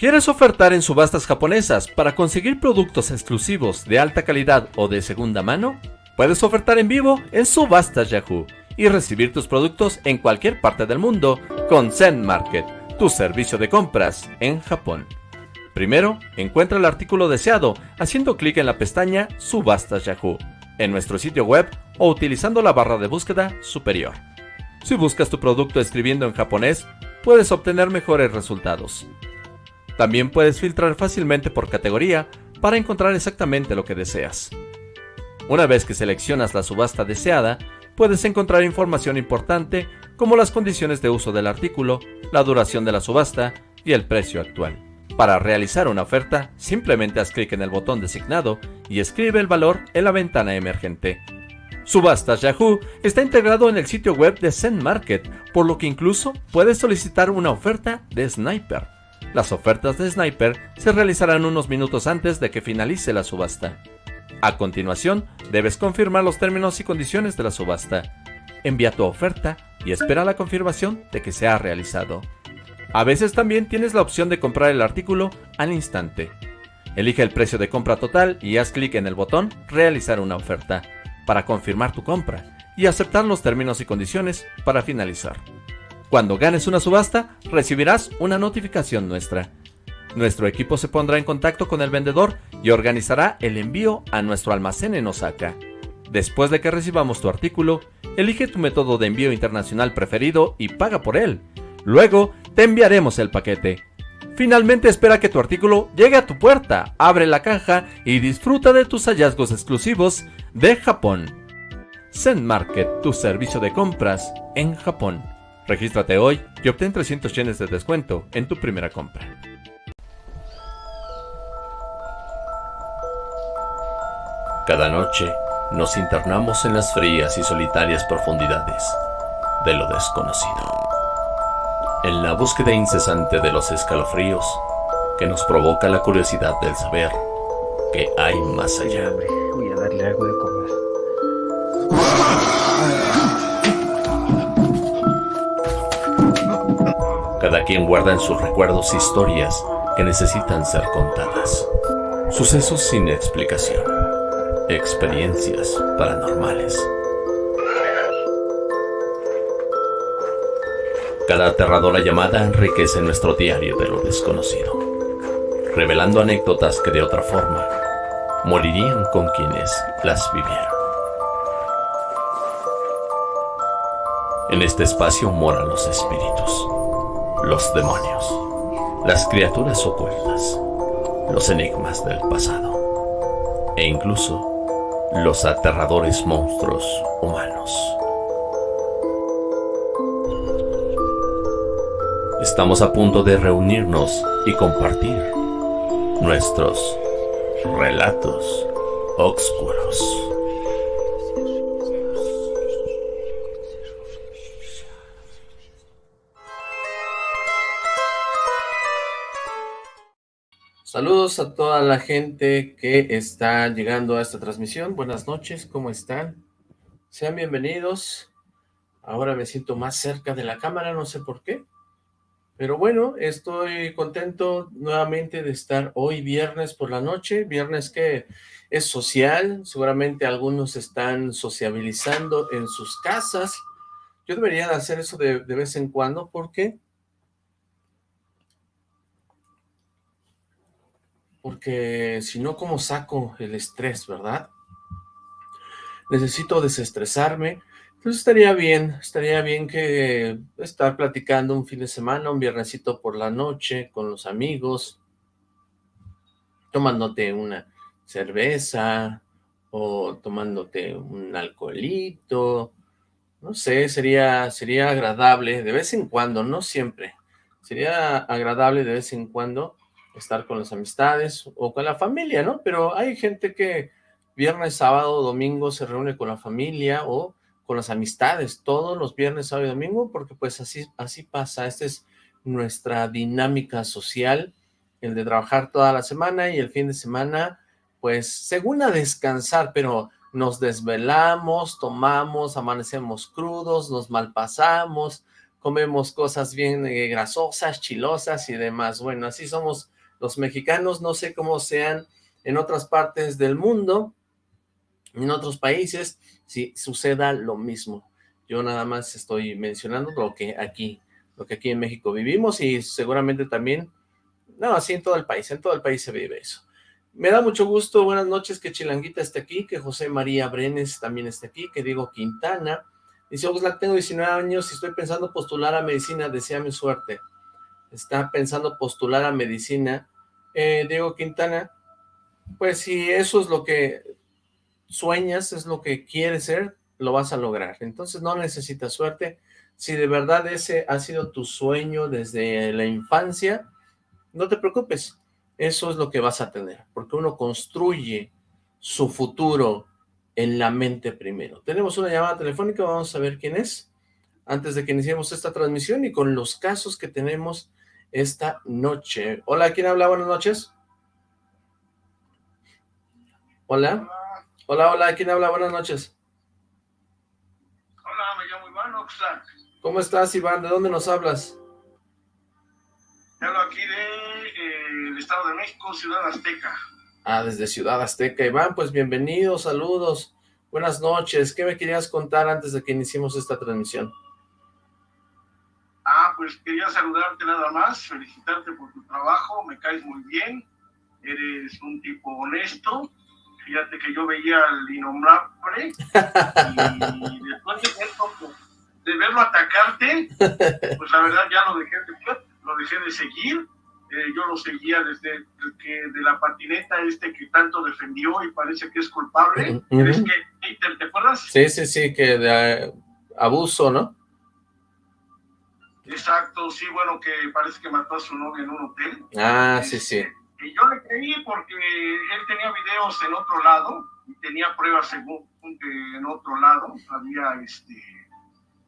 ¿Quieres ofertar en subastas japonesas para conseguir productos exclusivos de alta calidad o de segunda mano? Puedes ofertar en vivo en Subastas Yahoo y recibir tus productos en cualquier parte del mundo con Zen Market, tu servicio de compras en Japón. Primero, encuentra el artículo deseado haciendo clic en la pestaña Subastas Yahoo en nuestro sitio web o utilizando la barra de búsqueda superior. Si buscas tu producto escribiendo en japonés, puedes obtener mejores resultados. También puedes filtrar fácilmente por categoría para encontrar exactamente lo que deseas. Una vez que seleccionas la subasta deseada, puedes encontrar información importante como las condiciones de uso del artículo, la duración de la subasta y el precio actual. Para realizar una oferta, simplemente haz clic en el botón designado y escribe el valor en la ventana emergente. Subastas Yahoo está integrado en el sitio web de Zen Market, por lo que incluso puedes solicitar una oferta de Sniper. Las ofertas de Sniper se realizarán unos minutos antes de que finalice la subasta. A continuación, debes confirmar los términos y condiciones de la subasta. Envía tu oferta y espera la confirmación de que se ha realizado. A veces también tienes la opción de comprar el artículo al instante. Elige el precio de compra total y haz clic en el botón Realizar una oferta para confirmar tu compra y aceptar los términos y condiciones para finalizar. Cuando ganes una subasta, recibirás una notificación nuestra. Nuestro equipo se pondrá en contacto con el vendedor y organizará el envío a nuestro almacén en Osaka. Después de que recibamos tu artículo, elige tu método de envío internacional preferido y paga por él. Luego, te enviaremos el paquete. Finalmente espera que tu artículo llegue a tu puerta, abre la caja y disfruta de tus hallazgos exclusivos de Japón. Zen Market, tu servicio de compras en Japón. Regístrate hoy y obtén 300 yenes de descuento en tu primera compra. Cada noche nos internamos en las frías y solitarias profundidades de lo desconocido. En la búsqueda incesante de los escalofríos que nos provoca la curiosidad del saber que hay más allá. Voy a darle algo de Cada quien guarda en sus recuerdos historias que necesitan ser contadas. Sucesos sin explicación. Experiencias paranormales. Cada aterradora llamada enriquece nuestro diario de lo desconocido, revelando anécdotas que de otra forma morirían con quienes las vivieron. En este espacio moran los espíritus los demonios, las criaturas ocultas, los enigmas del pasado e incluso los aterradores monstruos humanos. Estamos a punto de reunirnos y compartir nuestros relatos oscuros. Saludos a toda la gente que está llegando a esta transmisión. Buenas noches, ¿cómo están? Sean bienvenidos. Ahora me siento más cerca de la cámara, no sé por qué. Pero bueno, estoy contento nuevamente de estar hoy viernes por la noche. Viernes que es social. Seguramente algunos están sociabilizando en sus casas. Yo debería hacer eso de, de vez en cuando porque porque si no, ¿cómo saco el estrés, verdad? Necesito desestresarme, entonces estaría bien, estaría bien que estar platicando un fin de semana, un viernesito por la noche, con los amigos, tomándote una cerveza, o tomándote un alcoholito, no sé, sería, sería agradable de vez en cuando, no siempre, sería agradable de vez en cuando estar con las amistades o con la familia, ¿no? Pero hay gente que viernes, sábado, domingo se reúne con la familia o con las amistades todos los viernes, sábado y domingo, porque pues así, así pasa, esta es nuestra dinámica social, el de trabajar toda la semana y el fin de semana, pues según a descansar, pero nos desvelamos, tomamos, amanecemos crudos, nos malpasamos, comemos cosas bien eh, grasosas, chilosas y demás. Bueno, así somos los mexicanos, no sé cómo sean en otras partes del mundo, en otros países, si suceda lo mismo. Yo nada más estoy mencionando lo que aquí, lo que aquí en México vivimos y seguramente también, no, así en todo el país, en todo el país se vive eso. Me da mucho gusto, buenas noches, que Chilanguita esté aquí, que José María Brenes también esté aquí, que Diego Quintana. Dice, Oxlack, tengo 19 años y estoy pensando postular a medicina, deseame suerte. Está pensando postular a medicina. Eh, Diego Quintana, pues si eso es lo que sueñas, es lo que quieres ser, lo vas a lograr. Entonces no necesitas suerte. Si de verdad ese ha sido tu sueño desde la infancia, no te preocupes eso es lo que vas a tener, porque uno construye su futuro en la mente primero. Tenemos una llamada telefónica, vamos a ver quién es, antes de que iniciemos esta transmisión y con los casos que tenemos esta noche. Hola, ¿quién habla? Buenas noches. Hola. Hola, hola, ¿quién habla? Buenas noches. Hola, me llamo Iván Oxlack. ¿Cómo estás, Iván? ¿De dónde nos hablas? Hablo aquí de Estado de México, Ciudad Azteca. Ah, desde Ciudad Azteca. Iván, pues bienvenidos, saludos, buenas noches. ¿Qué me querías contar antes de que iniciemos esta transmisión? Pues quería saludarte nada más, felicitarte por tu trabajo, me caes muy bien, eres un tipo honesto, fíjate que yo veía al innombrable y después de, verlo, de verlo atacarte, pues la verdad ya lo dejé lo dejé de seguir, eh, yo lo seguía desde que de la patineta este que tanto defendió y parece que es culpable. ¿Te, acuerdas? Sí, sí, sí, que de eh, abuso, ¿no? Exacto, sí, bueno, que parece que mató a su novia en un hotel. Ah, sí, sí. Este, y yo le creí porque él tenía videos en otro lado y tenía pruebas según que en otro lado había este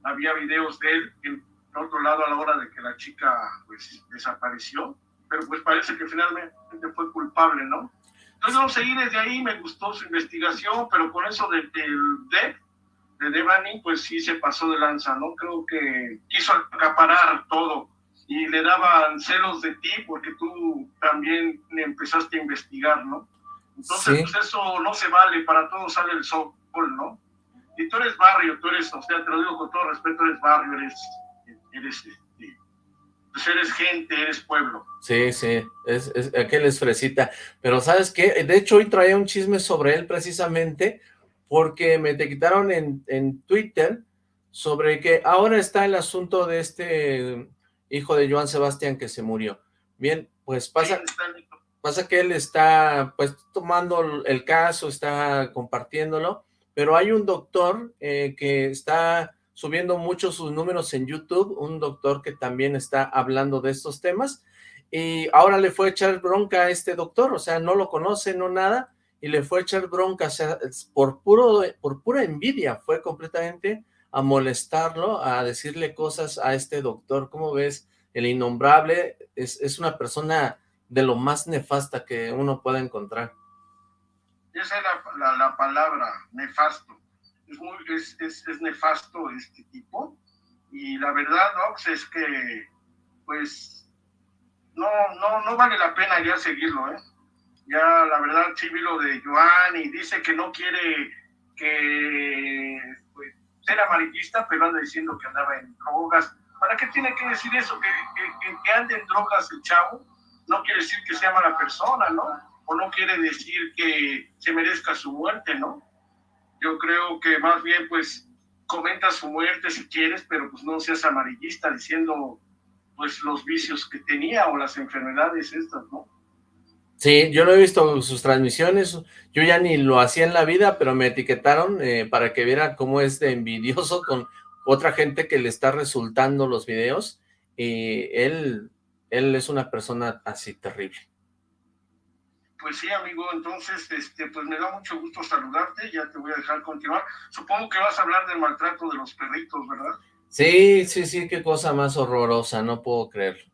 había videos de él en otro lado a la hora de que la chica pues desapareció pero pues parece que finalmente fue culpable, ¿no? Entonces yo seguí desde ahí, me gustó su investigación, pero con eso del de, de Devani, pues sí se pasó de lanza, ¿no? Creo que quiso acaparar todo y le daban celos de ti porque tú también empezaste a investigar, ¿no? Entonces, pues eso no se vale, para todos sale el sol, ¿no? Y tú eres barrio, tú eres, o sea, te lo digo con todo respeto, eres barrio, eres, eres pues eres gente, eres pueblo. Sí, sí, es, es, aquel es fresita. Pero ¿sabes qué? De hecho, hoy traía un chisme sobre él precisamente porque me te quitaron en, en Twitter sobre que ahora está el asunto de este hijo de Joan Sebastián que se murió. Bien, pues pasa, pasa que él está pues tomando el caso, está compartiéndolo, pero hay un doctor eh, que está subiendo mucho sus números en YouTube, un doctor que también está hablando de estos temas, y ahora le fue a echar bronca a este doctor, o sea, no lo conoce, no nada, y le fue a echar bronca, o sea, por, puro, por pura envidia, fue completamente a molestarlo, a decirle cosas a este doctor, ¿cómo ves? El innombrable es, es una persona de lo más nefasta que uno pueda encontrar. Esa es la, la palabra, nefasto es, es, es, nefasto este tipo. Y la verdad, Ox, es que, pues, no, no, no vale la pena ya seguirlo, ¿eh? Ya, la verdad, sí vi lo de Joan y dice que no quiere que pues, ser amarillista, pero anda diciendo que andaba en drogas. ¿Para qué tiene que decir eso? Que, que, que ande en drogas el chavo no quiere decir que sea mala persona, ¿no? O no quiere decir que se merezca su muerte, ¿no? yo creo que más bien pues comenta su muerte si quieres, pero pues no seas amarillista diciendo pues los vicios que tenía o las enfermedades estas, ¿no? Sí, yo no he visto sus transmisiones, yo ya ni lo hacía en la vida, pero me etiquetaron eh, para que viera cómo es de envidioso con otra gente que le está resultando los videos, y él, él es una persona así terrible. Pues sí, amigo, entonces, este, pues me da mucho gusto saludarte, ya te voy a dejar continuar. Supongo que vas a hablar del maltrato de los perritos, ¿verdad? Sí, sí, sí, qué cosa más horrorosa, no puedo creerlo.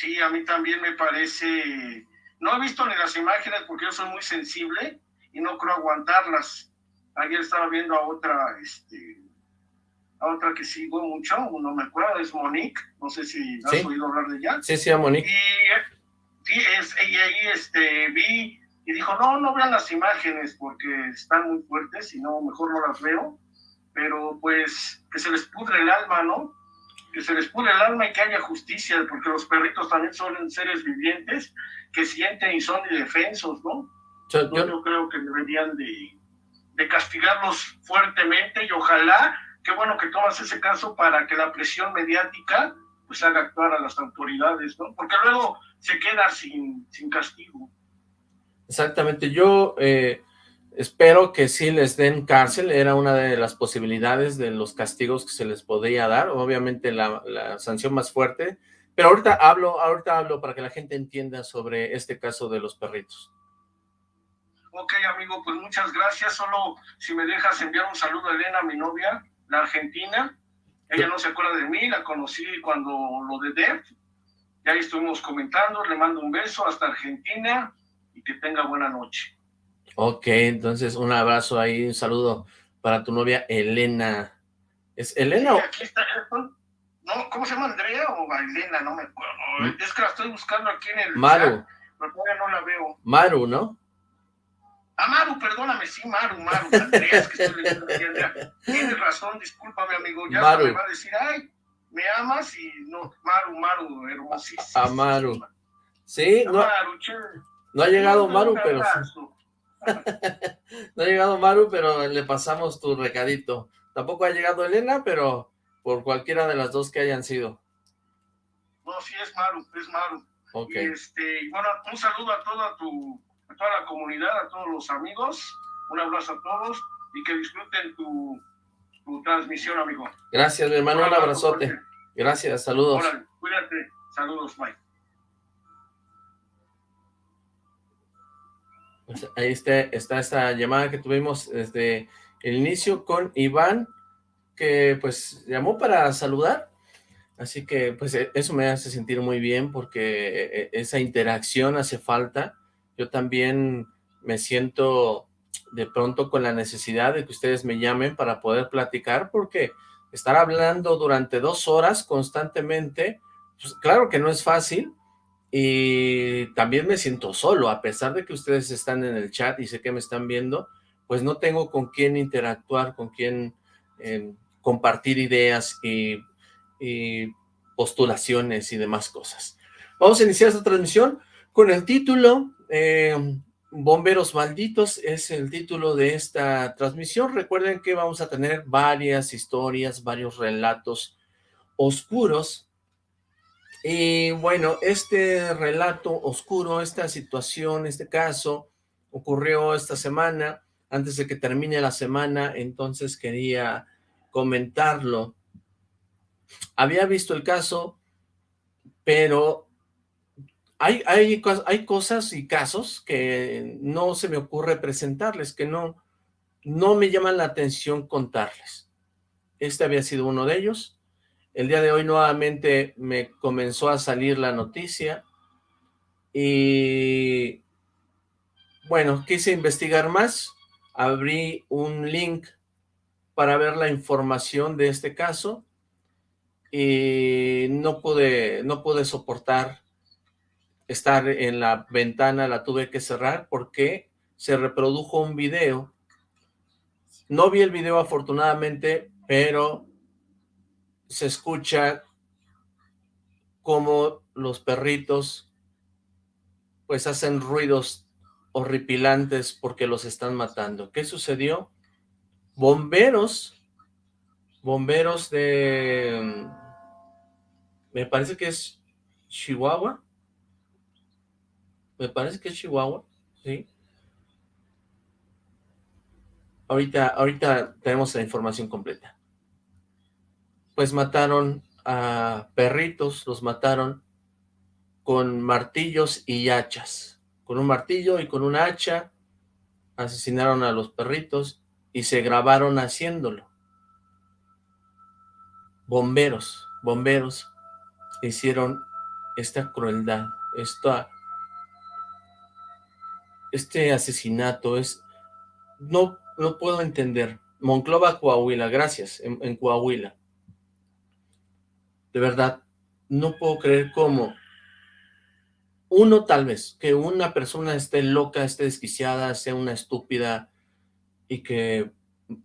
Sí, a mí también me parece... No he visto ni las imágenes porque yo soy muy sensible y no creo aguantarlas. Ayer estaba viendo a otra, este, a otra que sigo mucho, no me acuerdo, es Monique, no sé si has oído hablar de ella. Sí, sí, a Monique. Y, sí, es, y ahí este, vi y dijo, no, no vean las imágenes porque están muy fuertes y no, mejor no las veo, pero pues que se les pudre el alma, ¿no? Que se les pudre el alma y que haya justicia, porque los perritos también son seres vivientes que sienten y son indefensos, ¿no? Yo, yo creo que deberían de, de castigarlos fuertemente y ojalá qué bueno que tomas ese caso para que la presión mediática pues haga actuar a las autoridades, ¿no? Porque luego se queda sin, sin castigo. Exactamente, yo eh, espero que sí les den cárcel, era una de las posibilidades de los castigos que se les podía dar, obviamente la, sanción más fuerte, pero ahorita hablo, ahorita hablo para que la gente entienda sobre este caso de los perritos. Ok, amigo, pues muchas gracias. Solo si me dejas enviar un saludo a Elena, mi novia, la argentina. Ella no se acuerda de mí, la conocí cuando lo de Dev. Ya estuvimos comentando, le mando un beso hasta Argentina y que tenga buena noche. Ok, entonces un abrazo ahí, un saludo para tu novia Elena. ¿Es Elena Aquí está, no, ¿cómo se llama Andrea o Elena? No me acuerdo. Es que la estoy buscando aquí en el Maru. pero todavía no la veo. Maru, ¿no? Ah, Maru, perdóname, sí, Maru, Maru, Andrea, que estoy leyendo Tienes razón, discúlpame, amigo. Ya me va a decir, ay, me amas y no, Maru, Maru, hermosísimo. A Maru. Sí, no, no ha llegado Maru, pero... no ha llegado Maru, pero le pasamos tu recadito. Tampoco ha llegado Elena, pero por cualquiera de las dos que hayan sido. No, sí es Maru, es Maru. Ok. este, bueno, un saludo a toda tu a toda la comunidad, a todos los amigos. Un abrazo a todos y que disfruten tu, tu transmisión, amigo. Gracias, mi hermano. Un, abrazote. Gracias, saludos. cuídate. Saludos, bye. Ahí está, está esta llamada que tuvimos desde el inicio con Iván, que pues llamó para saludar. Así que pues e, eso me hace sentir muy bien porque e, e, esa interacción hace falta yo también me siento de pronto con la necesidad de que ustedes me llamen para poder platicar, porque estar hablando durante dos horas constantemente, pues claro que no es fácil, y también me siento solo, a pesar de que ustedes están en el chat y sé que me están viendo, pues no tengo con quién interactuar, con quién eh, compartir ideas y, postulaciones y demás cosas. Vamos a iniciar esta transmisión con el título eh, Bomberos Malditos es el título de esta transmisión. Recuerden que vamos a tener varias historias, varios relatos oscuros. Y bueno, este relato oscuro, esta situación, este caso, ocurrió esta semana, antes de que termine la semana, entonces quería comentarlo. Había visto el caso, pero hay, hay, hay cosas y casos que no se me ocurre presentarles, que no, no me llaman la atención contarles. Este había sido uno de ellos. El día de hoy nuevamente me comenzó a salir la noticia y bueno, quise investigar más, abrí un link para ver la información de este caso y no pude, no pude soportar estar en la ventana, la tuve que cerrar porque se reprodujo un video. No vi el video afortunadamente, pero se escucha como los perritos pues hacen ruidos horripilantes porque los están matando. ¿Qué sucedió? Bomberos, bomberos de, me parece que es Chihuahua, me parece que es Chihuahua, ¿sí? Ahorita, ahorita tenemos la información completa. Pues mataron a perritos, los mataron con martillos y hachas. Con un martillo y con una hacha asesinaron a los perritos y se grabaron haciéndolo. Bomberos, bomberos hicieron esta crueldad, esta este asesinato es... No, no puedo entender. Monclova, Coahuila, gracias, en, Coahuila. De verdad, no puedo creer cómo uno tal vez, que una persona esté loca, esté desquiciada, sea una estúpida y que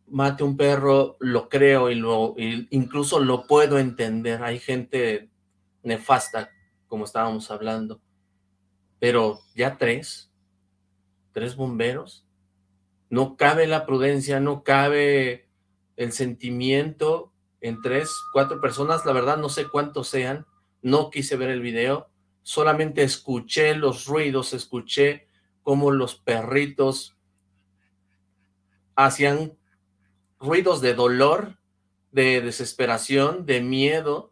mate un perro, lo creo y lo incluso lo puedo entender. Hay gente nefasta, como estábamos hablando. Pero ya tres, tres bomberos, no cabe la prudencia, no cabe el sentimiento en tres, cuatro personas, la verdad no sé cuántos sean, no quise ver el video, solamente escuché los ruidos, escuché cómo los perritos hacían ruidos de dolor, de desesperación, de miedo,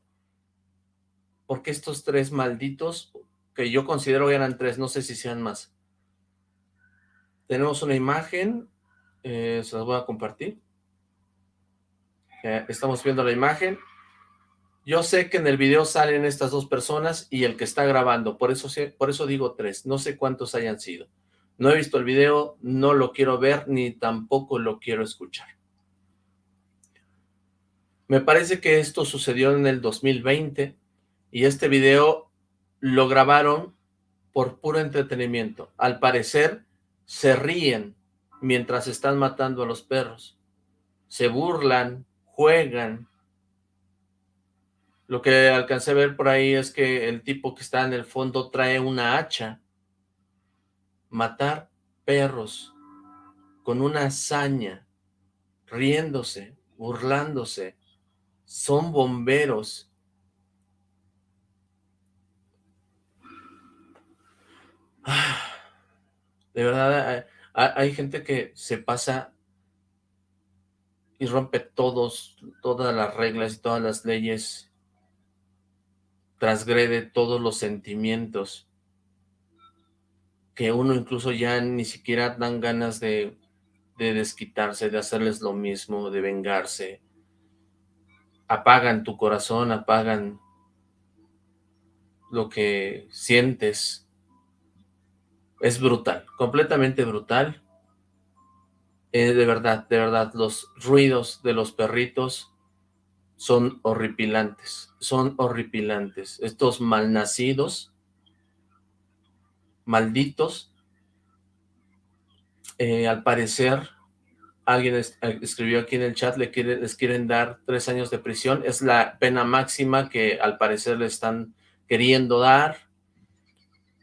porque estos tres malditos, que yo considero que eran tres, no sé si sean más. Tenemos una imagen, eh, se las voy a compartir. Estamos viendo la imagen. Yo sé que en el video salen estas dos personas y el que está grabando, por eso, por eso digo tres, no sé cuántos hayan sido. No he visto el video, no lo quiero ver, ni tampoco lo quiero escuchar. Me parece que esto sucedió en el 2020 y este video lo grabaron por puro entretenimiento. Al parecer se ríen mientras están matando a los perros. Se burlan, juegan. Lo que alcancé a ver por ahí es que el tipo que está en el fondo trae una hacha. Matar perros con una hazaña, riéndose, burlándose, son bomberos. De verdad, hay, gente que se pasa y rompe todos, todas las reglas y todas las leyes, transgrede todos los sentimientos, que uno incluso ya ni siquiera dan ganas de, de desquitarse, de hacerles lo mismo, de vengarse, apagan tu corazón, apagan lo que sientes. Es brutal, completamente brutal. Eh, de verdad, de verdad, los ruidos de los perritos son horripilantes, son horripilantes. Estos malnacidos, malditos, eh, al parecer alguien eh, escribió aquí en el chat, le les quieren dar tres años de prisión, es la pena máxima que al parecer le están queriendo dar.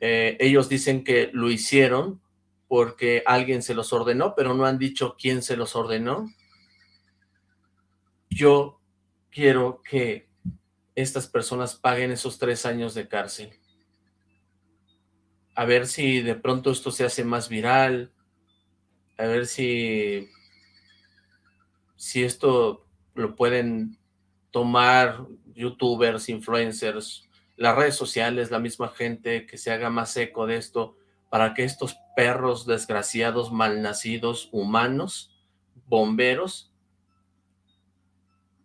Ellos dicen que lo hicieron porque alguien se los ordenó, pero no han dicho quién se los ordenó. Yo quiero que estas personas paguen esos tres años de cárcel. A ver si de pronto esto se hace más viral, a ver si si esto lo pueden tomar youtubers, influencers, las redes sociales, la misma gente que se haga más eco de esto, para que estos perros desgraciados, malnacidos, humanos, bomberos,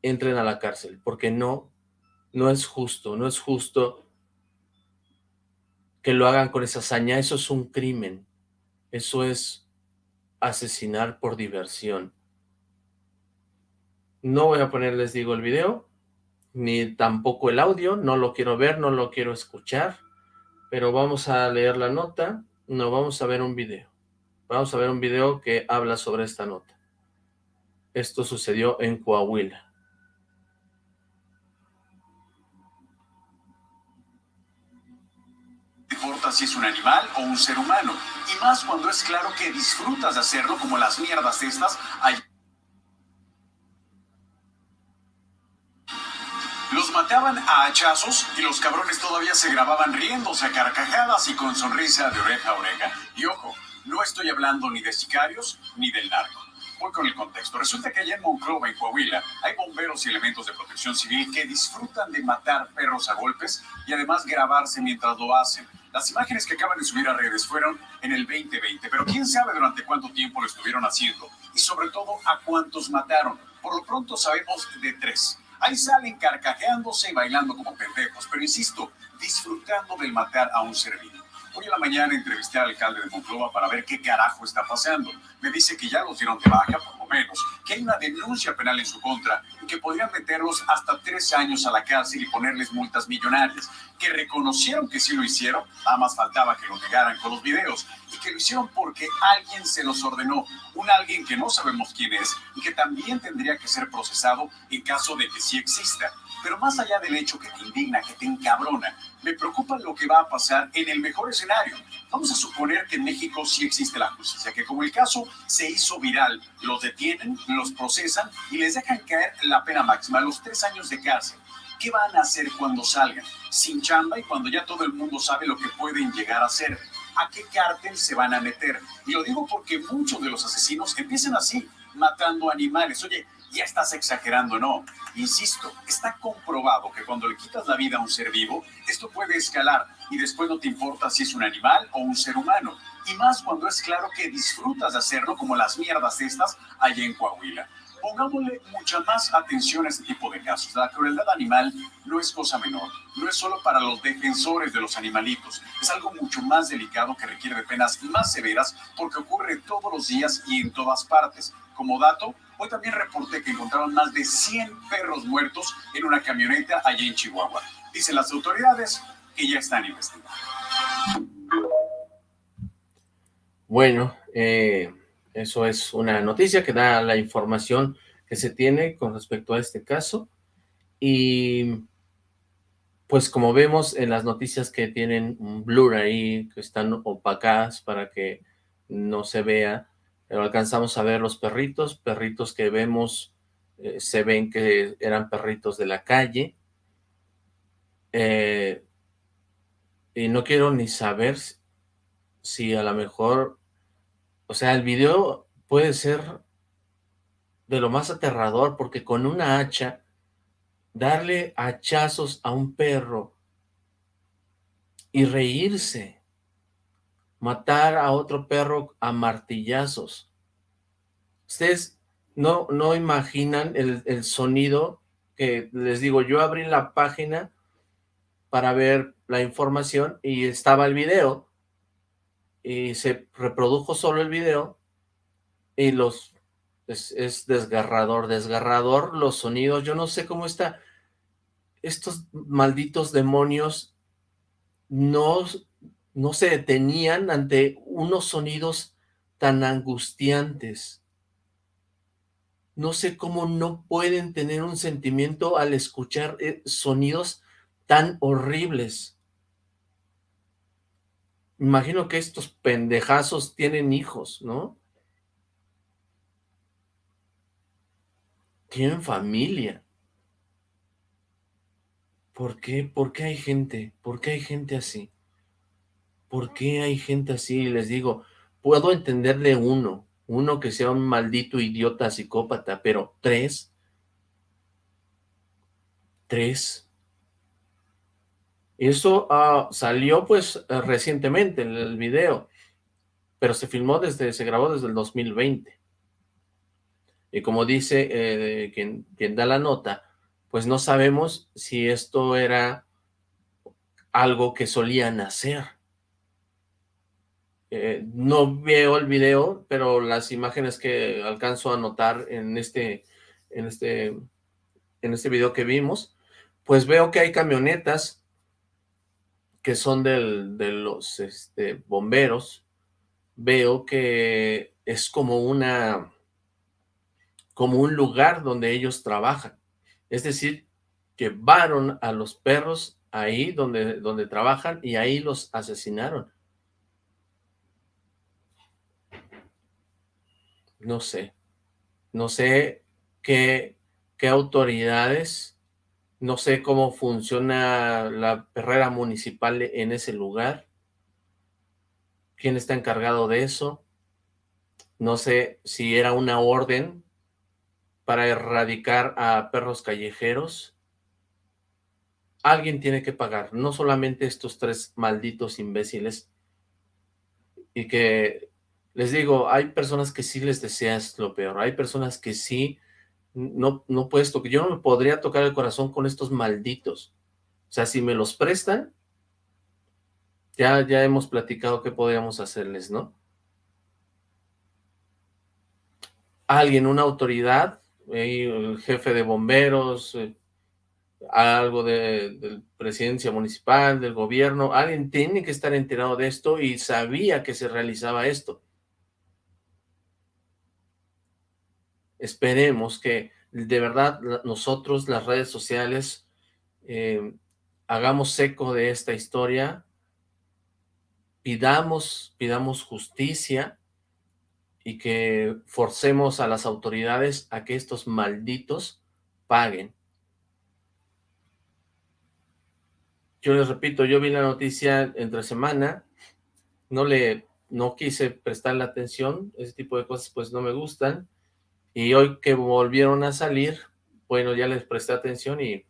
entren a la cárcel, porque no, no es justo, no es justo que lo hagan con esa hazaña, eso es un crimen, eso es asesinar por diversión. No voy a ponerles, digo, el video, ni tampoco el audio, no lo quiero ver, no lo quiero escuchar, pero vamos a leer la nota, no, vamos a ver un video. Vamos a ver un video que habla sobre esta nota. Esto sucedió en Coahuila. Importa si es un animal o un ser humano, y más cuando es claro que disfrutas de hacerlo como las mierdas estas. Hay... mataban a hachazos y los cabrones todavía se grababan riéndose a carcajadas y con sonrisa de oreja a oreja. Y ojo, no estoy hablando ni de sicarios ni del narco. Voy con el contexto. Resulta que allá en Monclova, en Coahuila, hay bomberos y elementos de protección civil que disfrutan de matar perros a golpes y además grabarse mientras lo hacen. Las imágenes que acaban de subir a redes fueron en el 2020, pero quién sabe durante cuánto tiempo lo estuvieron haciendo y sobre todo a cuántos mataron. Por lo pronto sabemos de tres. Ahí salen carcajeándose y bailando como pendejos, pero insisto, disfrutando del matar a un ser vivo. Hoy en la mañana entrevisté al alcalde de Monclova para ver qué carajo está pasando. Me dice que ya los dieron de baja por menos, que hay una denuncia penal en su contra y que podrían meterlos hasta tres años a la cárcel y ponerles multas millonarias, que reconocieron que sí lo hicieron, nada más faltaba que lo negaran con los videos, y que lo hicieron porque alguien se los ordenó, un alguien que no sabemos quién es y que también tendría que ser procesado en caso de que sí exista. Pero más allá del hecho que te indigna, que te encabrona, me preocupa lo que va a pasar en el mejor escenario. Vamos a suponer que en México sí existe la justicia, que como el caso se hizo viral, los detienen, los procesan y les dejan caer la pena máxima, los tres años de cárcel. ¿Qué van a hacer cuando salgan? Sin chamba y cuando ya todo el mundo sabe lo que pueden llegar a hacer. ¿A qué cártel se van a meter? Y lo digo porque muchos de los asesinos empiezan así, matando animales. Oye, ya estás exagerando, no. Insisto, está comprobado que cuando le quitas la vida a un ser vivo, esto puede escalar y después no te importa si es un animal o un ser humano. Y más cuando es claro que disfrutas de hacerlo como las mierdas estas allá en Coahuila. Pongámosle mucha más atención a este tipo de casos. La crueldad animal no es cosa menor, no es solo para los defensores de los animalitos, es algo mucho más delicado que requiere de penas más severas porque ocurre todos los días y en todas partes. Como dato, Hoy también reporté que encontraron más de 100 perros muertos en una camioneta allí en Chihuahua. Dicen las autoridades que ya están investigando. Bueno, eh, eso es una noticia que da la información que se tiene con respecto a este caso. Y pues como vemos en las noticias que tienen un blur ahí, que están opacadas para que no se vea, pero alcanzamos a ver los perritos, perritos que vemos, eh, se ven que eran perritos de la calle, eh, y no quiero ni saber si a lo mejor, o sea, el video puede ser de lo más aterrador, porque con una hacha, darle hachazos a un perro y reírse, matar a otro perro a martillazos. Ustedes no, no imaginan el, sonido que les digo, yo abrí la página para ver la información y estaba el video y se reprodujo solo el video y los es, es, desgarrador, desgarrador los sonidos, yo no sé cómo está, estos malditos demonios no no se detenían ante unos sonidos tan angustiantes. No sé cómo no pueden tener un sentimiento al escuchar eh, sonidos tan horribles. Imagino que estos pendejazos tienen hijos, ¿no? Tienen familia. ¿Por qué? ¿Por qué hay gente? ¿Por qué hay gente así? ¿Por qué hay gente así? Les digo, puedo entenderle uno, uno que sea un maldito idiota psicópata, pero tres, tres. Eso uh, salió pues recientemente en el video, pero se filmó desde, se grabó desde el 2020. Y como dice eh, quien, quien da la nota, pues no sabemos si esto era algo que solían hacer. Eh, no veo el video, pero las imágenes que alcanzo a notar en este, en este, en este video que vimos, pues veo que hay camionetas que son del, de los este, bomberos. Veo que es como una, como un lugar donde ellos trabajan. Es decir, llevaron a los perros ahí donde, donde trabajan y ahí los asesinaron. No sé, no sé qué, qué autoridades, no sé cómo funciona la perrera municipal en ese lugar, quién está encargado de eso, no sé si era una orden para erradicar a perros callejeros, alguien tiene que pagar, no solamente estos tres malditos imbéciles, y que les digo, hay personas que sí les deseas lo peor, hay personas que sí no, no puedes tocar, yo no me podría tocar el corazón con estos malditos, o sea, si me los prestan, ya, ya hemos platicado qué podríamos hacerles, ¿no? alguien, una autoridad, el jefe de bomberos, eh, algo de, de, presidencia municipal, del gobierno, alguien tiene que estar enterado de esto y sabía que se realizaba esto. Esperemos que de verdad nosotros, las redes sociales, eh, hagamos eco de esta historia, pidamos, pidamos justicia y que forcemos a las autoridades a que estos malditos paguen. Yo les repito, yo vi la noticia entre semana, no le, no quise prestarle atención, ese tipo de cosas pues no me gustan, y hoy que volvieron a salir, bueno, ya les presté atención y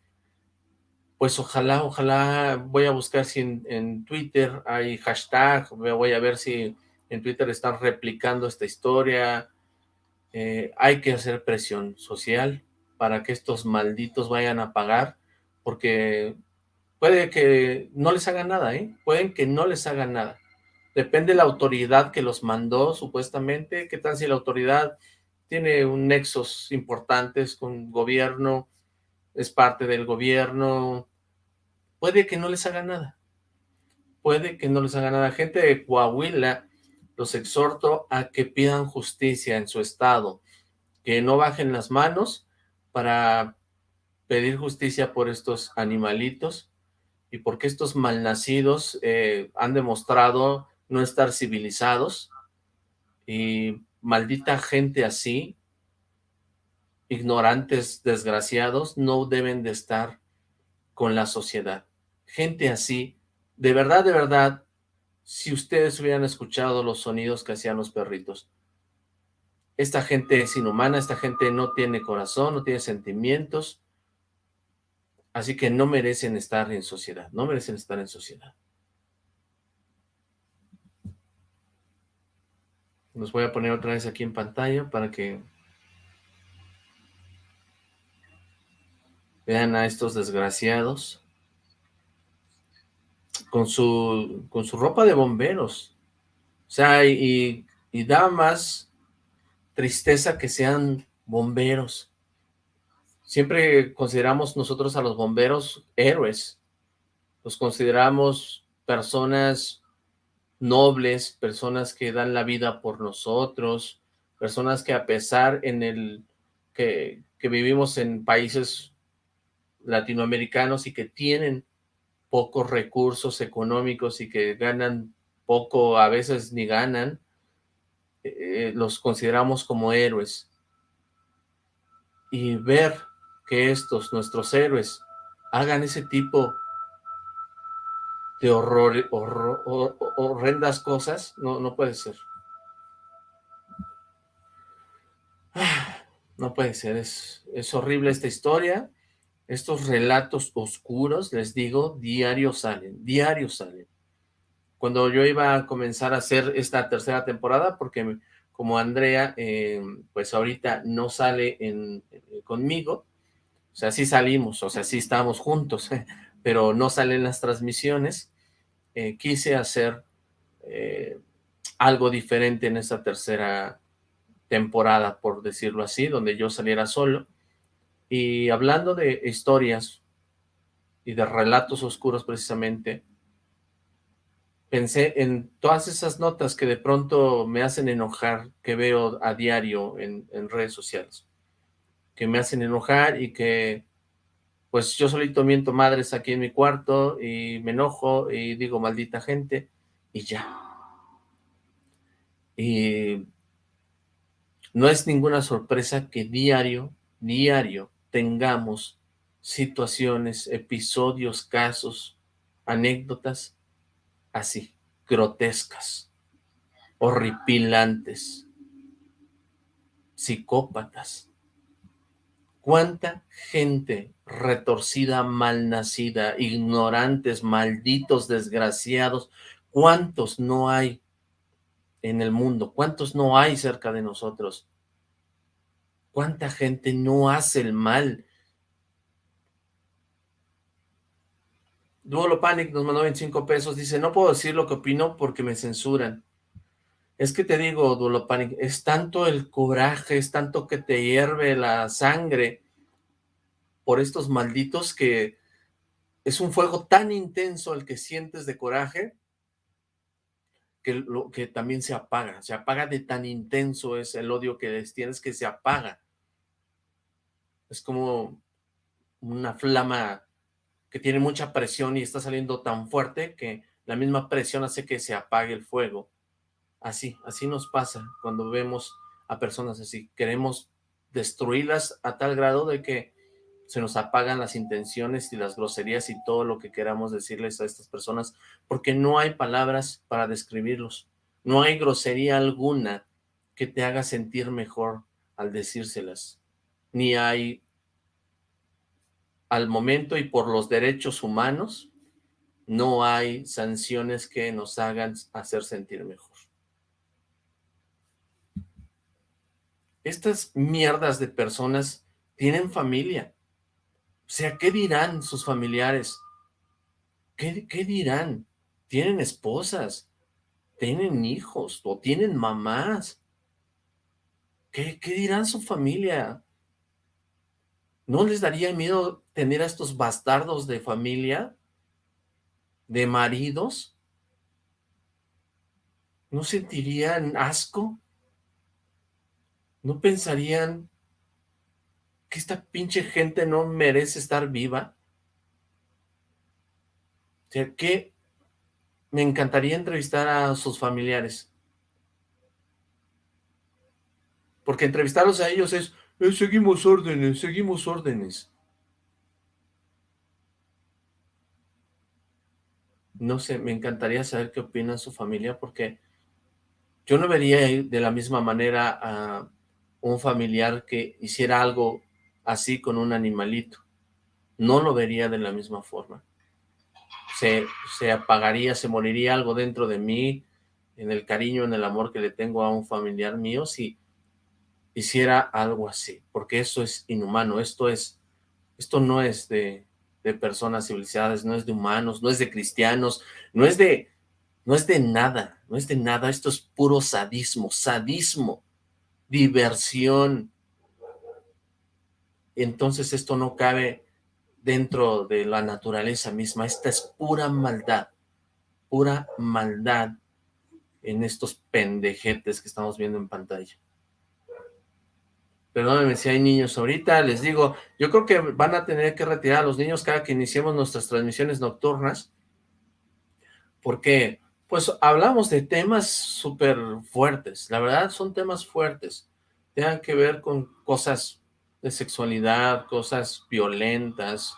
pues ojalá, ojalá, voy a buscar si en, Twitter hay hashtag, voy a ver si en Twitter están replicando esta historia, eh, hay que hacer presión social para que estos malditos vayan a pagar, porque puede que no les hagan nada, ¿eh? Pueden que no les hagan nada. Depende de la autoridad que los mandó, supuestamente, qué tal si la autoridad tiene un nexos importantes con gobierno, es parte del gobierno, puede que no les haga nada, puede que no les haga nada. Gente de Coahuila, los exhorto a que pidan justicia en su estado, que no bajen las manos para pedir justicia por estos animalitos y porque estos malnacidos eh, han demostrado no estar civilizados y maldita gente así, ignorantes, desgraciados, no deben de estar con la sociedad. Gente así, de verdad, de verdad, si ustedes hubieran escuchado los sonidos que hacían los perritos, esta gente es inhumana, esta gente no tiene corazón, no tiene sentimientos, así que no merecen estar en sociedad, no merecen estar en sociedad. Los voy a poner otra vez aquí en pantalla para que vean a estos desgraciados con su, con su ropa de bomberos. O sea, y, y da más tristeza que sean bomberos. Siempre consideramos nosotros a los bomberos héroes. Los consideramos personas nobles, personas que dan la vida por nosotros, personas que a pesar en el que, que vivimos en países latinoamericanos y que tienen pocos recursos económicos y que ganan poco, a veces ni ganan, eh, los consideramos como héroes. Y ver que estos, nuestros héroes, hagan ese tipo de horror, horrendas cosas, no, no puede ser. No puede ser, es, es horrible esta historia. Estos relatos oscuros, les digo, diario salen, diario salen. Cuando yo iba a comenzar a hacer esta tercera temporada, porque como Andrea, eh, pues ahorita no sale en, conmigo, o sea, sí salimos, o sea, sí estamos juntos, pero no salen las transmisiones, eh, quise hacer eh, algo diferente en esta tercera temporada, por decirlo así, donde yo saliera solo, y hablando de historias y de relatos oscuros precisamente, pensé en todas esas notas que de pronto me hacen enojar, que veo a diario en, en redes sociales, que me hacen enojar y que pues yo solito miento madres aquí en mi cuarto y me enojo y digo maldita gente y ya. Y no es ninguna sorpresa que diario, diario tengamos situaciones, episodios, casos, anécdotas así, grotescas, horripilantes, psicópatas. ¿Cuánta gente retorcida, malnacida, ignorantes, malditos, desgraciados, ¿cuántos no hay en el mundo? ¿Cuántos no hay cerca de nosotros? ¿Cuánta gente no hace el mal? Duolo Panic nos mandó 25 pesos, dice, no puedo decir lo que opino porque me censuran. Es que te digo, Dulopanic, es tanto el coraje, es tanto que te hierve la sangre por estos malditos que es un fuego tan intenso el que sientes de coraje que, lo, que también se apaga, se apaga de tan intenso es el odio que les tienes que se apaga. Es como una flama que tiene mucha presión y está saliendo tan fuerte que la misma presión hace que se apague el fuego. Así, así nos pasa cuando vemos a personas así. Queremos destruirlas a tal grado de que se nos apagan las intenciones y las groserías y todo lo que queramos decirles a estas personas, porque no hay palabras para describirlos. No hay grosería alguna que te haga sentir mejor al decírselas. Ni hay, al momento y por los derechos humanos, no hay sanciones que nos hagan hacer sentir mejor. Estas mierdas de personas tienen familia. O sea, ¿qué dirán sus familiares? ¿Qué, qué dirán? ¿Tienen esposas? ¿Tienen hijos? ¿O tienen mamás? ¿Qué, ¿Qué dirán su familia? ¿No les daría miedo tener a estos bastardos de familia? ¿De maridos? ¿No sentirían asco? ¿No pensarían que esta pinche gente no merece estar viva? O sea, que me encantaría entrevistar a sus familiares. Porque entrevistarlos a ellos es, eh, seguimos órdenes, seguimos órdenes. No sé, me encantaría saber qué opina su familia, porque yo no vería de la misma manera a un familiar que hiciera algo así con un animalito. No lo vería de la misma forma. Se, se apagaría, se moriría algo dentro de mí, en el cariño, en el amor que le tengo a un familiar mío, si hiciera algo así, porque eso es inhumano, esto es, esto no es de, de personas civilizadas, no es de humanos, no es de cristianos, no es de, no es de nada, no es de nada, esto es puro sadismo, sadismo, diversión. Entonces esto no cabe dentro de la naturaleza misma, esta es pura maldad, pura maldad en estos pendejetes que estamos viendo en pantalla. Perdónenme si hay niños ahorita, les digo, yo creo que van a tener que retirar a los niños cada que iniciemos nuestras transmisiones nocturnas, porque pues hablamos de temas súper fuertes, la verdad son temas fuertes, tengan que ver con cosas de sexualidad, cosas violentas,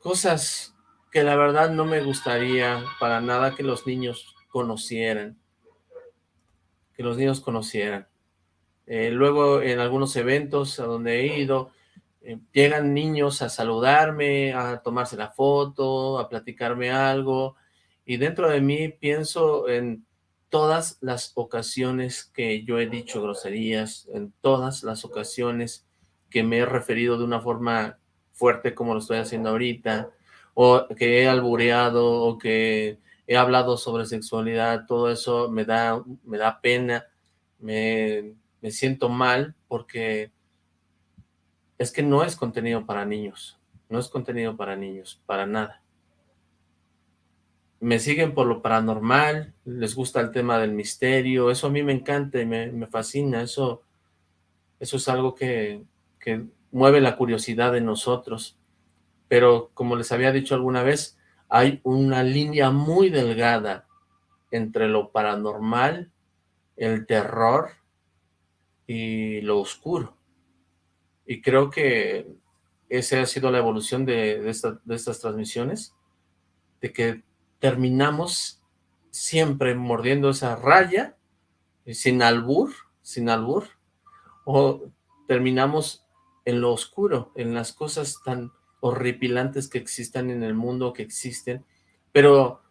cosas que la verdad no me gustaría para nada que los niños conocieran, que los niños conocieran. Eh, luego en algunos eventos a donde he ido, eh, llegan niños a saludarme, a tomarse la foto, a platicarme algo, y dentro de mí pienso en todas las ocasiones que yo he dicho groserías, en todas las ocasiones que me he referido de una forma fuerte como lo estoy haciendo ahorita, o que he albureado, o que he hablado sobre sexualidad, todo eso me da, me da pena, me, me siento mal porque es que no es contenido para niños, no es contenido para niños, para nada me siguen por lo paranormal, les gusta el tema del misterio, eso a mí me encanta y me, fascina, eso, eso es algo que, que mueve la curiosidad de nosotros, pero como les había dicho alguna vez, hay una línea muy delgada entre lo paranormal, el terror y lo oscuro. Y creo que esa ha sido la evolución de, de estas transmisiones, de que terminamos siempre mordiendo esa raya, eh, sin albur, sin albur, o terminamos en lo oscuro, en las cosas tan horripilantes que existan en el mundo, que existen, pero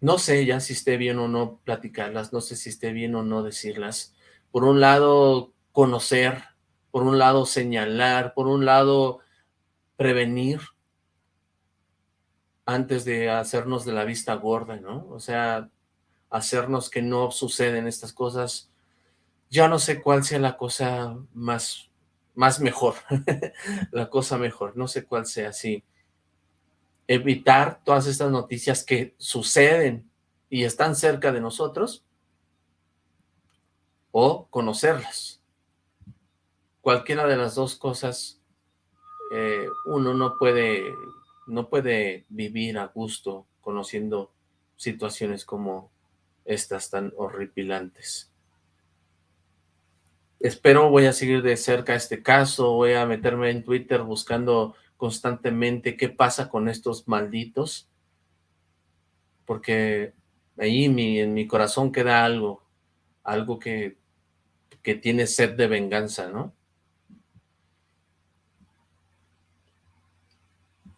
no sé ya si esté bien o no platicarlas, no sé si esté bien o no decirlas. Por un lado, conocer, por un lado, señalar, por un lado, prevenir, antes de hacernos de la vista gorda, ¿no? O sea, hacernos que no suceden estas cosas. Ya no sé cuál sea la cosa más, más mejor, la cosa mejor, no sé cuál sea, sí. Evitar todas estas noticias que suceden y están cerca de nosotros, o conocerlas. Cualquiera de las dos cosas, eh, uno no puede, no puede vivir a gusto conociendo situaciones como estas tan horripilantes. Espero voy a seguir de cerca este caso, voy a meterme en Twitter buscando constantemente qué pasa con estos malditos, porque ahí en mi corazón queda algo, algo que, que tiene sed de venganza, ¿no?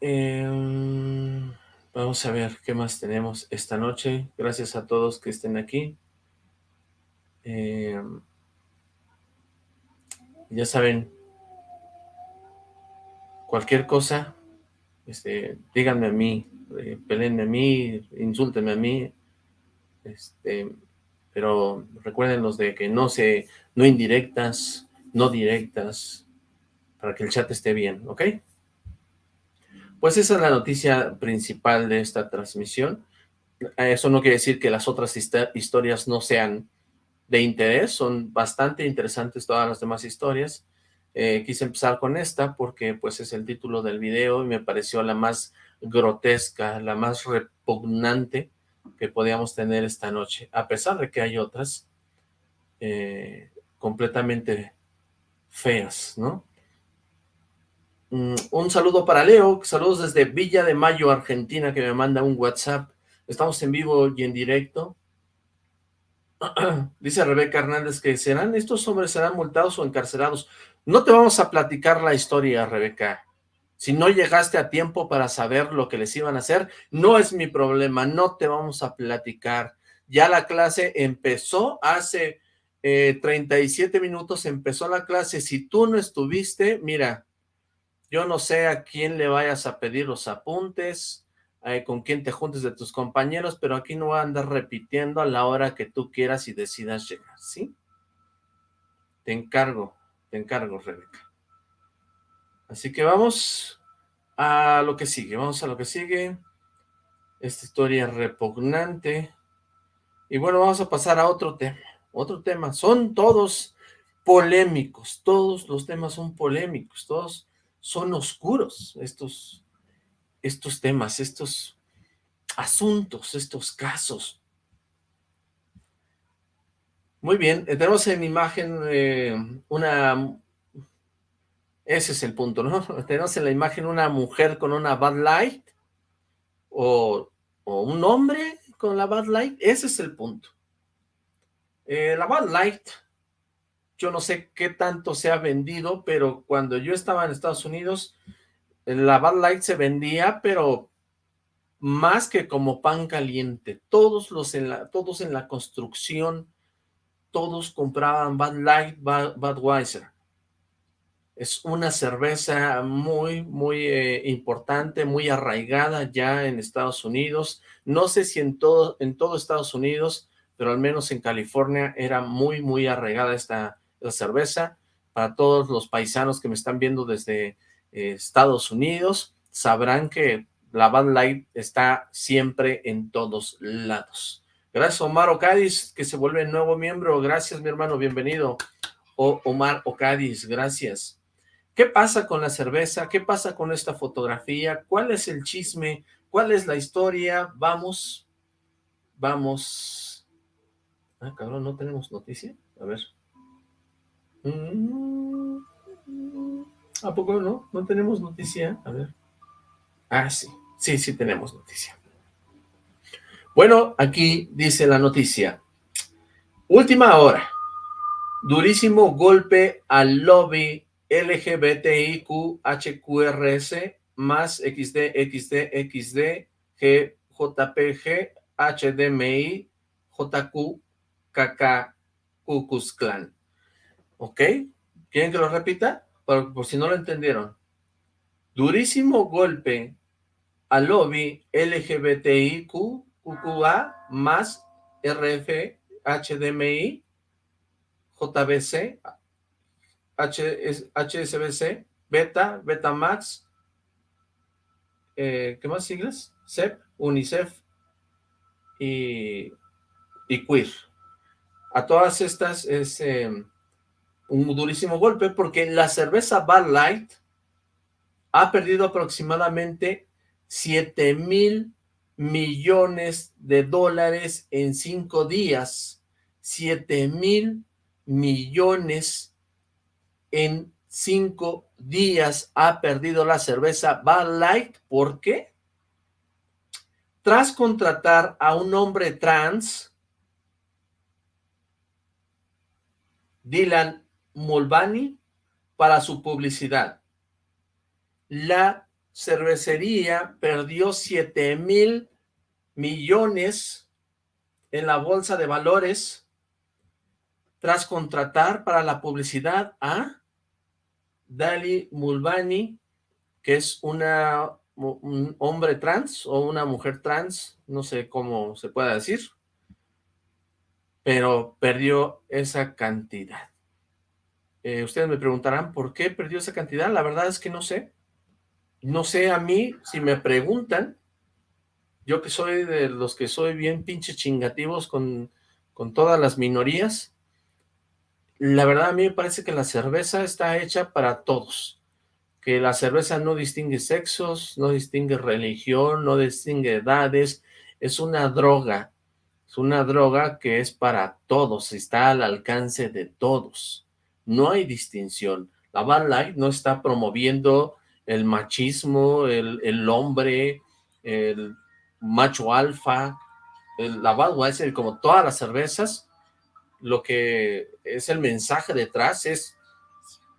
Em, vamos a ver qué más tenemos esta noche. Gracias a todos que estén aquí. Em, ya saben, cualquier cosa, este, díganme a mí, eh, a mí, insúltenme a mí, este, pero recuerden los de que no se, no indirectas, no directas, para que el chat esté bien, ¿ok? Pues esa es la noticia principal de esta transmisión. Eso no quiere decir que las otras historias no sean de interés, son bastante interesantes todas las demás historias. Eh, quise empezar con esta porque pues es el título del video y me pareció la más grotesca, la más repugnante que podíamos tener esta noche, a pesar de que hay otras eh, completamente feas, ¿no? Mm, un saludo para Leo, saludos desde Villa de Mayo, Argentina, que me manda un WhatsApp. Estamos en vivo y en directo. Dice Rebeca Hernández que serán, estos hombres serán multados o encarcelados. No te vamos a platicar la historia, Rebeca. Si no llegaste a tiempo para saber lo que les iban a hacer, no es mi problema, no te vamos a platicar. Ya la clase empezó hace 37 eh, minutos, empezó la clase. Si tú no estuviste, mira, yo no sé a quién le vayas a pedir los apuntes, eh, con quién te juntes de tus compañeros, pero aquí no voy a andar repitiendo a la hora que tú quieras y decidas llegar, ¿sí? Te encargo, te encargo, Rebeca. Así que vamos a lo que sigue, vamos a lo que sigue. Esta historia repugnante. Y bueno, vamos a pasar a otro tema, otro tema. Son todos polémicos, todos los temas son polémicos, todos son oscuros estos, estos temas, estos asuntos, estos casos. Muy bien, tenemos en imagen eh, una ese es el punto, ¿no? Tenemos en la imagen una mujer con una Bad Light o, un hombre con la Bad Light. Ese es el punto. Eh, la Bad Light, yo no sé qué tanto se ha vendido, pero cuando yo estaba en Estados Unidos, la Bad Light se vendía, pero más que como pan caliente. Todos, los en la, todos en la construcción, todos compraban Bad Light, Bad, Budweiser. Es una cerveza muy, muy eh, importante, muy arraigada ya en Estados Unidos. No sé si en todo, en todo Estados Unidos, pero al menos en California era muy, muy arraigada esta cerveza. Para todos los paisanos que me están viendo desde eh, Estados Unidos, sabrán que la Bud Light está siempre en todos lados. Gracias Omar Ocadis, que se vuelve nuevo miembro. Gracias mi hermano, bienvenido. O Omar Ocadis, gracias. ¿Qué pasa con la cerveza? ¿Qué pasa con esta fotografía? ¿Cuál es el chisme? ¿Cuál es la historia? Vamos, vamos. Ah, cabrón, ¿no tenemos noticia? A ver. Mm, ¿A poco no? ¿No tenemos noticia? A ver. Ah, sí. Sí, sí tenemos noticia. Bueno, aquí dice la noticia. Última hora. Durísimo golpe al lobby LGBTIQHQRS más XD, XD, XD, G, JPG, HDMI, JQ, KK, Clan. ¿Ok? ¿Quieren que lo repita? Por, si no lo entendieron. Durísimo golpe al lobby LGBTIQ, QQA más RF, HDMI, JBC, HSBC, Beta, Betamax, eh, ¿qué más siglas? CEP, UNICEF y, y Queer. A todas estas es eh, un durísimo golpe porque la cerveza Bud Light ha perdido aproximadamente 7 mil millones de dólares en cinco días. 7 mil millones en cinco días ha perdido la cerveza Bud Light. ¿Por qué? Tras contratar a un hombre trans, Dylan Mulvaney, para su publicidad la cervecería perdió 7 mil millones en la bolsa de valores tras contratar para la publicidad a Dali Mulvani, que es una, un hombre trans o una mujer trans, no sé cómo se pueda decir, pero perdió esa cantidad. Eh, ustedes me preguntarán, ¿por qué perdió esa cantidad? La verdad es que no sé. No sé a mí, si me preguntan, yo que soy de los que soy bien pinche chingativos con, con todas las minorías, la verdad a mí me parece que la cerveza está hecha para todos, que la cerveza no distingue sexos, no distingue religión, no distingue edades, es una droga, es una droga que es para todos, está al alcance de todos, no hay distinción. La Bad Light no está promoviendo el machismo, el, hombre, el macho alfa, el, la Budweiser, como todas las cervezas, lo que es el mensaje detrás es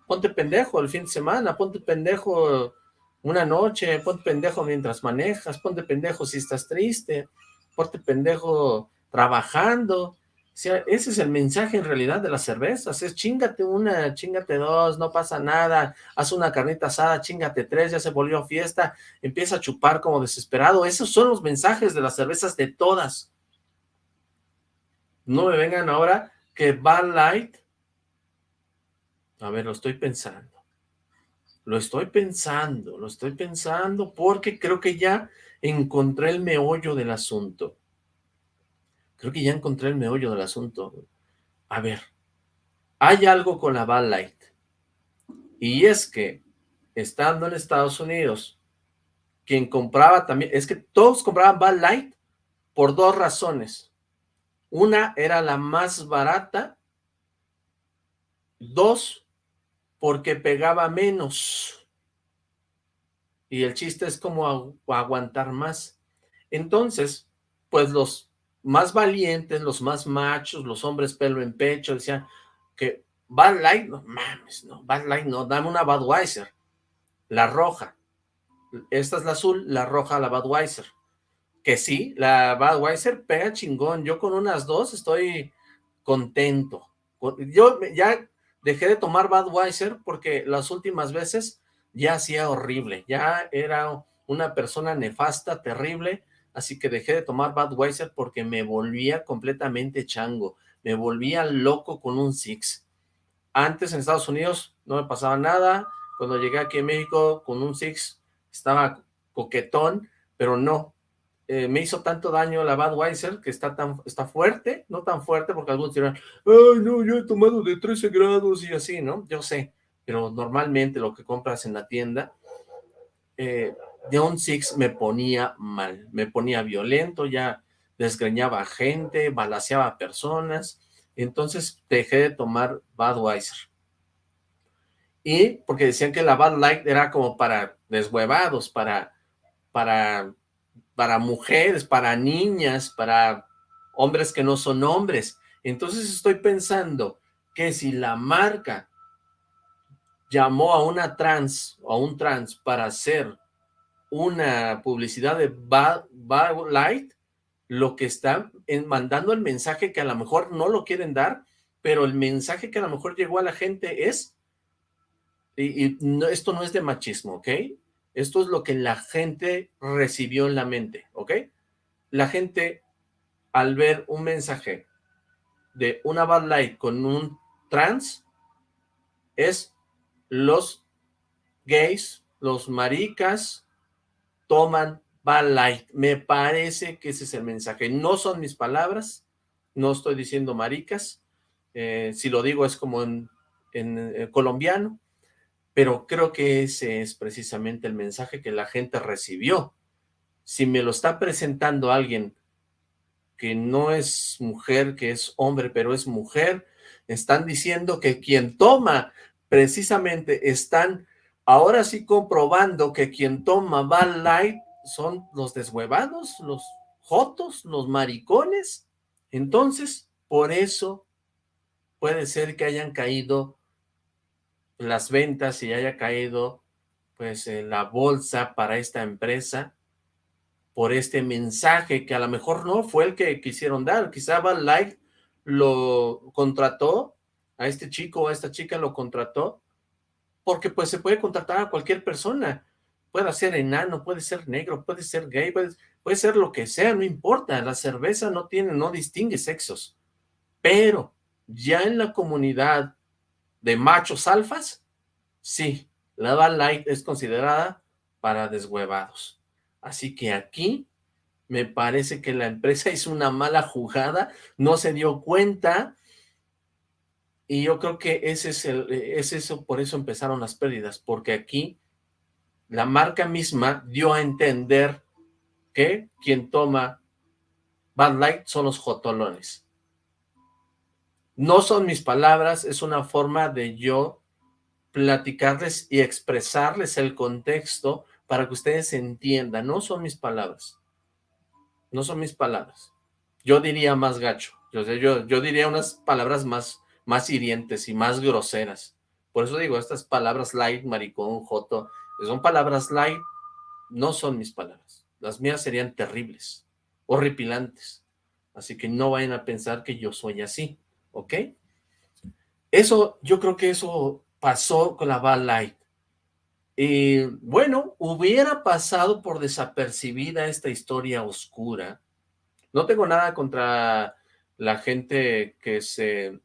ponte pendejo el fin de semana, ponte pendejo una noche, ponte pendejo mientras manejas, ponte pendejo si estás triste, ponte pendejo trabajando, ese es el mensaje en realidad de las cervezas, es chingate una, chingate dos, no pasa nada, haz una carnita asada, chingate tres, ya se volvió fiesta, empieza a chupar como desesperado, esos son los mensajes de las cervezas de todas. No me vengan ahora que Bad Light, a ver, lo estoy pensando, lo estoy pensando, lo estoy pensando porque creo que ya encontré el meollo del asunto. Creo que ya encontré el meollo del asunto. A ver, hay algo con la Bad Light. Y es que, estando en Estados Unidos, quien compraba también, es que todos compraban Bad Light por dos razones. Una era la más barata. Dos, porque pegaba menos. Y el chiste es como aguantar más. Entonces, pues los más valientes, los más machos, los hombres pelo en pecho, decían que Bad Light, no mames, no, Bad Light no, dame una Budweiser, la roja, esta es la azul, la roja la Budweiser, que sí, la Budweiser pega chingón, yo con unas dos estoy contento, yo ya dejé de tomar Budweiser porque las últimas veces ya hacía horrible, ya era una persona nefasta, terrible, así que dejé de tomar Budweiser porque me volvía completamente chango, me volvía loco con un Six. Antes en Estados Unidos no me pasaba nada, cuando llegué aquí a México con un Six estaba coquetón, pero no, eh, me hizo tanto daño la Budweiser que está tan está fuerte, no tan fuerte porque algunos dirán, ay no, yo he tomado de 13 grados y así, ¿no? Yo sé, pero normalmente lo que compras en la tienda eh, John Six me ponía mal, me ponía violento, ya desgreñaba gente, balaseaba a personas, entonces dejé de tomar Budweiser. Y porque decían que la Bud Light era como para deshuevados, para, para, para mujeres, para niñas, para hombres que no son hombres. Entonces estoy pensando que si la marca llamó a una trans o a un trans para hacer una publicidad de Bad, Light, lo que está mandando el mensaje que a lo mejor no lo quieren dar, pero el mensaje que a lo mejor llegó a la gente es, y, esto no es de machismo, ¿ok? Esto es lo que la gente recibió en la mente, ¿ok? La gente al ver un mensaje de una Bad Light con un trans es los gays, los maricas toman Bad Light. Me parece que ese es el mensaje. No son mis palabras, no estoy diciendo maricas, eh, si lo digo es como en, en colombiano, pero creo que ese es precisamente el mensaje que la gente recibió. Si me lo está presentando alguien que no es mujer, que es hombre, pero es mujer, están diciendo que quien toma, precisamente están ahora sí comprobando que quien toma Bad Light son los deshuevados, los jotos, los maricones. Entonces, por eso puede ser que hayan caído las ventas y haya caído pues la bolsa para esta empresa por este mensaje que a lo mejor no fue el que quisieron dar, quizá Bad Light lo contrató, a este chico o a esta chica lo contrató, porque pues se puede contratar a cualquier persona, puede ser enano, puede ser negro, puede ser gay, puede, ser lo que sea, no importa, la cerveza no tiene, no distingue sexos, pero ya en la comunidad de machos alfas, sí, la Bad Light es considerada para deshuevados. Así que aquí me parece que la empresa hizo una mala jugada, no se dio cuenta y yo creo que ese es, el, es eso, por eso empezaron las pérdidas, porque aquí la marca misma dio a entender que quien toma Bad Light son los jotolones. No son mis palabras, es una forma de yo platicarles y expresarles el contexto para que ustedes entiendan. No son mis palabras. No son mis palabras. Yo diría más gacho. Yo, yo, yo diría unas palabras más, más hirientes y más groseras. Por eso digo, estas palabras light, maricón, joto, son palabras light, no son mis palabras. Las mías serían terribles, horripilantes. Así que no vayan a pensar que yo soy así. ¿ok? Eso, yo creo que eso pasó con la Bad Light. Y bueno, hubiera pasado por desapercibida esta historia oscura. No tengo nada contra la gente que se,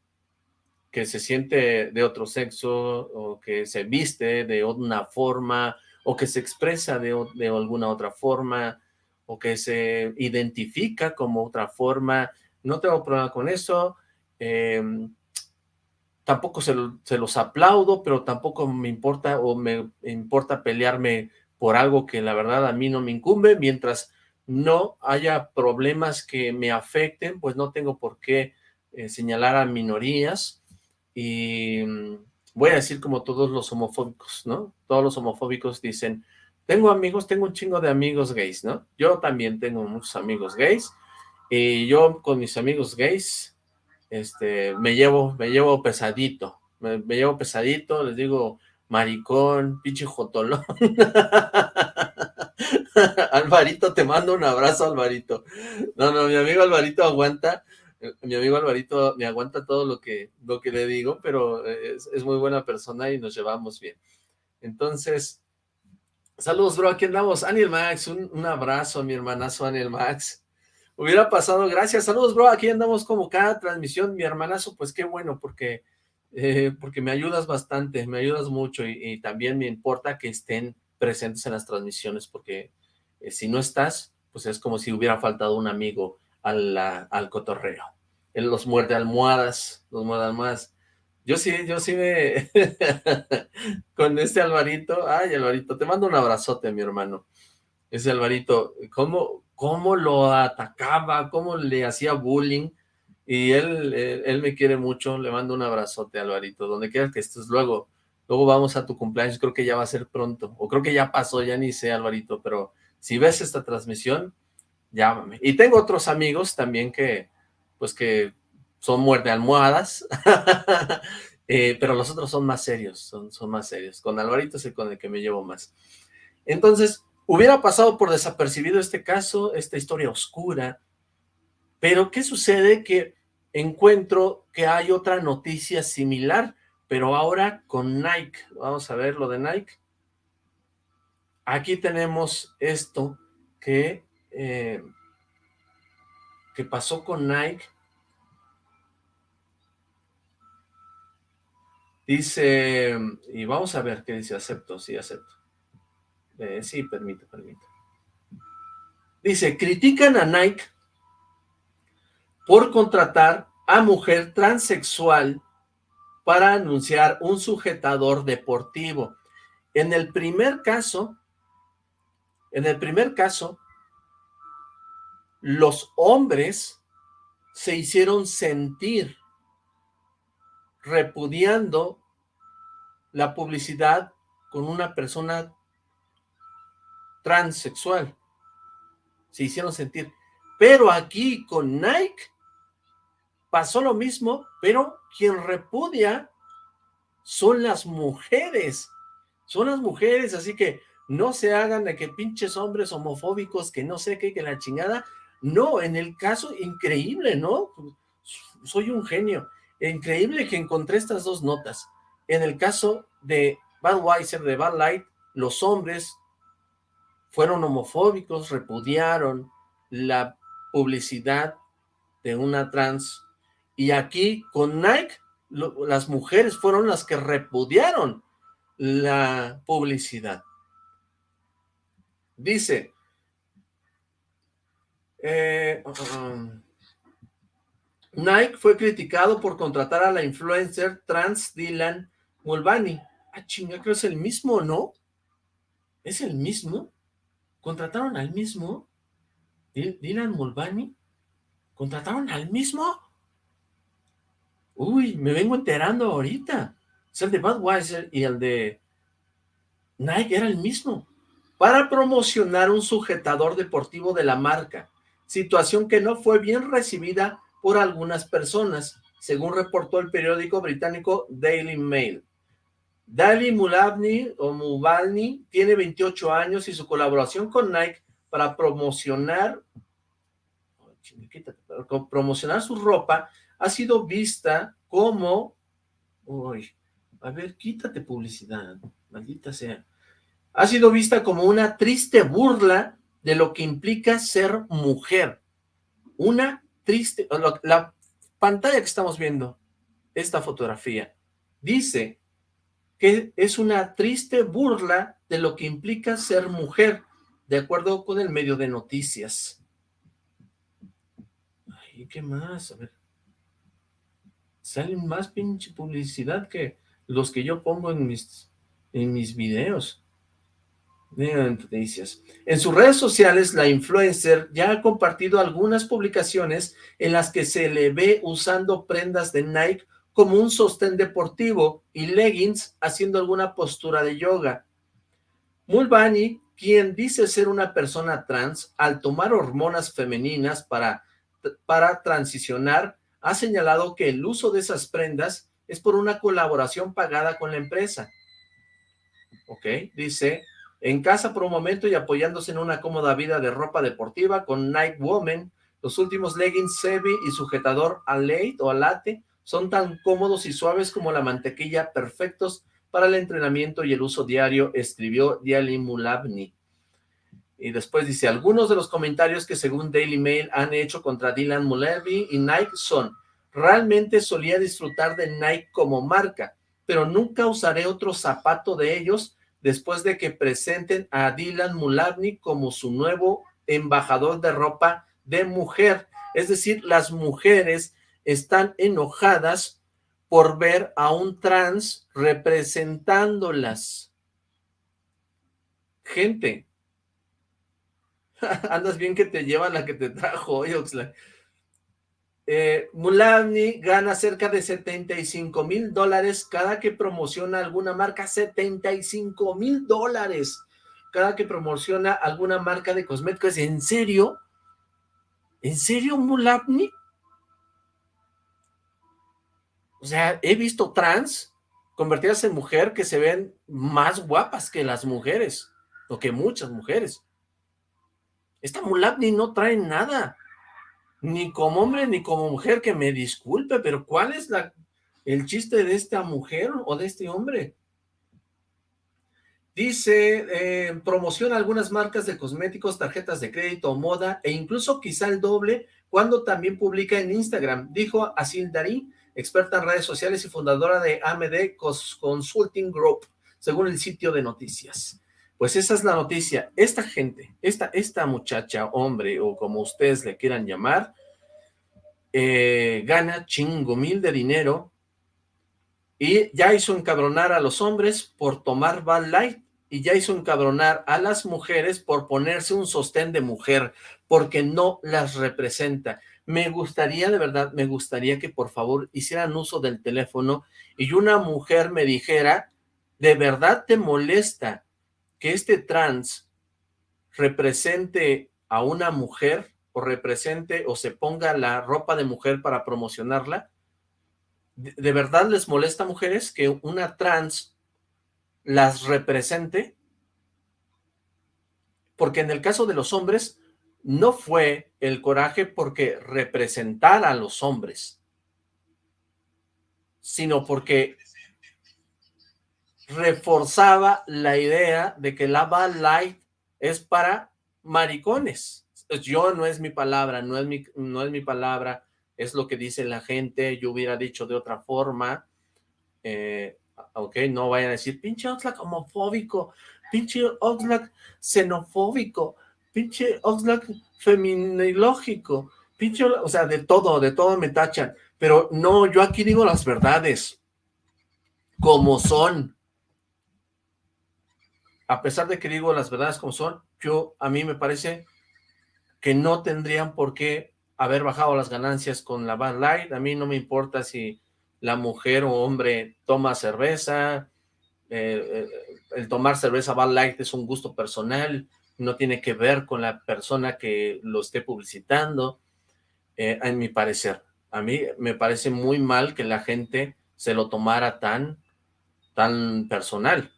que se siente de otro sexo o que se viste de una forma o que se expresa de, de alguna otra forma o que se identifica como otra forma. No tengo problema con eso. Em, tampoco se, los aplaudo, pero tampoco me importa o me importa pelearme por algo que la verdad a mí no me incumbe, mientras no haya problemas que me afecten, pues no tengo por qué eh, señalar a minorías y mm, voy a decir como todos los homofóbicos, ¿no? Todos los homofóbicos dicen, tengo amigos, tengo un chingo de amigos gays, ¿no? Yo también tengo muchos amigos gays y yo con mis amigos gays este, me llevo, me llevo pesadito, me, llevo pesadito, les digo, maricón, pinche jotolón. Alvarito, te mando un abrazo, Alvarito. No, no, mi amigo Alvarito aguanta, mi amigo Alvarito me aguanta todo lo que, lo que le digo, pero es, muy buena persona y nos llevamos bien. Entonces, saludos, bro, aquí andamos. Aniel Max, un, un abrazo a mi hermanazo Aniel Max hubiera pasado, gracias, saludos bro, aquí andamos como cada transmisión, mi hermanazo, pues qué bueno, porque, eh, porque me ayudas bastante, me ayudas mucho y, también me importa que estén presentes en las transmisiones, porque eh, si no estás, pues es como si hubiera faltado un amigo al, al cotorreo. Él los muerde almohadas, los muerde almohadas. Yo sí, yo sí me... con este Alvarito, ay Alvarito, te mando un abrazote, mi hermano. Ese Alvarito, ¿cómo, cómo lo atacaba, cómo le hacía bullying, y él, él, me quiere mucho, le mando un abrazote, Alvarito, donde quieras que estés, luego, luego vamos a tu cumpleaños, creo que ya va a ser pronto, o creo que ya pasó, ya ni sé, Alvarito, pero si ves esta transmisión, llámame. Y tengo otros amigos también que, pues que son muerte almohadas, eh, pero los otros son más serios, son, son más serios. Con Alvarito es el con el que me llevo más. Entonces, Hubiera pasado por desapercibido este caso, esta historia oscura, pero ¿qué sucede? Que encuentro que hay otra noticia similar, pero ahora con Nike. Vamos a ver lo de Nike. Aquí tenemos esto que... Eh, que pasó con Nike. Dice, y vamos a ver qué dice, acepto, sí, acepto. Eh, sí, permite, permite. Dice, critican a Nike por contratar a mujer transexual para anunciar un sujetador deportivo. En el primer caso, en el primer caso, los hombres se hicieron sentir repudiando la publicidad con una persona transexual. Se hicieron sentir. Pero aquí con Nike pasó lo mismo, pero quien repudia son las mujeres. Son las mujeres, así que no se hagan de que pinches hombres homofóbicos, que no sé qué, que la chingada. No, en el caso, increíble, ¿no? Soy un genio. Increíble que encontré estas dos notas. En el caso de Budweiser, de Bad Light, los hombres fueron homofóbicos, repudiaron la publicidad de una trans. Y aquí con Nike, las mujeres fueron las que repudiaron la publicidad. Dice, eh, um, Nike fue criticado por contratar a la influencer trans Dylan Mulvaney. Ah, chinga, creo es el mismo, ¿no? ¿Es el mismo? ¿Contrataron al mismo? ¿Dylan Mulvaney? ¿Contrataron al mismo? Uy, me vengo enterando ahorita. Es el de Budweiser y el de Nike era el mismo. Para promocionar un sujetador deportivo de la marca. Situación que no fue bien recibida por algunas personas, según reportó el periódico británico Daily Mail. Dali Mulabni o Mubalni tiene 28 años y su colaboración con Nike para promocionar promocionar su ropa ha sido vista como uy, a ver, quítate publicidad, maldita sea. Ha sido vista como una triste burla de lo que implica ser mujer. Una triste, la pantalla que estamos viendo, esta fotografía, dice que es una triste burla de lo que implica ser mujer, de acuerdo con el medio de noticias. Ay, ¿qué más? A ver. Salen más pinche publicidad que los que yo pongo en mis, en mis videos. Noticias. En sus redes sociales, la influencer ya ha compartido algunas publicaciones en las que se le ve usando prendas de Nike como un sostén deportivo y leggings haciendo alguna postura de yoga. Mulvani, quien dice ser una persona trans, al tomar hormonas femeninas para, para transicionar, ha señalado que el uso de esas prendas es por una colaboración pagada con la empresa. Ok, dice, en casa por un momento y apoyándose en una cómoda vida de ropa deportiva con Night Woman, los últimos leggings Sebi y sujetador Alate o Alate son tan cómodos y suaves como la mantequilla, perfectos para el entrenamiento y el uso diario, escribió Diali Mulabni. Y después dice, algunos de los comentarios que según Daily Mail han hecho contra Dylan Mulabni y Nike son, Realmente solía disfrutar de Nike como marca, pero nunca usaré otro zapato de ellos después de que presenten a Dylan Mulabny como su nuevo embajador de ropa de mujer. Es decir, las mujeres están enojadas por ver a un trans representándolas. Gente, andas bien que te lleva la que te trajo hoy, Oxlack. Eh, gana cerca de 75 mil dólares cada que promociona alguna marca, 75 mil dólares cada que promociona alguna marca de cosméticos. ¿En serio? ¿En serio, Mulavni? O sea, he visto trans convertidas en mujer que se ven más guapas que las mujeres, o que muchas mujeres. Esta Mulavni no trae nada ni como hombre ni como mujer, que me disculpe, pero ¿cuál es el chiste de esta mujer o de este hombre? Dice, eh, promociona algunas marcas de cosméticos, tarjetas de crédito, moda e incluso quizá el doble cuando también publica en Instagram. Dijo Asil Darí, experta en redes sociales y fundadora de AMD Consulting Group, según el sitio de noticias. Pues esa es la noticia. Esta gente, esta, esta muchacha, hombre, o como ustedes le quieran llamar, eh, gana chingo mil de dinero y ya hizo encabronar a los hombres por tomar Bad Light y ya hizo encabronar a las mujeres por ponerse un sostén de mujer, porque no las representa. Me gustaría, de verdad, me gustaría que por favor hicieran uso del teléfono y una mujer me dijera, ¿de verdad te molesta que este trans represente a una mujer o represente o se ponga la ropa de mujer para promocionarla? ¿De, verdad les molesta, mujeres, que una trans las represente? Porque en el caso de los hombres, no fue el coraje porque representara a los hombres, sino porque reforzaba la idea de que la Bad Light es para maricones. Yo no es mi palabra, no es mi, no es mi palabra, es lo que dice la gente, yo hubiera dicho de otra forma, eh, ok, no vayan a decir, pinche Oxlack homofóbico, pinche Oxlack xenofóbico, pinche Oxlack feminilógico, pinche, o sea, de todo, de todo me tachan, pero no, yo aquí digo las verdades, como son, a pesar de que digo las verdades como son, yo, a mí me parece que no tendrían por qué haber bajado las ganancias con la Bad Light. A mí no me importa si la mujer o hombre toma cerveza. Eh, eh, el tomar cerveza Bad Light es un gusto personal. No tiene que ver con la persona que lo esté publicitando. Eh, en mi parecer. A mí me parece muy mal que la gente se lo tomara tan, tan personal.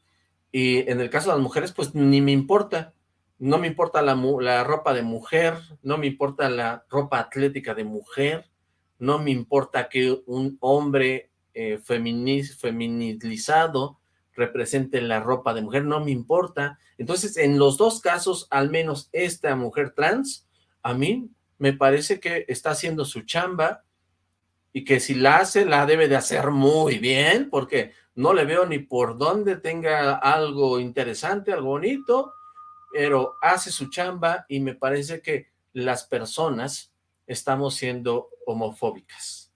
Y en el caso de las mujeres, pues ni me importa no me importa la, la, ropa de mujer, no me importa la ropa atlética de mujer, no me importa que un hombre eh, feminizado represente la ropa de mujer, no me importa. Entonces, en los dos casos, al menos esta mujer trans, a mí me parece que está haciendo su chamba y que si la hace, la debe de hacer muy bien, porque no le veo ni por dónde tenga algo interesante, algo bonito, pero hace su chamba y me parece que las personas estamos siendo homofóbicas.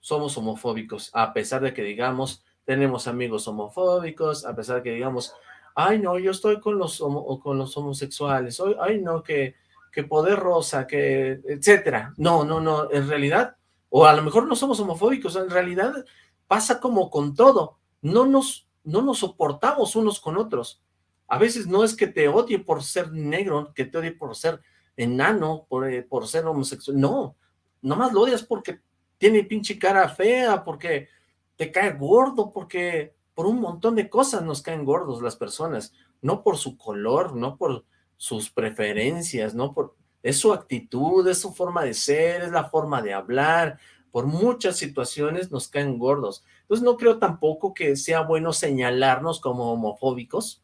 Somos homofóbicos, a pesar de que digamos, tenemos amigos homofóbicos, a pesar de que digamos, ay no, yo estoy con los, con los homosexuales, ay no, que, que poder rosa, que etcétera. No, no, no, en realidad, o a lo mejor no somos homofóbicos, en realidad pasa como con todo, no nos, no nos soportamos unos con otros. A veces no es que te odie por ser negro, que te odie por ser enano, por, eh, por ser homosexual, no, nomás lo odias porque tiene pinche cara fea, porque te cae gordo, porque por un montón de cosas nos caen gordos las personas, no por su color, no por sus preferencias, no por... Es su actitud, es su forma de ser, es la forma de hablar, por muchas situaciones nos caen gordos. Entonces no creo tampoco que sea bueno señalarnos como homofóbicos,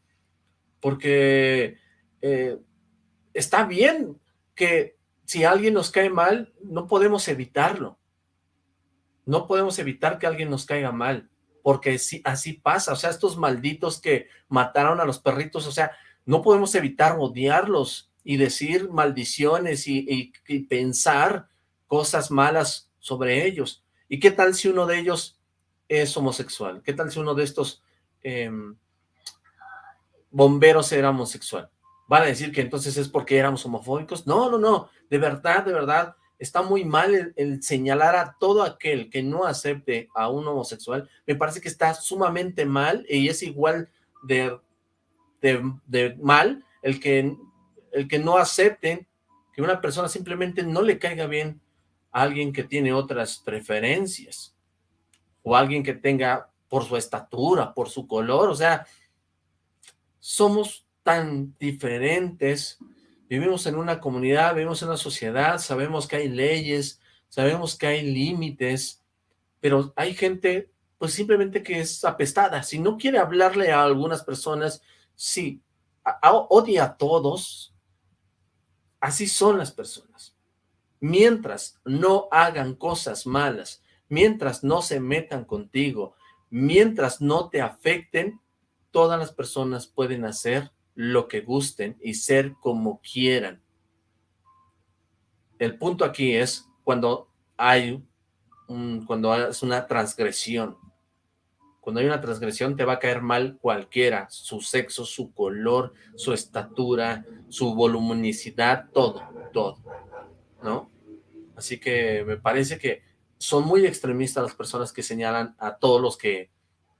porque eh, está bien que si alguien nos cae mal, no podemos evitarlo. No podemos evitar que alguien nos caiga mal, porque si, así pasa. O sea, estos malditos que mataron a los perritos, o sea, no podemos evitar odiarlos y decir maldiciones y, pensar cosas malas sobre ellos. ¿Y qué tal si uno de ellos es homosexual? ¿Qué tal si uno de estos em, bomberos era homosexual. ¿Van a decir que entonces es porque éramos homofóbicos? No, no, no, de verdad, de verdad, está muy mal el, señalar a todo aquel que no acepte a un homosexual, me parece que está sumamente mal y es igual de, de, mal el que, el que no acepten que una persona simplemente no le caiga bien alguien que tiene otras preferencias o alguien que tenga por su estatura, por su color, o sea, somos tan diferentes, vivimos en una comunidad, vivimos en una sociedad, sabemos que hay leyes, sabemos que hay límites, pero hay gente pues simplemente que es apestada, si no quiere hablarle a algunas personas, sí, odia a todos, así son las personas. Mientras no hagan cosas malas, mientras no se metan contigo, mientras no te afecten, todas las personas pueden hacer lo que gusten y ser como quieran. El punto aquí es cuando hay cuando es una transgresión. Cuando hay una transgresión te va a caer mal cualquiera, su sexo, su color, su estatura, su voluminosidad, todo, todo, ¿no? Así que me parece que son muy extremistas las personas que señalan a todos los que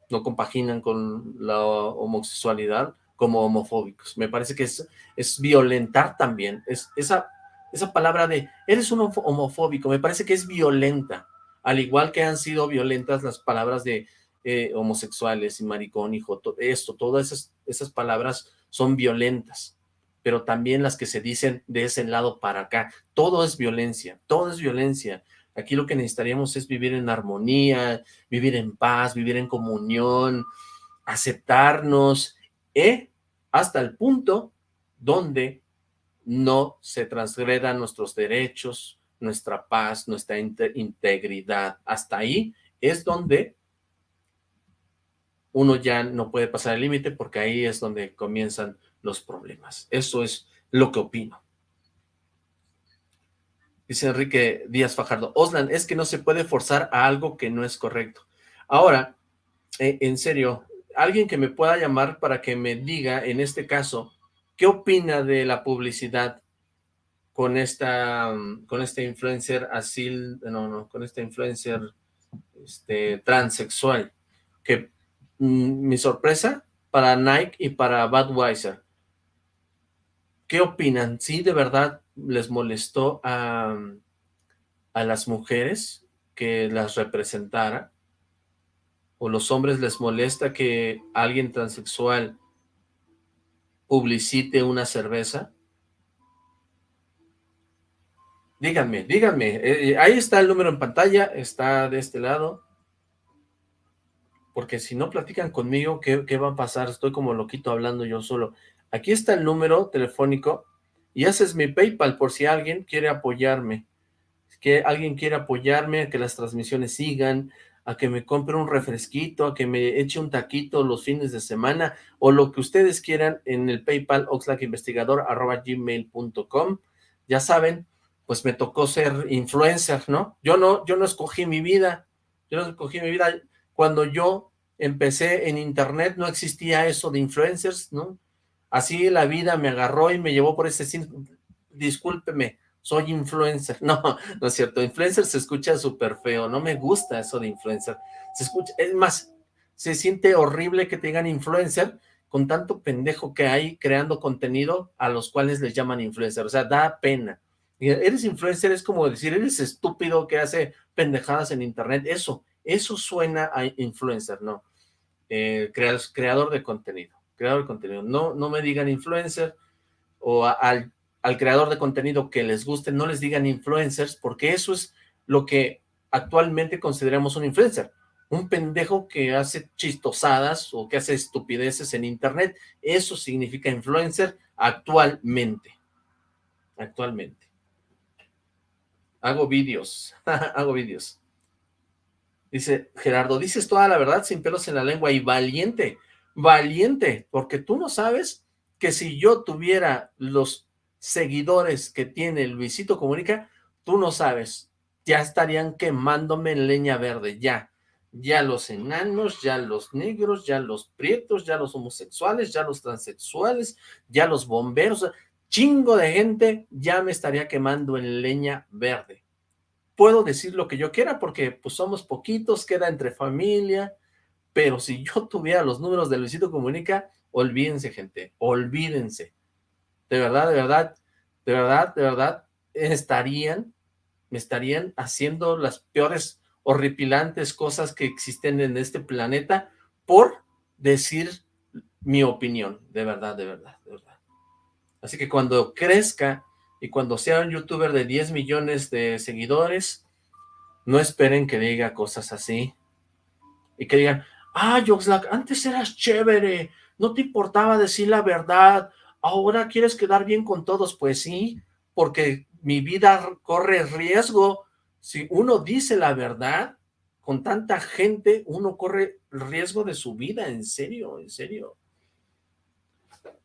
no compaginan con la homosexualidad como homofóbicos. Me parece que es, violentar también. Es, esa, esa palabra de, eres un homofóbico, me parece que es violenta. Al igual que han sido violentas las palabras de eh, homosexuales y maricón, hijo, esto, todas esas, esas palabras son violentas pero también las que se dicen de ese lado para acá. Todo es violencia, todo es violencia. Aquí lo que necesitaríamos es vivir en armonía, vivir en paz, vivir en comunión, aceptarnos, ¿eh? hasta el punto donde no se transgredan nuestros derechos, nuestra paz, nuestra integridad. Hasta ahí es donde uno ya no puede pasar el límite porque ahí es donde comienzan los problemas. Eso es lo que opino. Dice Enrique Díaz Fajardo, Oslan, es que no se puede forzar a algo que no es correcto. Ahora, eh, en serio, alguien que me pueda llamar para que me diga, en este caso, ¿qué opina de la publicidad con esta, con este influencer así, no, no, con este influencer este, transexual? Que mm, mi sorpresa para Nike y para Budweiser ¿Qué opinan? ¿Sí de verdad les molestó a, a las mujeres que las representara? ¿O los hombres les molesta que alguien transexual publicite una cerveza? Díganme, díganme. Eh, eh, ahí está el número en pantalla, está de este lado. Porque si no platican conmigo, ¿qué, ¿qué, va a pasar? Estoy como loquito hablando yo solo. Aquí está el número telefónico y ese es mi PayPal por si alguien quiere apoyarme. Que alguien quiere apoyarme a que las transmisiones sigan, a que me compre un refresquito, a que me eche un taquito los fines de semana, o lo que ustedes quieran en el PayPal oxlackinvestigador.gmail.com. Ya saben, pues me tocó ser influencer, ¿no? Yo no, yo no escogí mi vida, yo no escogí mi vida. Cuando yo empecé en internet no existía eso de influencers, ¿no? Así la vida me agarró y me llevó por ese... Discúlpeme, soy influencer. No, no es cierto. Influencer se escucha súper feo. No me gusta eso de influencer. Se escucha, es más, se siente horrible que te digan influencer con tanto pendejo que hay creando contenido a los cuales les llaman influencer. O sea, da pena. Eres influencer es como decir, eres estúpido que hace pendejadas en internet. Eso, eso suena a influencer, ¿no? Eh, creador de contenido creador de contenido. No, no me digan influencer o al, al creador de contenido que les guste, no les digan influencers, porque eso es lo que actualmente consideramos un influencer. Un pendejo que hace chistosadas o que hace estupideces en internet. Eso significa influencer actualmente. Actualmente. Hago vídeos. Hago vídeos. Dice Gerardo, dices toda la verdad sin pelos en la lengua y valiente valiente, porque tú no sabes que si yo tuviera los seguidores que tiene Luisito Comunica, tú no sabes, ya estarían quemándome en leña verde, ya, ya los enanos, ya los negros, ya los prietos, ya los homosexuales, ya los transexuales, ya los bomberos, chingo de gente ya me estaría quemando en leña verde. Puedo decir lo que yo quiera porque pues somos poquitos, queda entre familia, pero si yo tuviera los números de Luisito Comunica, olvídense, gente, olvídense. De verdad, de verdad, de verdad, de verdad, estarían, me estarían haciendo las peores, horripilantes cosas que existen en este planeta por decir mi opinión, de verdad, de verdad, de verdad. Así que cuando crezca y cuando sea un youtuber de 10 millones de seguidores, no esperen que diga cosas así y que digan, ah, antes eras chévere, no te importaba decir la verdad, ahora quieres quedar bien con todos, pues sí, porque mi vida corre riesgo. Si uno dice la verdad, con tanta gente, uno corre riesgo de su vida, en serio, en serio.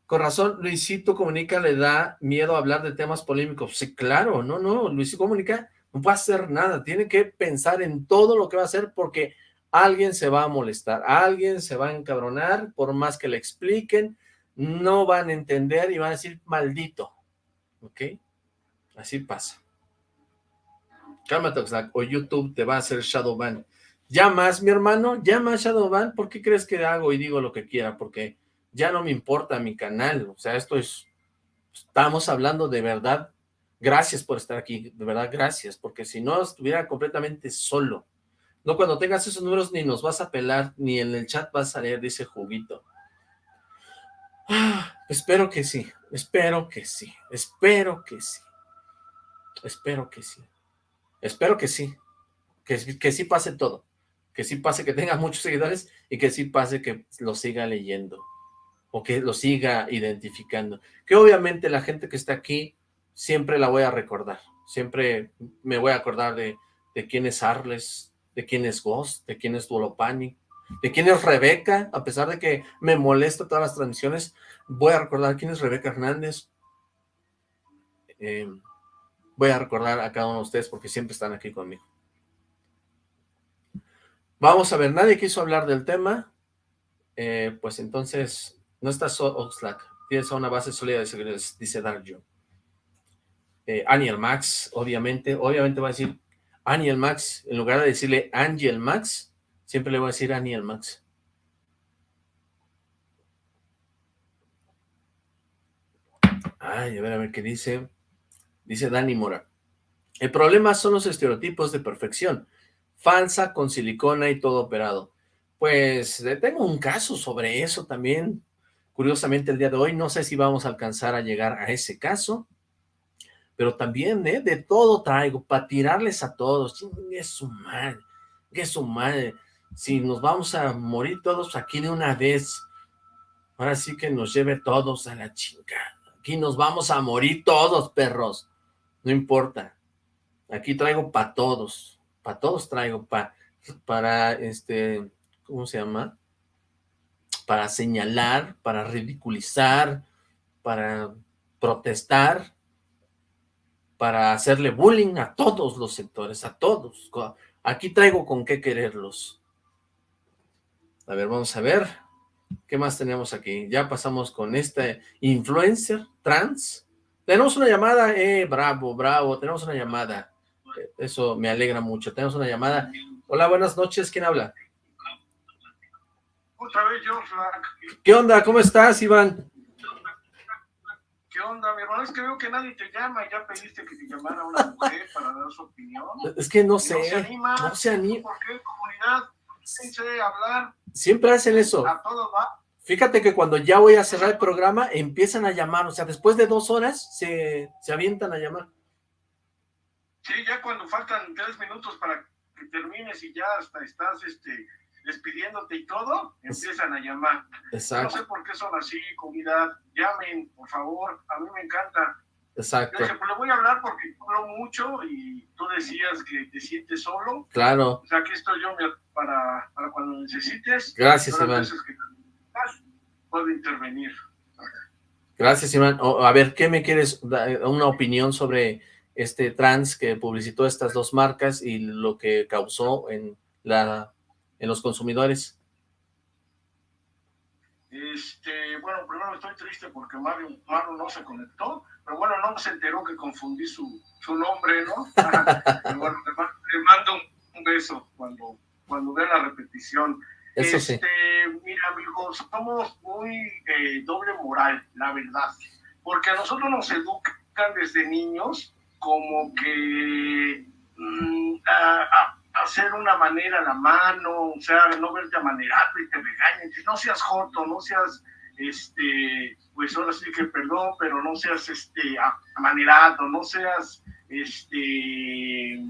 Con razón, Luisito Comunica le da miedo hablar de temas polémicos. Sí, claro, no, no, Luisito Comunica no va a hacer nada, tiene que pensar en todo lo que va a hacer porque alguien se va a molestar, alguien se va a encabronar, por más que le expliquen, no van a entender y van a decir maldito, ¿ok? Así pasa. Cálmate, o YouTube te va a hacer Shadowban. ¿Ya más, mi hermano? ¿Ya más Shadowban? ¿Por qué crees que hago y digo lo que quiera? Porque ya no me importa mi canal, o sea, esto es, estamos hablando de verdad, gracias por estar aquí, de verdad, gracias, porque si no estuviera completamente solo, no cuando tengas esos números ni nos vas a pelar, ni en el chat vas a leer, dice Juguito. Ah, espero que sí, espero que sí, espero que sí, espero que sí, espero que sí, que, que sí pase todo, que sí pase que tenga muchos seguidores y que sí pase que lo siga leyendo o que lo siga identificando. Que obviamente la gente que está aquí siempre la voy a recordar, siempre me voy a acordar de, de quién es Arles, de quién es Ghost, de quién es Duolopani, de quién es Rebeca, a pesar de que me molesta todas las transmisiones, voy a recordar quién es Rebeca Hernández, eh, voy a recordar a cada uno de ustedes porque siempre están aquí conmigo. Vamos a ver, nadie quiso hablar del tema, eh, pues entonces no estás Oxlack, tienes una base sólida de seguridad, dice Darjo. Eh, Aniel Max, obviamente, obviamente va a decir Aniel Max, en lugar de decirle Angel Max, siempre le voy a decir Aniel Max. Ay, a ver, a ver qué dice. Dice Dani Mora. El problema son los estereotipos de perfección. Falsa, con silicona y todo operado. Pues tengo un caso sobre eso también. Curiosamente el día de hoy no sé si vamos a alcanzar a llegar a ese caso, pero también ¿eh? de todo traigo para tirarles a todos. Es su madre, que su madre. Si nos vamos a morir todos aquí de una vez, ahora sí que nos lleve todos a la chingada. Aquí nos vamos a morir todos, perros. No importa. Aquí traigo para todos. Para todos traigo. Para, para este, ¿cómo se llama? para señalar, para ridiculizar, para protestar, para hacerle bullying a todos los sectores, a todos. Aquí traigo con qué quererlos. A ver, vamos a ver. ¿Qué más tenemos aquí? Ya pasamos con este influencer trans. Tenemos una llamada, eh, bravo, bravo, tenemos una llamada. Eso me alegra mucho. Tenemos una llamada. Hola, buenas noches, ¿quién habla? Otra vez yo, ¿Qué onda? ¿Cómo estás, Iván? ¿Qué onda, mi hermano? Es que veo que nadie te llama y ya pediste que te llamara una mujer para dar su opinión. Es que no sé. No se anima. No se anima. ¿Por qué, comunidad? Sé hablar. Siempre hacen eso. A todo va. Fíjate que cuando ya voy a cerrar el programa, empiezan a llamar. O sea, después de dos horas, se, se avientan a llamar. Sí, ya cuando faltan tres minutos para que termines y ya hasta estás, este despidiéndote y todo, empiezan a llamar. Exacto. No sé por qué son así, comunidad. Llamen, por favor. A mí me encanta. Exacto. Yo le voy a hablar porque hablo mucho y tú decías que te sientes solo. Claro. O sea, aquí estoy yo para, para cuando necesites. Gracias, Iván. puedo intervenir. Gracias, Iván. a ver, ¿qué me quieres dar una opinión sobre este trans que publicitó estas dos marcas y lo que causó en la en los consumidores? Este, bueno, primero estoy triste porque Mario, Mario no se conectó, pero bueno, no se enteró que confundí su, su nombre, ¿no? bueno, le, mando un, beso cuando, cuando vea la repetición. Eso este, Mira, amigos, somos muy eh, doble moral, la verdad, porque a nosotros nos educan desde niños como que mm, hacer una manera a la mano, o sea, no verte amanerado y te regañen, no seas joto, no seas, este, pues ahora sí que perdón, pero no seas, este, amanerado, no seas, este,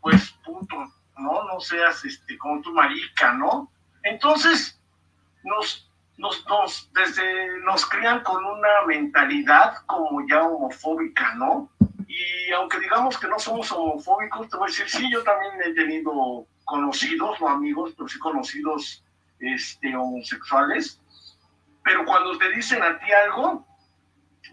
pues puto, ¿no? No seas, este, como tu marica, ¿no? Entonces, nos, nos, nos, desde, nos crean con una mentalidad como ya homofóbica, ¿no? Y aunque digamos que no somos homofóbicos, te voy a decir, sí, yo también he tenido conocidos, no amigos, pero sí conocidos este, homosexuales. Pero cuando te dicen a ti algo,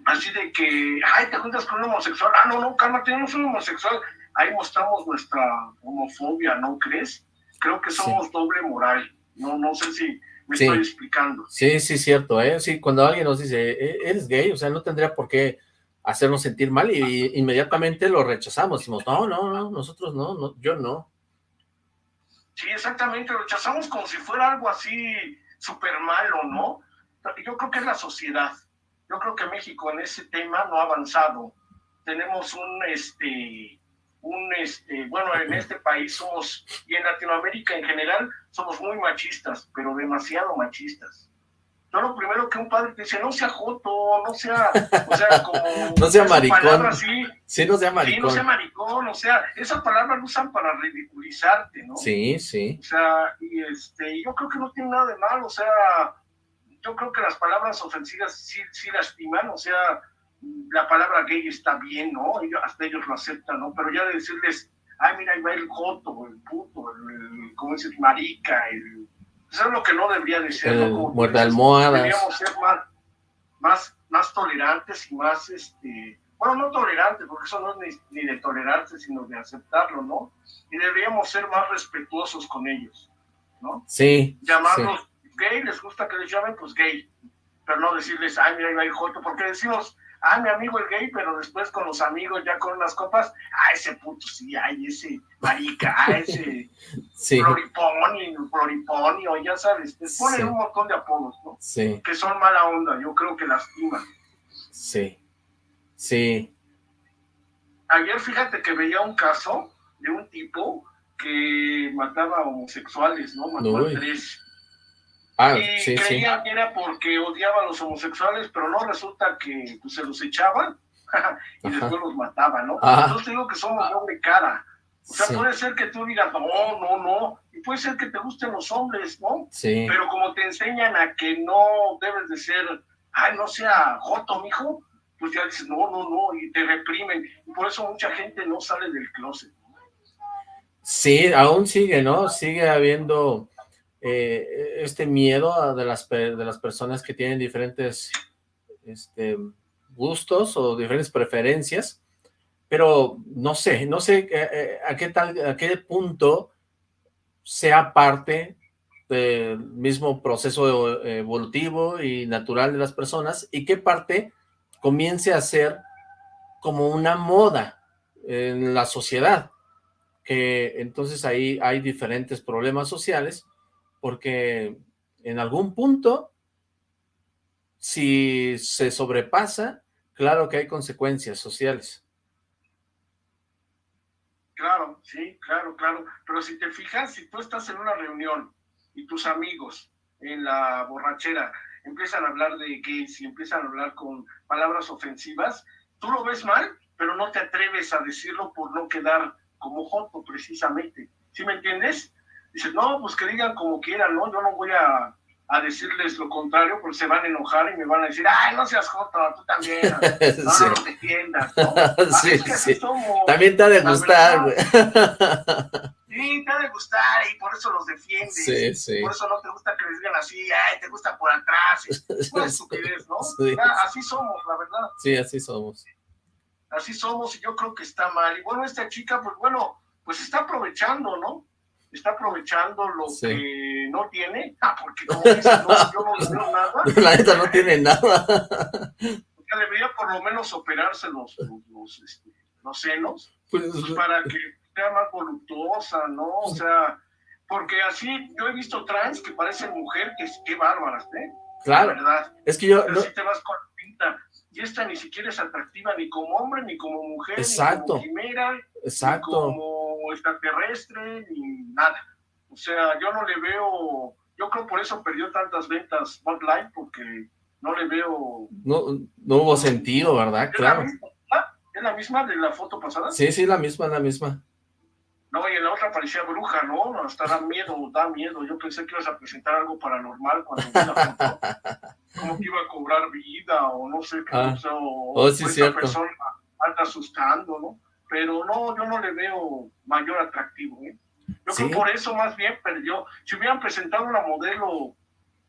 así de que, ay, te juntas con un homosexual, ah, no, no, cálmate, no soy homosexual, ahí mostramos nuestra homofobia, ¿no crees? Creo que somos doble moral, no, no sé si me estoy explicando. Sí, sí, cierto, ¿eh? Sí, cuando alguien nos dice, e, eres gay, o sea, no tendría por qué hacernos sentir mal y, inmediatamente lo rechazamos, decimos, no, no, no, nosotros no, no, yo no. Sí, exactamente, lo rechazamos como si fuera algo así súper malo, ¿no? Yo creo que es la sociedad, yo creo que México en ese tema no ha avanzado. Tenemos un, este, un, este, bueno, en este país somos, y en Latinoamérica en general, somos muy machistas, pero demasiado machistas. Yo lo primero que un padre te dice, no sea joto, no sea, o sea, como... no sea maricón. Así, sí, no sea maricón. Sí, no sea maricón, o sea, esa palabra la usan para ridiculizarte, ¿no? Sí, sí. O sea, y este, yo creo que no tiene nada de malo, o sea, yo creo que las palabras ofensivas sí, sí lastiman, o sea, la palabra gay está bien, ¿no? Ellos, hasta ellos lo aceptan, ¿no? Pero ya de decirles, ay, mira, ahí va el joto, el puto, el, ¿cómo decir? Marica, el... Eso es lo que no debería de ser, el ¿no? Muerde almohadas. Deberíamos ser más, más, más tolerantes y más, este... Bueno, no tolerantes, porque eso no es ni, de tolerarse, sino de aceptarlo, ¿no? Y deberíamos ser más respetuosos con ellos, ¿no? Sí. Llamarlos gay, les gusta que les llamen, pues gay. Pero no decirles, ay, mira, ahí va el joto, porque decimos, ah, mi amigo el gay, pero después con los amigos ya con unas copas, ah, ese puto sí, ay, ese marica, ah, ese sí. floriponi, floriponi, o ya sabes, les ponen un montón de apodos, ¿no? Sí. Que son mala onda, yo creo que lastiman. Sí, sí. Ayer fíjate que veía un caso de un tipo que mataba homosexuales, ¿no? Mató a tres. Ah, y sí, creían que era porque odiaba a los homosexuales, pero no resulta que pues, se los echaban y después los mataban, ¿no? Entonces digo que somos doble cara. O sea, puede ser que tú digas, no, no, no, y puede ser que te gusten los hombres, ¿no? Sí. Pero como te enseñan a que no debes de ser, ay, no sea joto, mijo, pues ya dices, no, no, no, y te reprimen. Y por eso mucha gente no sale del closet. Sí, aún sigue, ¿no? Sigue habiendo eh, este miedo de las, de las personas que tienen diferentes este, gustos o diferentes preferencias, pero no sé, no sé eh, eh, a qué tal, a qué punto sea parte del mismo proceso evolutivo y natural de las personas y qué parte comience a ser como una moda en la sociedad, que entonces ahí hay diferentes problemas sociales porque en algún punto, si se sobrepasa, claro que hay consecuencias sociales. Claro, sí, claro, claro. Pero si te fijas, si tú estás en una reunión y tus amigos en la borrachera empiezan a hablar de gays y empiezan a hablar con palabras ofensivas, tú lo ves mal, pero no te atreves a decirlo por no quedar como joto precisamente. ¿Sí me entiendes? Dices, no, pues que digan como quieran, ¿no? Yo no voy a, a, decirles lo contrario porque se van a enojar y me van a decir, ay, no seas joto, tú también, no, sí. no, defiendas, ¿no? sí, sí. Somos, también te ha de gustar, güey. Sí, te ha de gustar y por eso los defiendes. Sí, sí. Por eso no te gusta que les digan así, ay, te gusta por atrás. Es una estupidez, ¿no? Sí. así somos, la verdad. Sí, así somos. Así somos y yo creo que está mal. Y bueno, esta chica, pues bueno, pues está aprovechando, ¿no? Está aprovechando lo que no tiene, porque como dice, no, yo no veo nada. La neta no tiene nada. O debería por lo menos operarse los, los, este, los senos, pues, pues, para que sea más voluptuosa, ¿no? O sea, porque así yo he visto trans que parecen mujer, que qué bárbaras, ¿eh? Claro, verdad. es que yo... Pero si te vas con pinta, y esta ni siquiera es atractiva ni como hombre, ni como mujer, Exacto. ni como quimera, Exacto. ni como extraterrestre, ni nada. O sea, yo no le veo, yo creo por eso perdió tantas ventas Spotlight, porque no le veo... No, no hubo sentido, ¿verdad? claro. ¿Es la misma de la foto pasada? Sí, sí, la misma, la misma. No, y en la otra parecía bruja, ¿no? Hasta da miedo, da miedo. Yo pensé que ibas a presentar algo paranormal cuando vi la foto. Como que iba a cobrar vida o no sé qué. Ah. O, oh, sí, o cierto. persona anda asustando, ¿no? Pero no, yo no le veo mayor atractivo, ¿eh? Yo creo por eso más bien perdió. Si hubieran presentado una modelo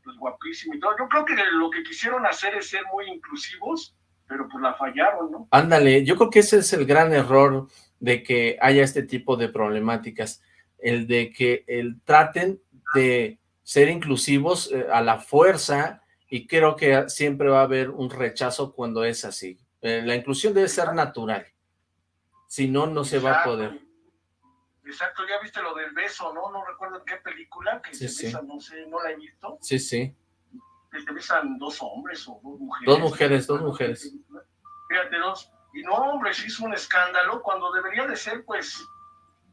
pues guapísima y todo, yo creo que lo que quisieron hacer es ser muy inclusivos, pero pues la fallaron, ¿no? Ándale, yo creo que ese es el gran error de que haya este tipo de problemáticas, el de que el, traten de ser inclusivos eh, a la fuerza y creo que siempre va a haber un rechazo cuando es así. Eh, la inclusión debe ser natural, si no, no se va a poder. Exacto, ya viste lo del beso, ¿no? No recuerdo en qué película, que se besan, no sé, no la he visto. Sí, sí. Que se besan dos hombres o dos mujeres. Dos mujeres, dos mujeres. Fíjate, dos. Y no, hombre, se hizo un escándalo cuando debería de ser, pues,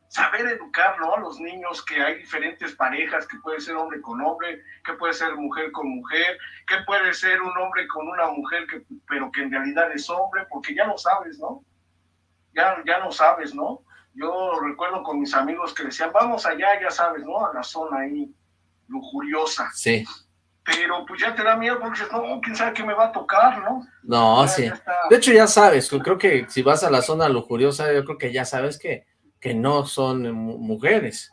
saber educar, ¿no? A los niños que hay diferentes parejas, que puede ser hombre con hombre, que puede ser mujer con mujer, que puede ser un hombre con una mujer, que, pero que en realidad es hombre, porque ya lo sabes, ¿no? Ya, ya lo sabes, ¿no? Yo recuerdo con mis amigos que decían, vamos allá, ya sabes, ¿no? A la zona ahí lujuriosa. Sí. Pero pues ya te da miedo porque dices, no, quién sabe qué me va a tocar, ¿no? No, sí. De hecho ya sabes, creo que si vas a la zona lujuriosa, yo creo que ya sabes que, que no son mujeres.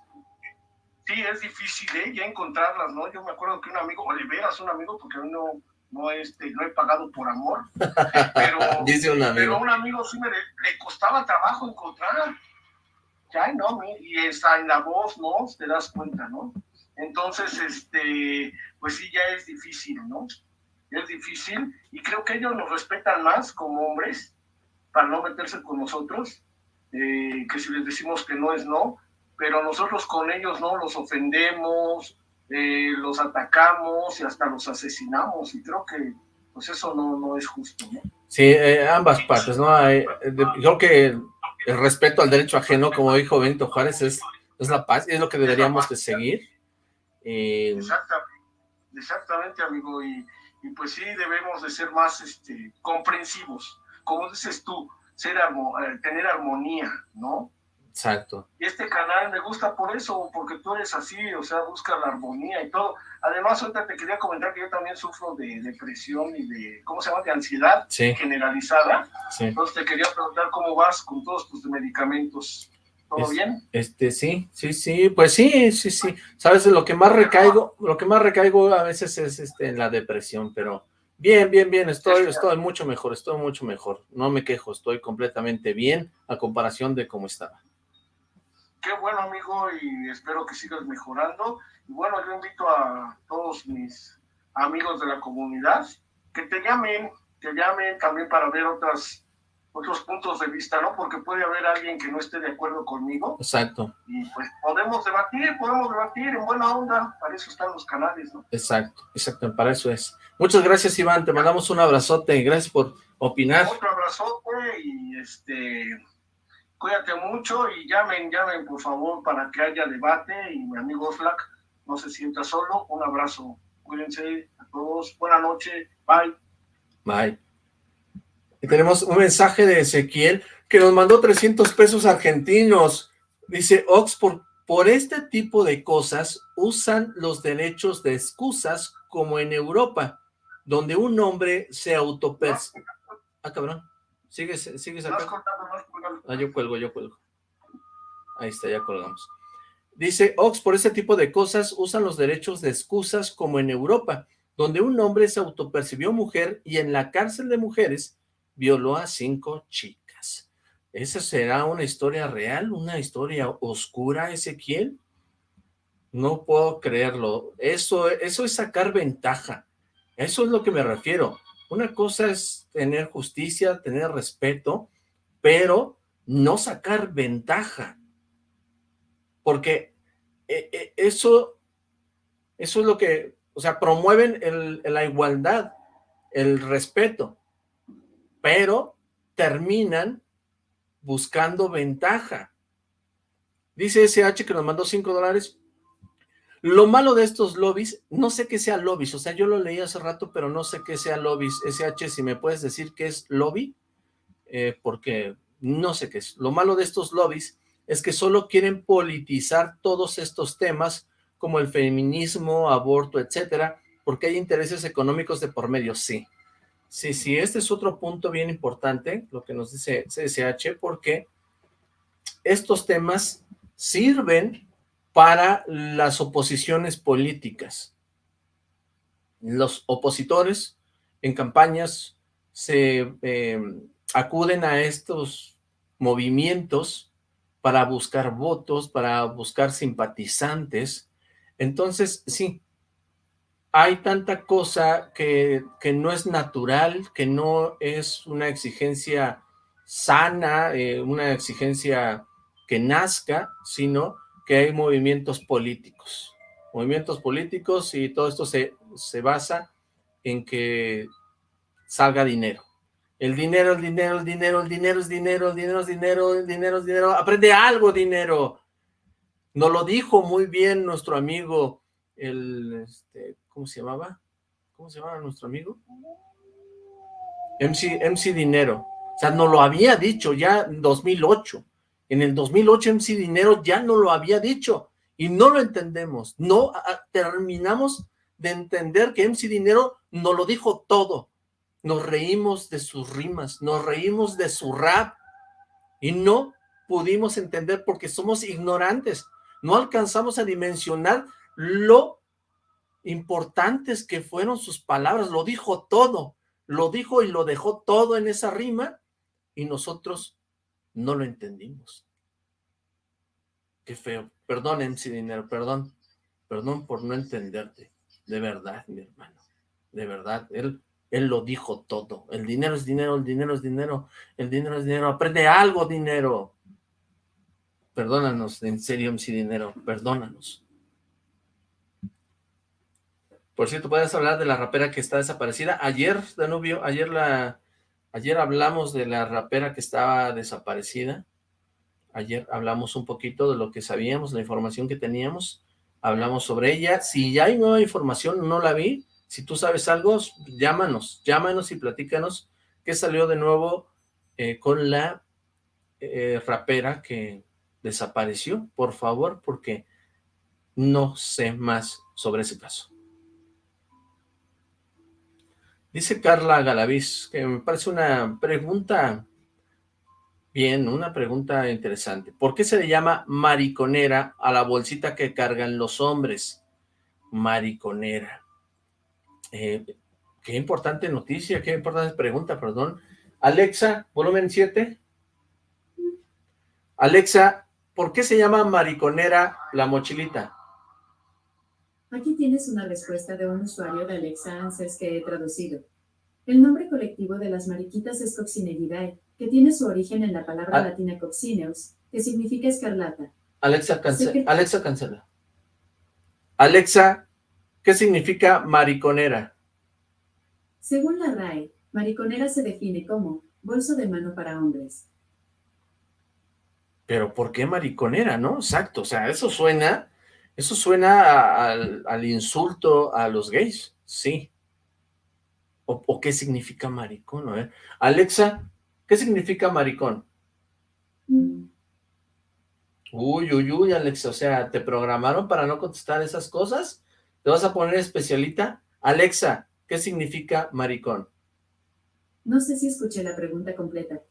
Sí, es difícil, ¿eh? Ya encontrarlas, ¿no? Yo me acuerdo que un amigo, o de veras un amigo, porque a mí no, no, este, no he pagado por amor, pero, Dice un amigo. pero un amigo sí me le costaba trabajo encontrar ya, ¿no? Y está en la voz, ¿no? Te das cuenta, ¿no? Entonces, este, pues sí, ya es difícil, ¿no? Es difícil y creo que ellos nos respetan más como hombres para no meterse con nosotros, eh, que si les decimos que no es no, pero nosotros con ellos no los ofendemos, eh, los atacamos y hasta los asesinamos y creo que pues eso no, no es justo, ¿no? Sí, eh, ambas partes, ¿no? creo que el respeto al derecho ajeno, como dijo Benito Juárez, es, es la paz, es lo que deberíamos de seguir. Eh, exactamente, amigo, y, pues sí debemos de ser más este, comprensivos, como dices tú, ser eh, tener armonía, ¿no? Exacto. Y este canal me gusta por eso, porque tú eres así, o sea, busca la armonía y todo. Además, ahorita te quería comentar que yo también sufro de depresión y de, ¿cómo se llama?, de ansiedad generalizada. Entonces te quería preguntar cómo vas con todos tus medicamentos. ¿Todo bien? Este, sí, sí, sí, pues sí, sí, sí. Sabes, lo que más recaigo, lo que más recaigo a veces es este, en la depresión, pero bien, bien, bien, estoy, estoy mucho mejor, estoy mucho mejor. No me quejo, estoy completamente bien a comparación de cómo estaba qué bueno amigo y espero que sigas mejorando. Y bueno, yo invito a todos mis amigos de la comunidad que te llamen, que llamen también para ver otras otros puntos de vista, ¿no? Porque puede haber alguien que no esté de acuerdo conmigo. Exacto. Y pues podemos debatir, podemos debatir en buena onda, para eso están los canales, ¿no? Exacto, exacto, para eso es. Muchas gracias, Iván, te mandamos un abrazote, gracias por opinar. Otro abrazote y este Cuídate mucho y llamen, llamen por favor para que haya debate y mi amigo Flack no se sienta solo. Un abrazo. Cuídense a todos. Buenas noches. Bye. Bye. Y tenemos un mensaje de Ezequiel que nos mandó 300 pesos argentinos. Dice, Oxford, por este tipo de cosas usan los derechos de excusas como en Europa, donde un hombre se autopercibe. Ah, cabrón. ¿Sigues, sigues acá? Ah, yo cuelgo, yo cuelgo. Ahí está, ya colgamos. Dice, Ox, por ese tipo de cosas usan los derechos de excusas como en Europa, donde un hombre se autopercibió mujer y en la cárcel de mujeres violó a cinco chicas. ¿Esa será una historia real? ¿Una historia oscura, Ezequiel? No puedo creerlo. Eso, eso es sacar ventaja. Eso es lo que me refiero. Una cosa es tener justicia, tener respeto, pero no sacar ventaja. Porque eh, eh, eso, eso es lo que, o sea, promueven la igualdad, el respeto, pero terminan buscando ventaja. Dice SH que nos mandó 5 dólares, lo malo de estos lobbies, no sé qué sea lobbies, o sea, yo lo leí hace rato, pero no sé qué sea lobbies. SH, si me puedes decir qué es lobby, eh, porque no sé qué es. Lo malo de estos lobbies es que solo quieren politizar todos estos temas, como el feminismo, aborto, etcétera, porque hay intereses económicos de por medio, sí. Sí, sí, este es otro punto bien importante, lo que nos dice CSH, porque estos temas sirven para las oposiciones políticas. Los opositores en campañas se eh, acuden a estos movimientos para buscar votos, para buscar simpatizantes. Entonces, sí, hay tanta cosa que, que, no es natural, que no es una exigencia sana, eh, una exigencia que nazca, sino que hay movimientos políticos. Movimientos políticos y todo esto se, se basa en que salga dinero. El dinero, el dinero, el dinero, el dinero es dinero, el dinero es dinero, el dinero es dinero. Aprende algo, dinero. Nos lo dijo muy bien nuestro amigo, el, este, ¿cómo se llamaba? ¿Cómo se llamaba nuestro amigo? MC, MC Dinero. O sea, no lo había dicho ya en 2008. En el 2008 MC Dinero ya no lo había dicho y no lo entendemos. No terminamos de entender que MC Dinero no lo dijo todo. Nos reímos de sus rimas, nos reímos de su rap y no pudimos entender porque somos ignorantes. No alcanzamos a dimensionar lo importantes que fueron sus palabras, lo dijo todo, lo dijo y lo dejó todo en esa rima, y nosotros no lo entendimos. Qué feo. Perdón, MC Dinero, perdón. Perdón por no entenderte. De verdad, mi hermano. De verdad. Él, él lo dijo todo. El dinero es dinero, el dinero es dinero, el dinero es dinero. Aprende algo, dinero. Perdónanos, en serio, MC Dinero. Perdónanos. Por cierto, ¿puedes hablar de la rapera que está desaparecida? Ayer, Danubio, ayer la... Ayer hablamos de la rapera que estaba desaparecida. Ayer hablamos un poquito de lo que sabíamos, la información que teníamos. Hablamos sobre ella. Si ya hay nueva información, no la vi. Si tú sabes algo, llámanos. Llámanos y platícanos qué salió de nuevo eh, con la eh, rapera que desapareció. Por favor, porque no sé más sobre ese caso. Dice Carla Galaviz, que me parece una pregunta bien, una pregunta interesante. ¿Por qué se le llama mariconera a la bolsita que cargan los hombres? Mariconera. Eh, qué importante noticia, qué importante pregunta, perdón. Alexa, volumen 7. Alexa, ¿por qué se llama mariconera la mochilita? Aquí tienes una respuesta de un usuario de Alexa Answers que he traducido. El nombre colectivo de las mariquitas es Coccinellidae, que tiene su origen en la palabra ah. latina coccineus, que significa escarlata. Alexa, Alexa, cancela. Alexa, ¿qué significa mariconera? Según la RAE, mariconera se define como bolso de mano para hombres. Pero ¿por qué mariconera, no? Exacto, o sea, eso suena eso suena al, insulto a los gays, sí. O, qué significa maricón? A ver. Alexa, ¿qué significa maricón? Mm. Uy, uy, uy, Alexa, o sea, ¿te programaron para no contestar esas cosas? ¿Te vas a poner especialita? Alexa, ¿qué significa maricón? No sé si escuché la pregunta completa.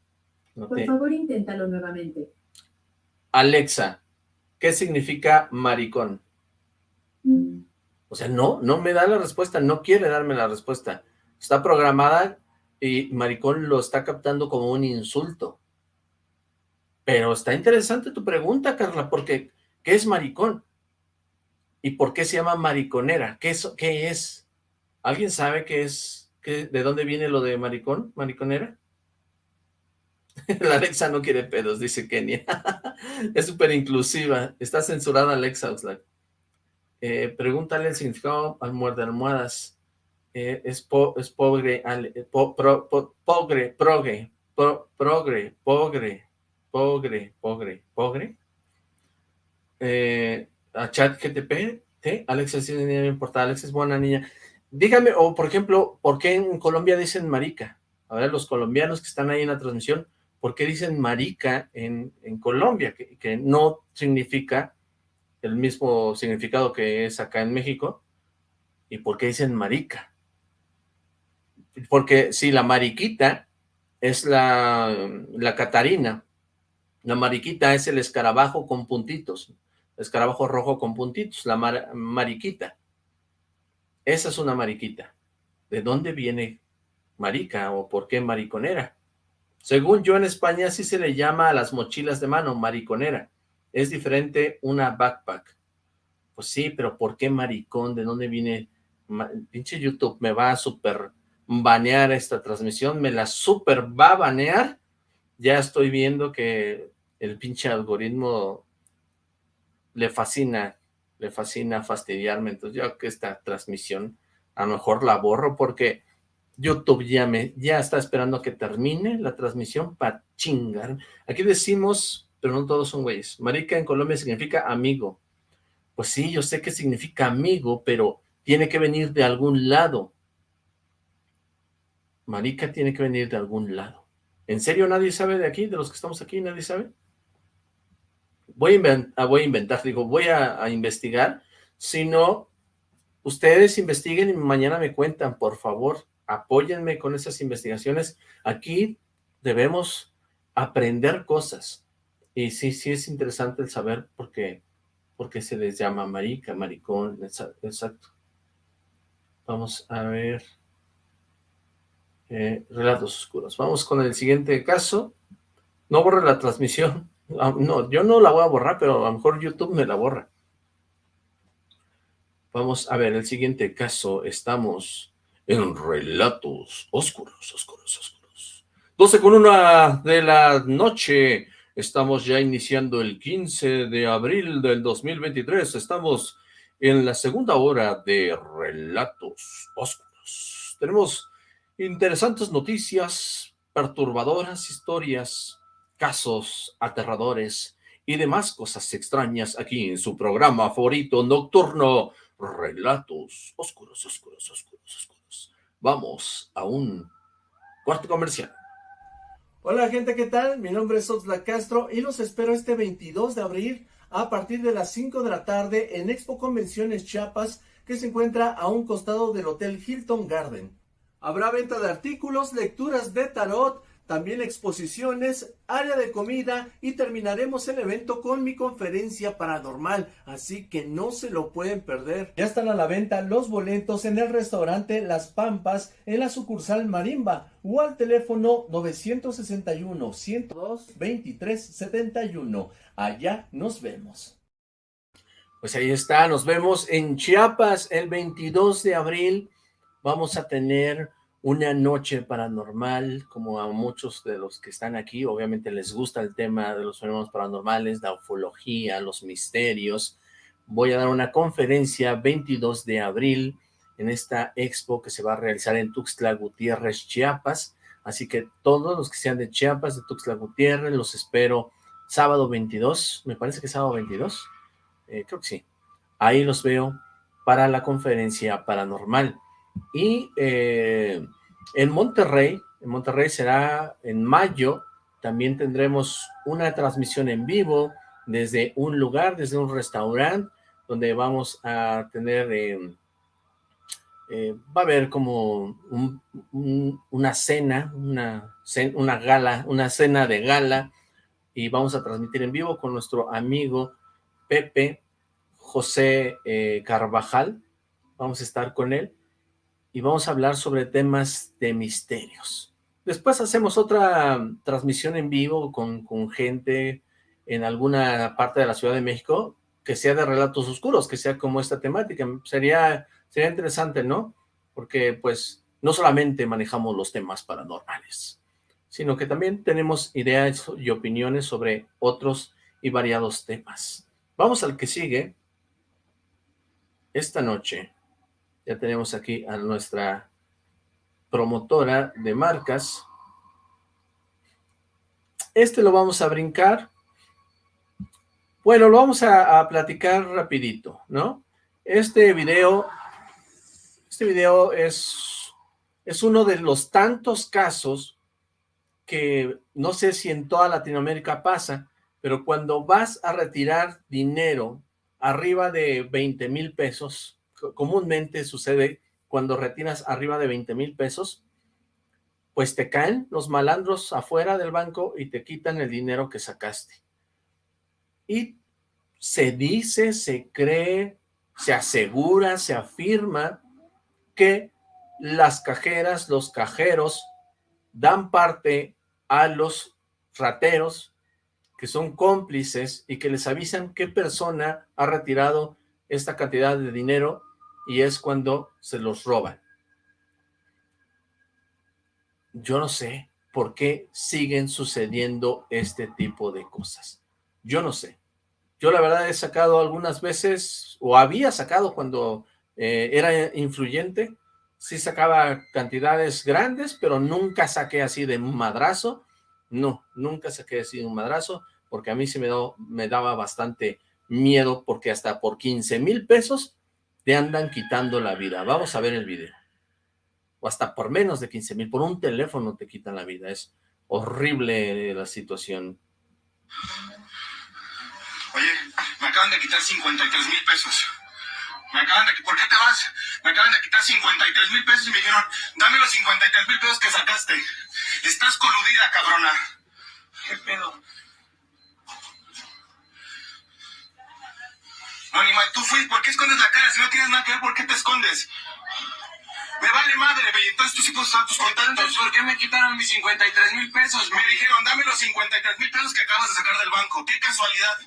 Por favor, inténtalo nuevamente. Alexa, ¿qué significa maricón? Mm. O sea, no, no me da la respuesta, no quiere darme la respuesta. Está programada y maricón lo está captando como un insulto. Pero está interesante tu pregunta, Carla, porque ¿qué es maricón? ¿Y por qué se llama mariconera? ¿Qué es? Qué es? ¿Alguien sabe qué es? Qué, ¿De dónde viene lo de maricón? ¿Mariconera? La Alexa no quiere pedos, dice Kenia. es súper inclusiva. Está censurada Alexa Oxlack. Eh, pregúntale el significado al muerde almohadas. Eh, es, po, es pobre, eh, po, pro, po, pogre, progre, pro, progre, pogre, pogre, pogre, pogre. Eh, a chat GTP, sí es niña importa, Alexa es buena niña. Dígame, o por ejemplo, ¿por qué en Colombia dicen marica? A ver, los colombianos que están ahí en la transmisión, ¿por qué dicen marica en, Colombia? Que, no significa el mismo significado que es acá en México. ¿Y por qué dicen marica? porque si la mariquita es la, la catarina, la mariquita es el escarabajo con puntitos, escarabajo rojo con puntitos, la mariquita. Esa es una mariquita. ¿De dónde viene marica o por qué mariconera? Según yo en España sí se le llama a las mochilas de mano mariconera. Es diferente una backpack. Pues sí, pero ¿por qué maricón? ¿De dónde viene? Pinche YouTube me va a super banear esta transmisión, me la super va a banear. Ya estoy viendo que el pinche algoritmo le fascina, le fascina fastidiarme. Entonces yo que esta transmisión a lo mejor la borro porque YouTube ya me ya está esperando a que termine la transmisión para chingar. Aquí decimos, pero no todos son güeyes. Marica en Colombia significa amigo. Pues sí, yo sé que significa amigo, pero tiene que venir de algún lado. Marica tiene que venir de algún lado. ¿En serio nadie sabe de aquí? ¿De los que estamos aquí nadie sabe? Voy a, inventar, ah, voy a inventar digo, voy a, a investigar. Si no, ustedes investiguen y mañana me cuentan, por favor. Apóyenme con esas investigaciones. Aquí debemos aprender cosas. Y sí, sí es interesante el saber por qué, por qué se les llama marica, maricón, exacto. Vamos a ver. Eh, relatos oscuros. Vamos con el siguiente caso. No borre la transmisión. Ah, no, yo no la voy a borrar, pero a lo mejor YouTube me la borra. Vamos a ver el siguiente caso. Estamos en relatos oscuros, oscuros, oscuros. 12 con una de la noche. Estamos ya iniciando el 15 de abril del 2023. Estamos en la segunda hora de relatos oscuros. Tenemos interesantes noticias, perturbadoras historias, casos aterradores y demás cosas extrañas aquí en su programa favorito nocturno, Relatos Oscuros, Oscuros, Oscuros, Oscuros. Vamos a un cuarto comercial. Hola gente, ¿qué tal? Mi nombre es Oxla Castro y los espero este 22 de abril a partir de las 5 de la tarde en Expo Convenciones Chiapas que se encuentra a un costado del Hotel Hilton Garden. Habrá venta de artículos, lecturas de tarot, también exposiciones, área de comida y terminaremos el evento con mi conferencia paranormal, así que no se lo pueden perder. Ya están a la venta los boletos en el restaurante Las Pampas en la sucursal Marimba o al teléfono 961 102 2371. Allá nos vemos. Pues ahí está, nos vemos en Chiapas el 22 de abril vamos a tener una noche paranormal, como a muchos de los que están aquí, obviamente les gusta el tema de los fenómenos paranormales, la ufología, los misterios. Voy a dar una conferencia 22 de abril en esta expo que se va a realizar en Tuxtla Gutiérrez, Chiapas. Así que todos los que sean de Chiapas, de Tuxtla Gutiérrez, los espero sábado 22, me parece que sábado 22, eh, creo que sí. Ahí los veo para la conferencia paranormal. Y eh, en Monterrey, en Monterrey será en mayo, también tendremos una transmisión en vivo desde un lugar, desde un restaurante, donde vamos a tener, eh, eh, va a haber como una cena, una, una gala, una cena de gala, y vamos a transmitir en vivo con nuestro amigo Pepe José Carvajal, vamos a estar con él, y vamos a hablar sobre temas de misterios. Después hacemos otra transmisión en vivo con, gente en alguna parte de la Ciudad de México que sea de relatos oscuros, que sea como esta temática. Sería, sería interesante, ¿no? Porque pues no solamente manejamos los temas paranormales, sino que también tenemos ideas y opiniones sobre otros y variados temas. Vamos al que sigue. Esta noche ya tenemos aquí a nuestra promotora de marcas. Este lo vamos a brincar. Bueno, lo vamos a, platicar rapidito, ¿no? Este video, este video es, es uno de los tantos casos que no sé si en toda Latinoamérica pasa, pero cuando vas a retirar dinero arriba de 20 mil pesos, comúnmente sucede cuando retiras arriba de 20 mil pesos, pues te caen los malandros afuera del banco y te quitan el dinero que sacaste. Y se dice, se cree, se asegura, se afirma que las cajeras, los cajeros, dan parte a los rateros que son cómplices y que les avisan qué persona ha retirado esta cantidad de dinero y es cuando se los roban. Yo no sé por qué siguen sucediendo este tipo de cosas. Yo no sé. Yo la verdad he sacado algunas veces, o había sacado cuando eh, era influyente, sí sacaba cantidades grandes, pero nunca saqué así de madrazo. No, nunca saqué así de un madrazo, porque a mí sí me, me daba bastante miedo, porque hasta por 15 mil pesos te andan quitando la vida. Vamos a ver el video. O hasta por menos de 15 mil, por un teléfono te quitan la vida. Es horrible la situación. Oye, me acaban de quitar 53 mil pesos. Me acaban de... ¿Por qué te vas? Me acaban de quitar 53 mil pesos y me dijeron, dame los 53 mil pesos que sacaste. Estás coludida, cabrona. ¿Qué pedo? No, ni mal, tú fuiste. ¿Por qué escondes la cara? Si no tienes nada que ver, ¿por qué te escondes? Me vale madre, güey. Entonces tú sí puedes usar tus contactos. ¿Por qué me quitaron mis 53 mil pesos? Me dijeron, dame los 53 mil pesos que acabas de sacar del banco. ¡Qué casualidad!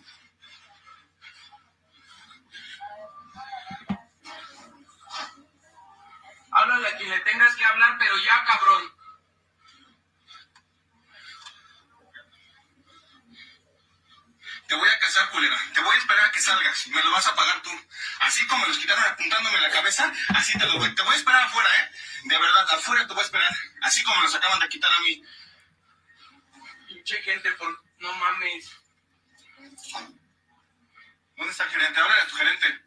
Háblale a quien le tengas que hablar, pero ya, cabrón. Te voy a casar, culera. Te voy a esperar a que salgas. Me lo vas a pagar tú. Así como los quitaron apuntándome la cabeza, así te lo voy. Te voy a esperar afuera, ¿eh? De verdad, afuera te voy a esperar. Así como los acaban de quitar a mí. Pinche gente, por... No mames. ¿Dónde está el gerente? Háblale a tu gerente.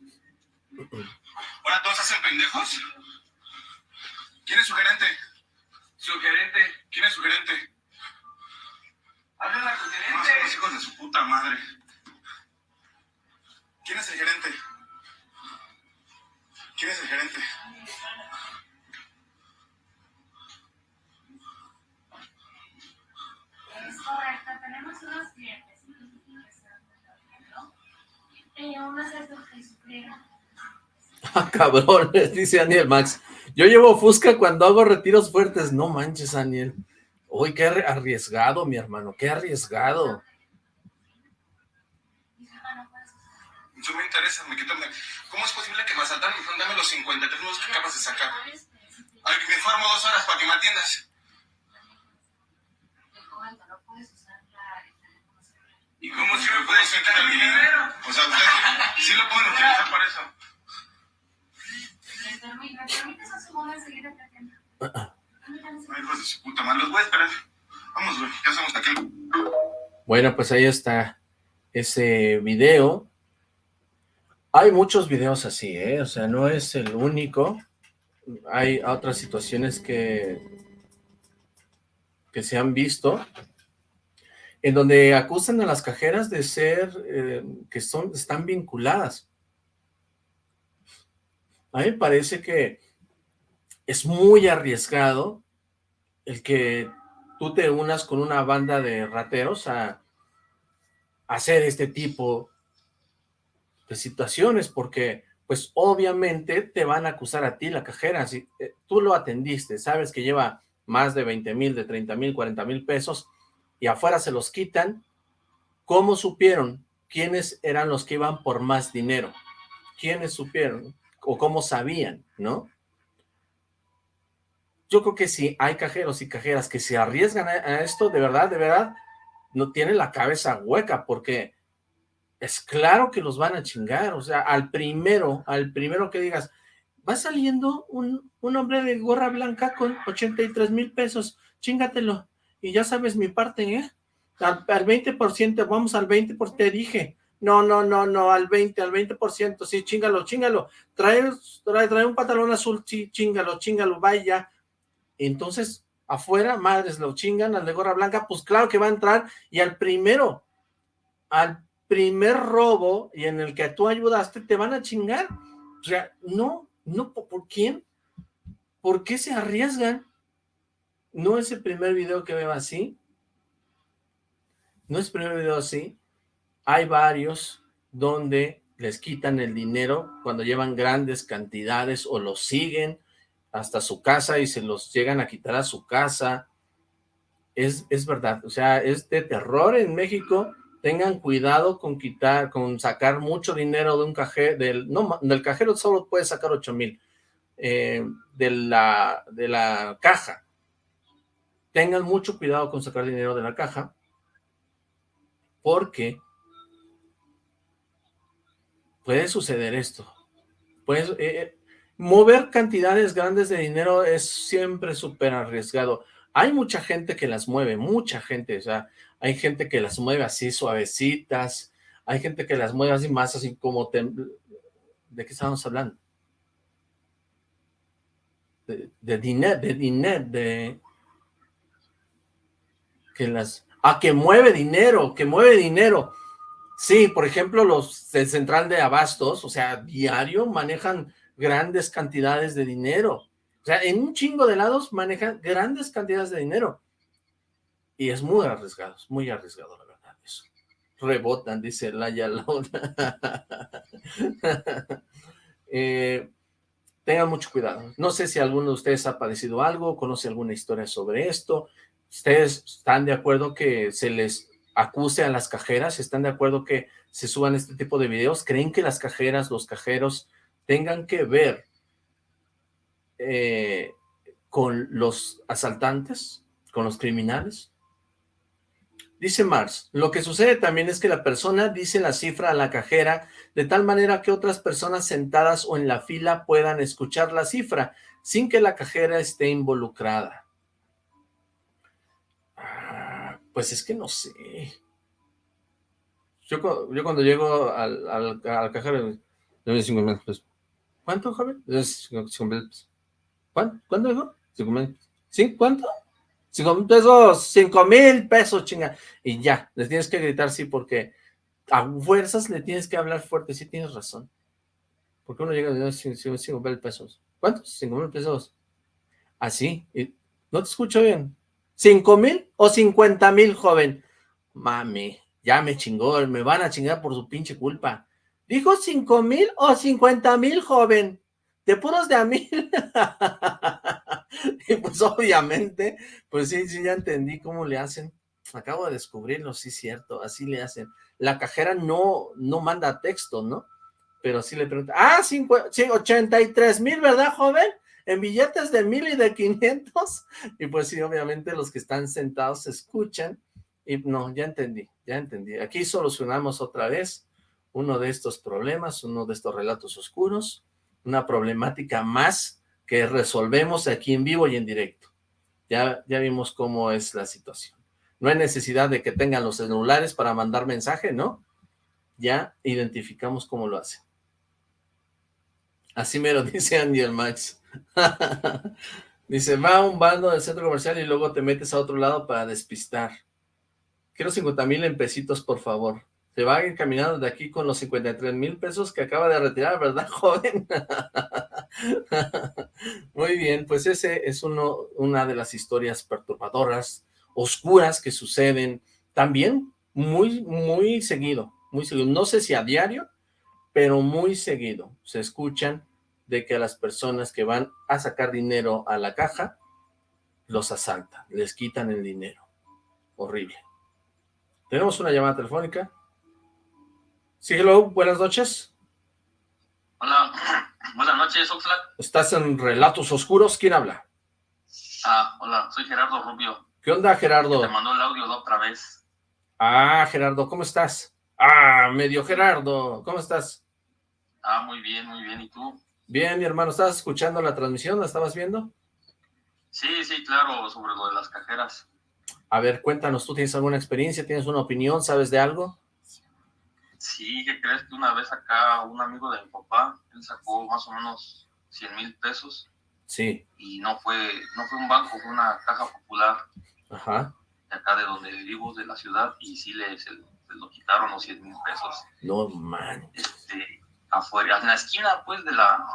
¿Ahora todos hacen pendejos? ¿Quién es su gerente? Su gerente. ¿Quién es su gerente? Háblale a tu gerente. No son los hijos de su puta madre. ¿Quién es el gerente? ¿Quién es el gerente? Es correcto, tenemos unos clientes. Eh, unos es que sufrieron. Ah, cabrón, dice Daniel Max. Yo llevo Fusca cuando hago retiros fuertes. No manches, Daniel. Uy, qué arriesgado, mi hermano, qué arriesgado. Eso me interesa, me quito... ¿Cómo es posible que me asaltaron y dijeron, dame los 53 nudos que acabas de sacar? Ay, me informo dos horas para que me atiendas. ¿Y cómo si me puedes quitar el dinero? O sea, ustedes sí lo pueden utilizar para eso. Bueno, pues ahí está ese video. Hay muchos videos así, ¿eh? O sea, no es el único. Hay otras situaciones que, que se han visto en donde acusan a las cajeras de ser, eh, que son, están vinculadas. A mí me parece que es muy arriesgado el que tú te unas con una banda de rateros a, hacer este tipo de situaciones, porque pues obviamente te van a acusar a ti la cajera, si eh, tú lo atendiste, sabes que lleva más de 20 mil, de 30 mil, 40 mil pesos, y afuera se los quitan, ¿cómo supieron quiénes eran los que iban por más dinero? ¿Quiénes supieron? o cómo sabían, ¿no? Yo creo que si hay cajeros y cajeras que se arriesgan a, esto, de verdad, de verdad, no tienen la cabeza hueca, porque es claro que los van a chingar, o sea, al primero, al primero que digas, va saliendo un, un hombre de gorra blanca con 83 mil pesos, chingatelo, y ya sabes mi parte, ¿eh? Al, al 20%, vamos al 20%, te dije, no, no, no, no, al 20, al 20%, sí, chingalo, chingalo. Trae, trae, trae un pantalón azul, sí, chingalo, chingalo, vaya. Entonces, afuera, madres, lo chingan al de gorra blanca, pues claro que va a entrar, y al primero, al primer robo, y en el que tú ayudaste, te van a chingar. O sea, no, no, ¿por quién? ¿Por qué se arriesgan? no es el primer video que veo así, no es el primer video así, hay varios donde les quitan el dinero cuando llevan grandes cantidades o los siguen hasta su casa y se los llegan a quitar a su casa. Es, es verdad, o sea, es de terror en México. Tengan cuidado con quitar, con sacar mucho dinero de un cajero, del, no, del cajero solo puede sacar 8 mil, eh, de, la, de la caja. Tengan mucho cuidado con sacar dinero de la caja, porque puede suceder esto. Pues, mover cantidades grandes de dinero es siempre súper arriesgado. Hay mucha gente que las mueve, mucha gente, o sea, hay gente que las mueve así suavecitas, hay gente que las mueve así más así como... ¿De qué estamos hablando? De, dinero, de dinero, de... Que las... Ah, que mueve dinero, que mueve dinero. Sí, por ejemplo, los del central de abastos, o sea, diario manejan grandes cantidades de dinero. O sea, en un chingo de lados manejan grandes cantidades de dinero. Y es muy arriesgado, es muy arriesgado, la verdad, eso. Rebotan, dice Laya Laura. eh, tengan mucho cuidado. No sé si alguno de ustedes ha padecido algo, conoce alguna historia sobre esto. ¿Ustedes están de acuerdo que se les acuse a las cajeras? ¿Están de acuerdo que se suban este tipo de videos? ¿Creen que las cajeras, los cajeros, tengan que ver eh, con los asaltantes, con los criminales? Dice Mars, lo que sucede también es que la persona dice la cifra a la cajera de tal manera que otras personas sentadas o en la fila puedan escuchar la cifra sin que la cajera esté involucrada. Pues es que no sé. Yo, cuando llego al, al, al cajero, me 5 mil pesos. ¿Cuánto, joven? 5 mil pesos. ¿Cuánto? ¿Cuánto dijo? 5 mil. ¿Sí? ¿Cuánto? 5 mil pesos, 5 mil pesos, chinga. Y ya, les tienes que gritar sí porque a fuerzas le tienes que hablar fuerte, sí tienes razón. Porque uno llega y dice 5 mil pesos. ¿Cuántos? 5 mil pesos. Así. ¿Ah, no te escucho bien. ¿Cinco mil o cincuenta mil, joven? Mami, ya me chingó, me van a chingar por su pinche culpa. ¿Dijo cinco mil o cincuenta mil, joven? De puros de a mil. y pues obviamente, pues sí, sí, ya entendí cómo le hacen. Acabo de descubrirlo, sí, cierto, así le hacen. La cajera no, no manda texto, ¿no? Pero sí le pregunta, ah, sí, 83 mil, ¿verdad, joven? en billetes de mil y de quinientos, y pues sí, obviamente los que están sentados se escuchan, y no, ya entendí, ya entendí. Aquí solucionamos otra vez uno de estos problemas, uno de estos relatos oscuros, una problemática más que resolvemos aquí en vivo y en directo. Ya, ya vimos cómo es la situación. No hay necesidad de que tengan los celulares para mandar mensaje, ¿no? Ya identificamos cómo lo hacen. Así me lo dice Andy el Max. Dice, va a un bando del centro comercial y luego te metes a otro lado para despistar. Quiero 50 mil en pesitos, por favor. Se va caminando de aquí con los 53 mil pesos que acaba de retirar, ¿verdad, joven? Muy bien, pues ese es uno, una de las historias perturbadoras, oscuras que suceden también muy, muy seguido, muy seguido. No sé si a diario, pero muy seguido se escuchan de que a las personas que van a sacar dinero a la caja, los asaltan, les quitan el dinero. Horrible. Tenemos una llamada telefónica. Sí, hello, buenas noches. Hola, buenas noches, Oxlack. Estás en Relatos Oscuros, ¿quién habla? Ah, hola, soy Gerardo Rubio. ¿Qué onda, Gerardo? Te mandó el audio otra vez. Ah, Gerardo, ¿cómo estás? Ah, medio Gerardo, ¿cómo estás? Ah, muy bien, muy bien, ¿y tú? Bien, mi hermano, ¿estabas escuchando la transmisión? ¿La estabas viendo? Sí, sí, claro, sobre lo de las cajeras. A ver, cuéntanos, ¿tú tienes alguna experiencia? ¿Tienes una opinión? ¿Sabes de algo? Sí, ¿qué crees que una vez acá un amigo de mi papá, él sacó más o menos 100 mil pesos? Sí. Y no fue, no fue un banco, fue una caja popular. Ajá. De acá de donde vivo, de la ciudad, y sí le, se, lo quitaron los 100 mil pesos. No, man. Este, afuera, en la esquina, pues, de la,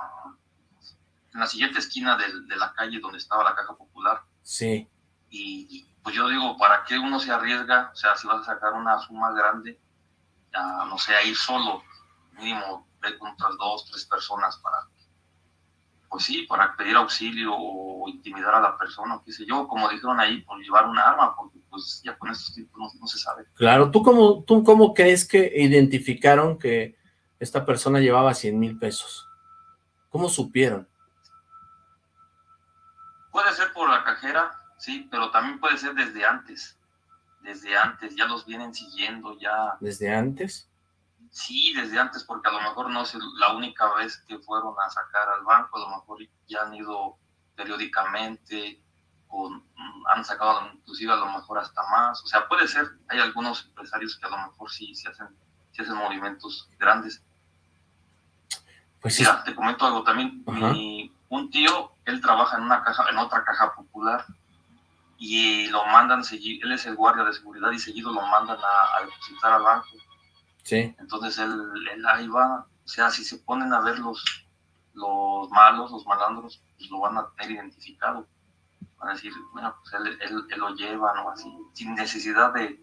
en la siguiente esquina de, de, la calle donde estaba la caja popular. Sí. Y pues yo digo, ¿para qué uno se arriesga? O sea, si vas a sacar una suma grande, no sé, a ir solo, mínimo, otras dos, tres personas para, pues sí, para pedir auxilio o intimidar a la persona, qué sé yo, como dijeron ahí, por llevar un arma, porque pues ya con estos tipos no, no se sabe. Claro, ¿tú cómo, ¿tú cómo crees que identificaron que esta persona llevaba 100 mil pesos? ¿Cómo supieron? Puede ser por la cajera, sí, pero también puede ser desde antes. Desde antes, ya los vienen siguiendo, ya. ¿Desde antes? Sí, desde antes, porque a lo mejor no es la única vez que fueron a sacar al banco, a lo mejor ya han ido periódicamente, o mm, han sacado inclusive a lo mejor hasta más. O sea, puede ser, hay algunos empresarios que a lo mejor sí, sí hacen, sí hacen movimientos grandes. Pues Mira, te comento algo también. Mi, un tío, él trabaja en una caja, en otra caja popular y lo mandan él es el guardia de seguridad y seguido lo mandan a, a depositar al banco. Sí, Entonces él, él ahí va, o sea, si se ponen a ver los, los malos, los malandros, pues lo van a tener identificado. Van a decir, bueno, pues él, él- él lo lleva, o así, sin necesidad de,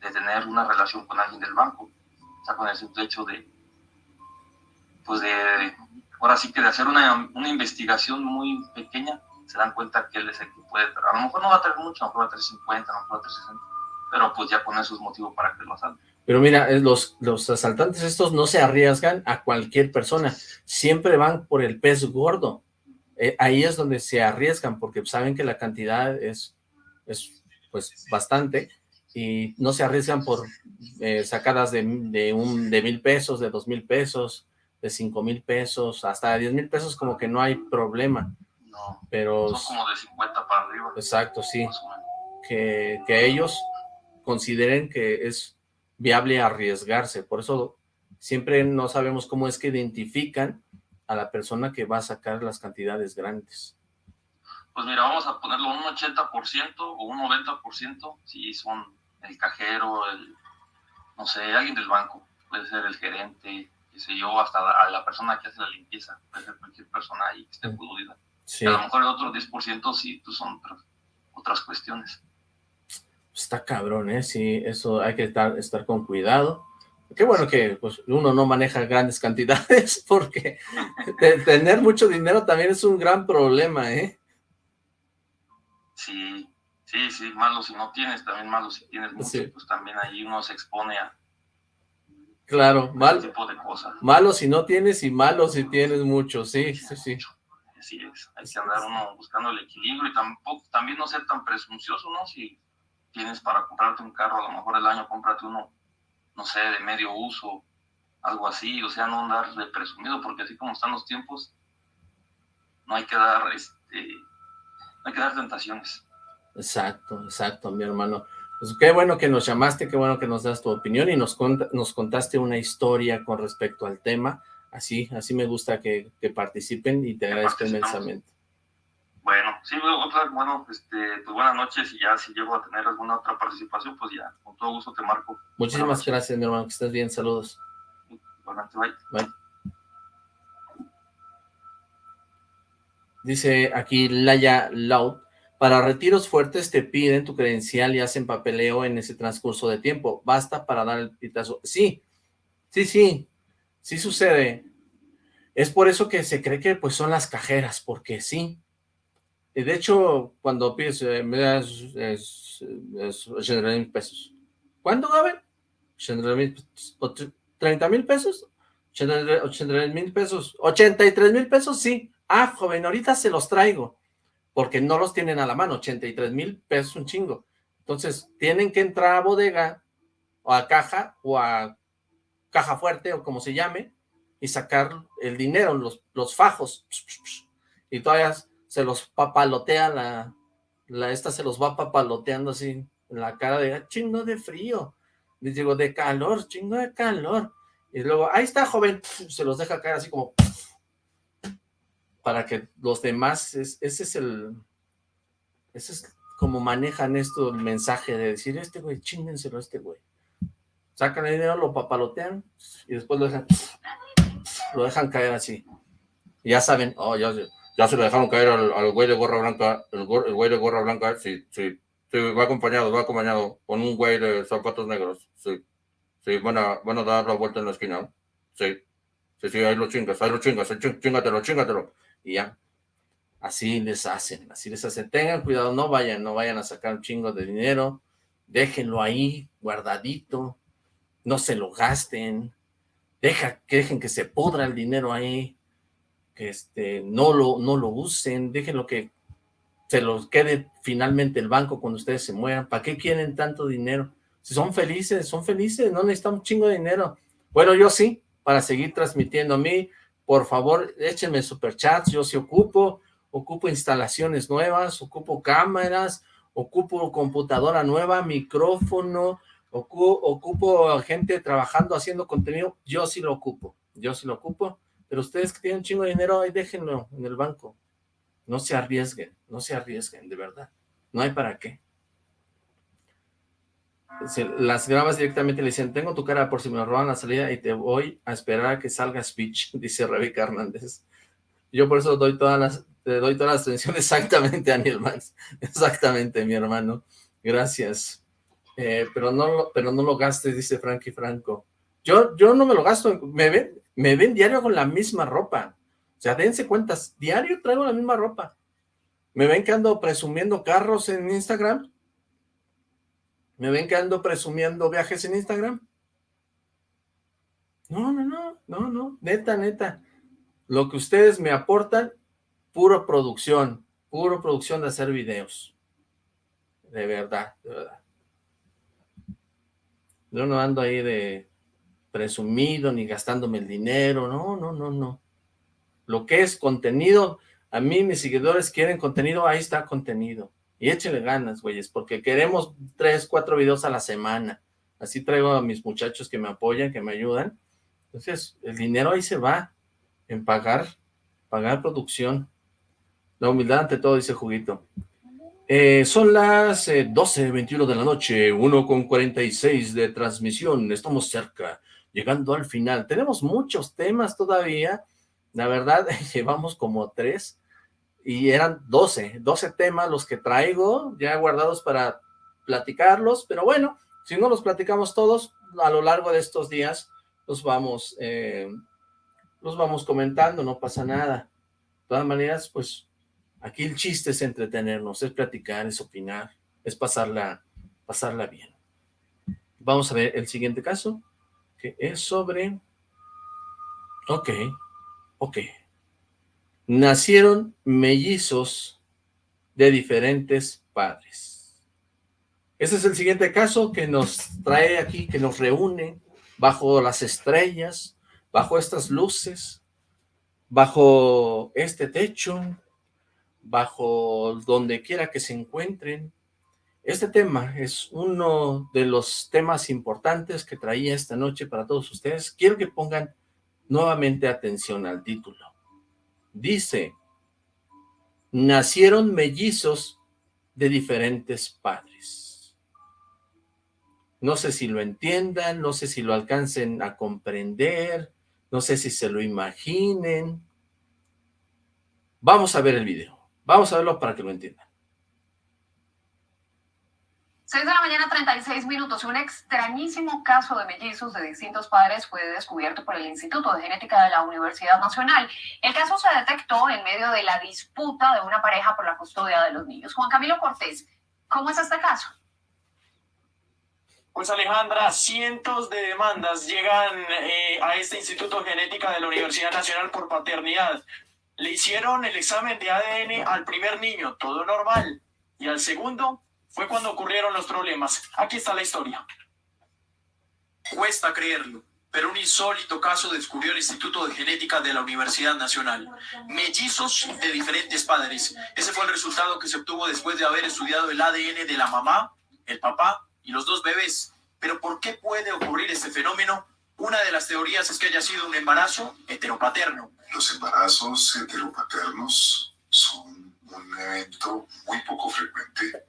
de tener una relación con alguien del banco. O sea, con el simple hecho de, pues de, ahora sí que de hacer una, una investigación muy pequeña, se dan cuenta que él es el que puede, a lo mejor no va a tener mucho, a lo mejor va a tener 50, a lo mejor va a tener 60, pero pues ya con eso es motivo para que lo asalten. pero mira, los, los asaltantes estos no se arriesgan a cualquier persona, siempre van por el pez gordo. Eh, ahí es donde se arriesgan, porque saben que la cantidad es, es pues bastante, y no se arriesgan por eh, sacadas de, de, un, de mil pesos, de dos mil pesos, de cinco mil pesos, hasta diez mil pesos como que no hay problema, No, pero... son como de 50 para arriba. Exacto, sí. que, que ellos consideren que es viable arriesgarse. Por eso siempre no sabemos cómo es que identifican a la persona que va a sacar las cantidades grandes. Pues mira, vamos a ponerlo un 80% o un 90% si son el cajero, el, no sé, alguien del banco, puede ser el gerente, qué sé yo, hasta la, a la persona que hace la limpieza, puede ser cualquier persona ahí que esté pudrida. Sí, A lo mejor el otro 10% sí pues son otras- otras cuestiones. está cabrón, ¿eh? Sí, eso hay que estar, estar con cuidado. Qué bueno que pues, uno no maneja grandes cantidades, porque te- tener mucho dinero también es un gran problema, ¿eh? Sí, sí, sí, malo si no tienes, también malo si tienes mucho, Sí. pues también ahí uno se expone a Claro, ese mal, tipo de cosas. malo si no tienes y malo si tienes mucho, sí, sí, sí. Así es, hay que andar uno buscando el equilibrio y tampoco, también no ser tan presuncioso, ¿no? Si tienes para comprarte un carro, a lo mejor el año cómprate uno, no sé, de medio uso, algo así, o sea, no andar de presumido, porque así como están los tiempos, no hay que dar, este, no hay que dar tentaciones. Exacto, exacto, mi hermano. Pues qué bueno que nos llamaste, qué bueno que nos das tu opinión y nos, cont- nos contaste una historia con respecto al tema. Así, así me gusta que, que participen y te agradezco inmensamente. Bueno, sí, bueno, este, pues buenas noches y ya si llego a tener alguna otra participación, pues ya, con todo gusto te marco. Muchísimas Buenas gracias, mi hermano, que estés bien, saludos. Igualmente, bye. Bye. Dice aquí Laya Loud, para retiros fuertes te piden tu credencial y hacen papeleo en ese transcurso de tiempo. Basta para dar el pitazo. Sí, sí, sí, sí sucede. Es por eso que se cree que pues son las cajeras, porque sí. De hecho, cuando pides, eh, me es, es 80 mil pesos. ¿Cuánto, Gaben? 80 mil pesos. ¿Otre- ¿30 mil pesos? 83 mil pesos. 83 mil pesos, sí. Ah, joven, ahorita se los traigo. Porque no los tienen a la mano. 83 mil pesos, un chingo. Entonces, tienen que entrar a bodega, o a caja, o a caja fuerte, o como se llame, y sacar el dinero, los, los fajos. Y todavía se los papalotea la, la, esta se los va papaloteando así en la cara de "Ah, chingo de frío. Les digo, de calor, chingo de calor. Y luego, ahí está, joven, se los deja caer así como para que los demás, es- ese es el, ese es como manejan esto, el mensaje de decir, este güey, chíngenselo a este güey. Sacan el dinero, lo papalotean y después lo dejan, lo dejan caer así. Ya saben, oh, ya, ya se lo dejaron caer al, al güey de gorra blanca, el, el güey de gorra blanca, sí, sí, Sí, va acompañado, va acompañado con un güey de zapatos negros. Sí. Sí, van a, van a dar la vuelta en la esquina. Sí. Sí, sí, ahí lo chingas, ahí lo chingas, chingatelo, chingatelo. Y ya. Así les hacen, así les hacen. Tengan cuidado, no vayan, no vayan a sacar un chingo de dinero. Déjenlo ahí, guardadito. No se lo gasten. Deja, que dejen que se pudra el dinero ahí. Que este, no lo, no lo usen. Déjenlo que se los quede finalmente el banco cuando ustedes se mueran. ¿Para qué quieren tanto dinero? Si son felices, son felices, no necesitan un chingo de dinero. Bueno, yo sí, para seguir transmitiendo a mí, por favor, échenme superchats, yo sí ocupo, ocupo instalaciones nuevas, ocupo cámaras, ocupo computadora nueva, micrófono, ocupo, gente trabajando, haciendo contenido, yo sí lo ocupo, yo sí lo ocupo, pero ustedes que tienen un chingo de dinero, ahí déjenlo en el banco, no se arriesguen, no se arriesguen, de verdad. No hay para qué. las grabas directamente le dicen, tengo tu cara por si me roban la salida y te voy a esperar a que salga speech, dice Rebeca Hernández. Yo por eso doy todas las, te doy todas las atención exactamente, Daniel Max. Exactamente, mi hermano. Gracias. Eh, pero, no, pero no lo gastes, dice Frankie Franco. Yo, yo no me lo gasto. Me ven, me ven diario con la misma ropa. O sea, dense cuentas, diario traigo la misma ropa. ¿Me ven que ando presumiendo carros en Instagram? ¿Me ven que ando presumiendo viajes en Instagram? No, no, no, no, no, neta, neta. Lo que ustedes me aportan, puro producción, puro producción de hacer videos. De verdad, de verdad. Yo no ando ahí de presumido, ni gastándome el dinero, no, no, no, no lo que es contenido, a mí mis seguidores quieren contenido, ahí está contenido. Y échenle ganas, güeyes, porque queremos tres, cuatro videos a la semana. Así traigo a mis muchachos que me apoyan, que me ayudan. Entonces, el dinero ahí se va en pagar, pagar producción. La humildad ante todo, dice Juguito. Eh, son las eh, 12.21 de la noche, 1 con 46 de transmisión. Estamos cerca, llegando al final. Tenemos muchos temas todavía la verdad, llevamos como tres y eran doce, doce temas los que traigo ya guardados para platicarlos, pero bueno, si no los platicamos todos, a lo largo de estos días los vamos, eh, los vamos comentando, no pasa nada. De todas maneras, pues aquí el chiste es entretenernos, es platicar, es opinar, es pasarla, pasarla bien. Vamos a ver el siguiente caso, que es sobre... Ok, Ok. Nacieron mellizos de diferentes padres. Ese es el siguiente caso que nos trae aquí, que nos reúne bajo las estrellas, bajo estas luces, bajo este techo, bajo donde quiera que se encuentren. Este tema es uno de los temas importantes que traía esta noche para todos ustedes. Quiero que pongan Nuevamente atención al título. Dice, nacieron mellizos de diferentes padres. No sé si lo entiendan, no sé si lo alcancen a comprender, no sé si se lo imaginen. Vamos a ver el video. Vamos a verlo para que lo entiendan. 6 de la mañana, 36 minutos. Un extrañísimo caso de mellizos de distintos padres fue descubierto por el Instituto de Genética de la Universidad Nacional. El caso se detectó en medio de la disputa de una pareja por la custodia de los niños. Juan Camilo Cortés, ¿cómo es este caso? Pues Alejandra, cientos de demandas llegan eh, a este Instituto de Genética de la Universidad Nacional por paternidad. Le hicieron el examen de ADN al primer niño, todo normal, y al segundo fue cuando ocurrieron los problemas. Aquí está la historia. Cuesta creerlo, pero un insólito caso descubrió el Instituto de Genética de la Universidad Nacional. Mellizos de diferentes padres. Ese fue el resultado que se obtuvo después de haber estudiado el ADN de la mamá, el papá y los dos bebés. Pero ¿por qué puede ocurrir este fenómeno? Una de las teorías es que haya sido un embarazo heteropaterno. Los embarazos heteropaternos son un evento muy poco frecuente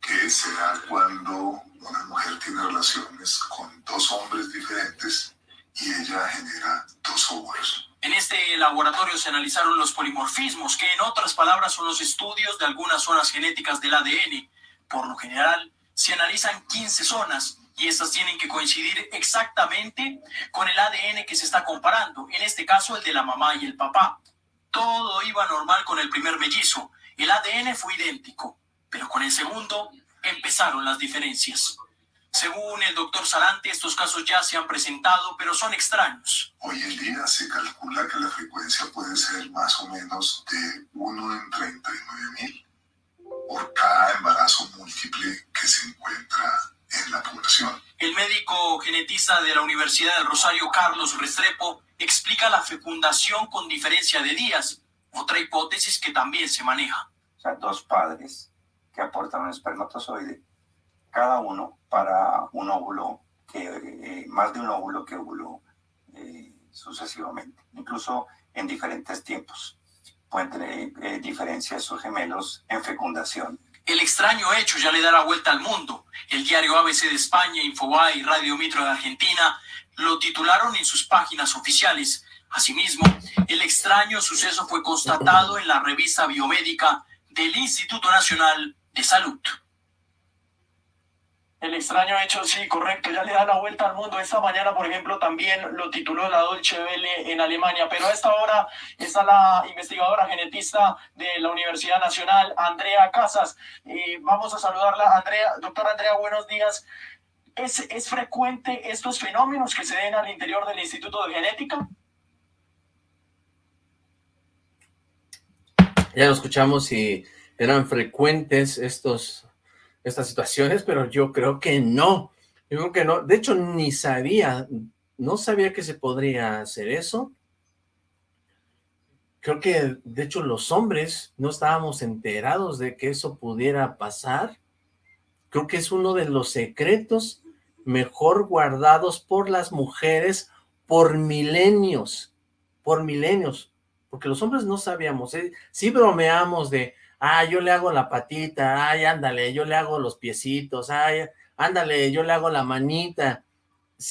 que se da cuando una mujer tiene relaciones con dos hombres diferentes y ella genera dos óvulos. En este laboratorio se analizaron los polimorfismos, que en otras palabras son los estudios de algunas zonas genéticas del ADN. Por lo general, se analizan 15 zonas y estas tienen que coincidir exactamente con el ADN que se está comparando, en este caso el de la mamá y el papá. Todo iba normal con el primer mellizo, el ADN fue idéntico, pero con el segundo empezaron las diferencias. Según el doctor Sarante, estos casos ya se han presentado, pero son extraños. Hoy en día se calcula que la frecuencia puede ser más o menos de 1 en 39 mil por cada embarazo múltiple que se encuentra El médico genetista de la Universidad del Rosario, Carlos Restrepo, explica la fecundación con diferencia de días, otra hipótesis que también se maneja. O sea, dos padres que aportan un espermatozoide cada uno para un óvulo, que, eh, más de un óvulo que óvulo eh, sucesivamente, incluso en diferentes tiempos. Pueden tener eh, diferencias sus gemelos en fecundación. El extraño hecho ya le da la vuelta al mundo. El diario ABC de España, Infobae y Radio Mitro de Argentina lo titularon en sus páginas oficiales. Asimismo, el extraño suceso fue constatado en la revista biomédica del Instituto Nacional de Salud. El extraño hecho, sí, correcto, ya le da la vuelta al mundo. Esta mañana, por ejemplo, también lo tituló la Dolce Welle en Alemania, pero a esta hora está la investigadora genetista de la Universidad Nacional, Andrea Casas. Vamos a saludarla, Andrea. Doctora Andrea, buenos días. ¿Es, ¿Es frecuente estos fenómenos que se den al interior del Instituto de Genética? Ya lo escuchamos y eran frecuentes estos estas situaciones, pero yo creo que no. Yo creo que no. De hecho, ni sabía, no sabía que se podría hacer eso. Creo que, de hecho, los hombres no estábamos enterados de que eso pudiera pasar. Creo que es uno de los secretos mejor guardados por las mujeres por milenios, por milenios, porque los hombres no sabíamos, ¿eh? sí bromeamos de, ah, yo le hago la patita, ay, ándale, yo le hago los piecitos, ay, ándale, yo le hago la manita.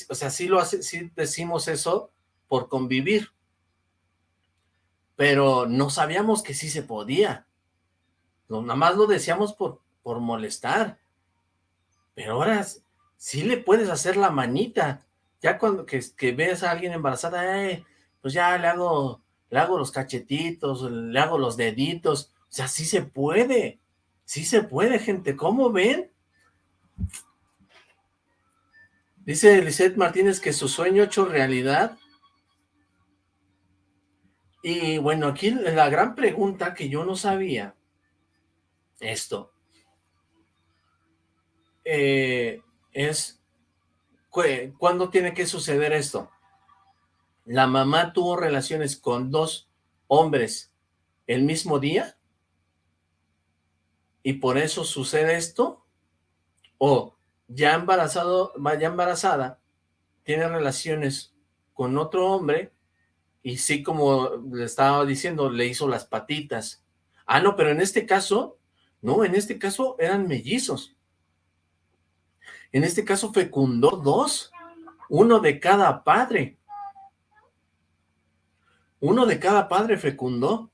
O sea, sí lo hace, sí decimos eso por convivir. Pero no sabíamos que sí se podía. Nada más lo decíamos por, por molestar. Pero ahora sí le puedes hacer la manita. Ya cuando que, que ves a alguien embarazada, pues ya le hago, le hago los cachetitos, le hago los deditos. O sea, sí se puede, sí se puede, gente, ¿cómo ven? Dice Lisette Martínez que su sueño hecho realidad. Y bueno, aquí la gran pregunta que yo no sabía, esto, eh, es, ¿cuándo tiene que suceder esto? ¿La mamá tuvo relaciones con dos hombres el mismo día? Y por eso sucede esto, o ya embarazado, ya embarazada, tiene relaciones con otro hombre, y sí, como le estaba diciendo, le hizo las patitas. Ah, no, pero en este caso, no, en este caso eran mellizos. En este caso fecundó dos, uno de cada padre. Uno de cada padre fecundó.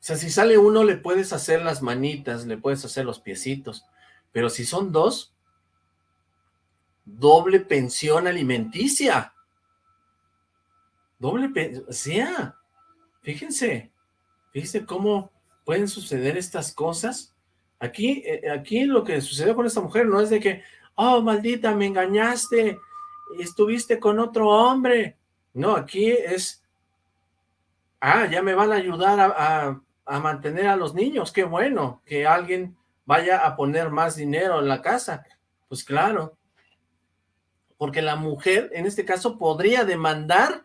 O sea, si sale uno, le puedes hacer las manitas, le puedes hacer los piecitos. Pero si son dos, doble pensión alimenticia. Doble pensión, o sea, fíjense, fíjense cómo pueden suceder estas cosas. Aquí, eh, aquí lo que sucedió con esta mujer no es de que, oh, maldita, me engañaste, estuviste con otro hombre. No, aquí es, ah, ya me van a ayudar a a mantener a los niños, qué bueno, que alguien vaya a poner más dinero en la casa, pues claro, porque la mujer en este caso podría demandar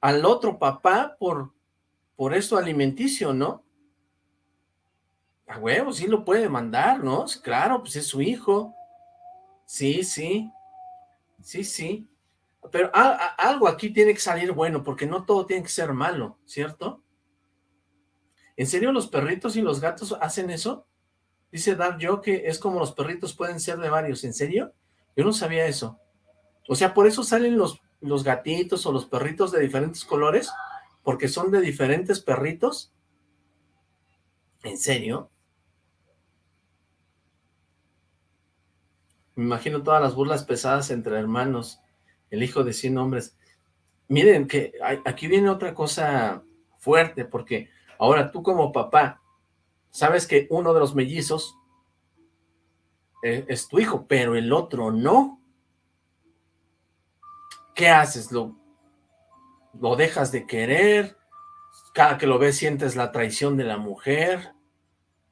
al otro papá por, por esto alimenticio, ¿no? A huevo, sí lo puede demandar, ¿no? Claro, pues es su hijo. Sí, sí. Sí, sí. Pero algo aquí tiene que salir bueno, porque no todo tiene que ser malo, ¿cierto? ¿En serio los perritos y los gatos hacen eso? Dice Dar yo que es como los perritos pueden ser de varios. ¿En serio? Yo no sabía eso. O sea, por eso salen los, los gatitos o los perritos de diferentes colores, porque son de diferentes perritos. ¿En serio? Me imagino todas las burlas pesadas entre hermanos, el hijo de 100 hombres. Miren que aquí viene otra cosa fuerte, porque ahora tú como papá, sabes que uno de los mellizos eh, es tu hijo, pero el otro no. ¿Qué haces? ¿Lo, ¿Lo dejas de querer? Cada que lo ves sientes la traición de la mujer.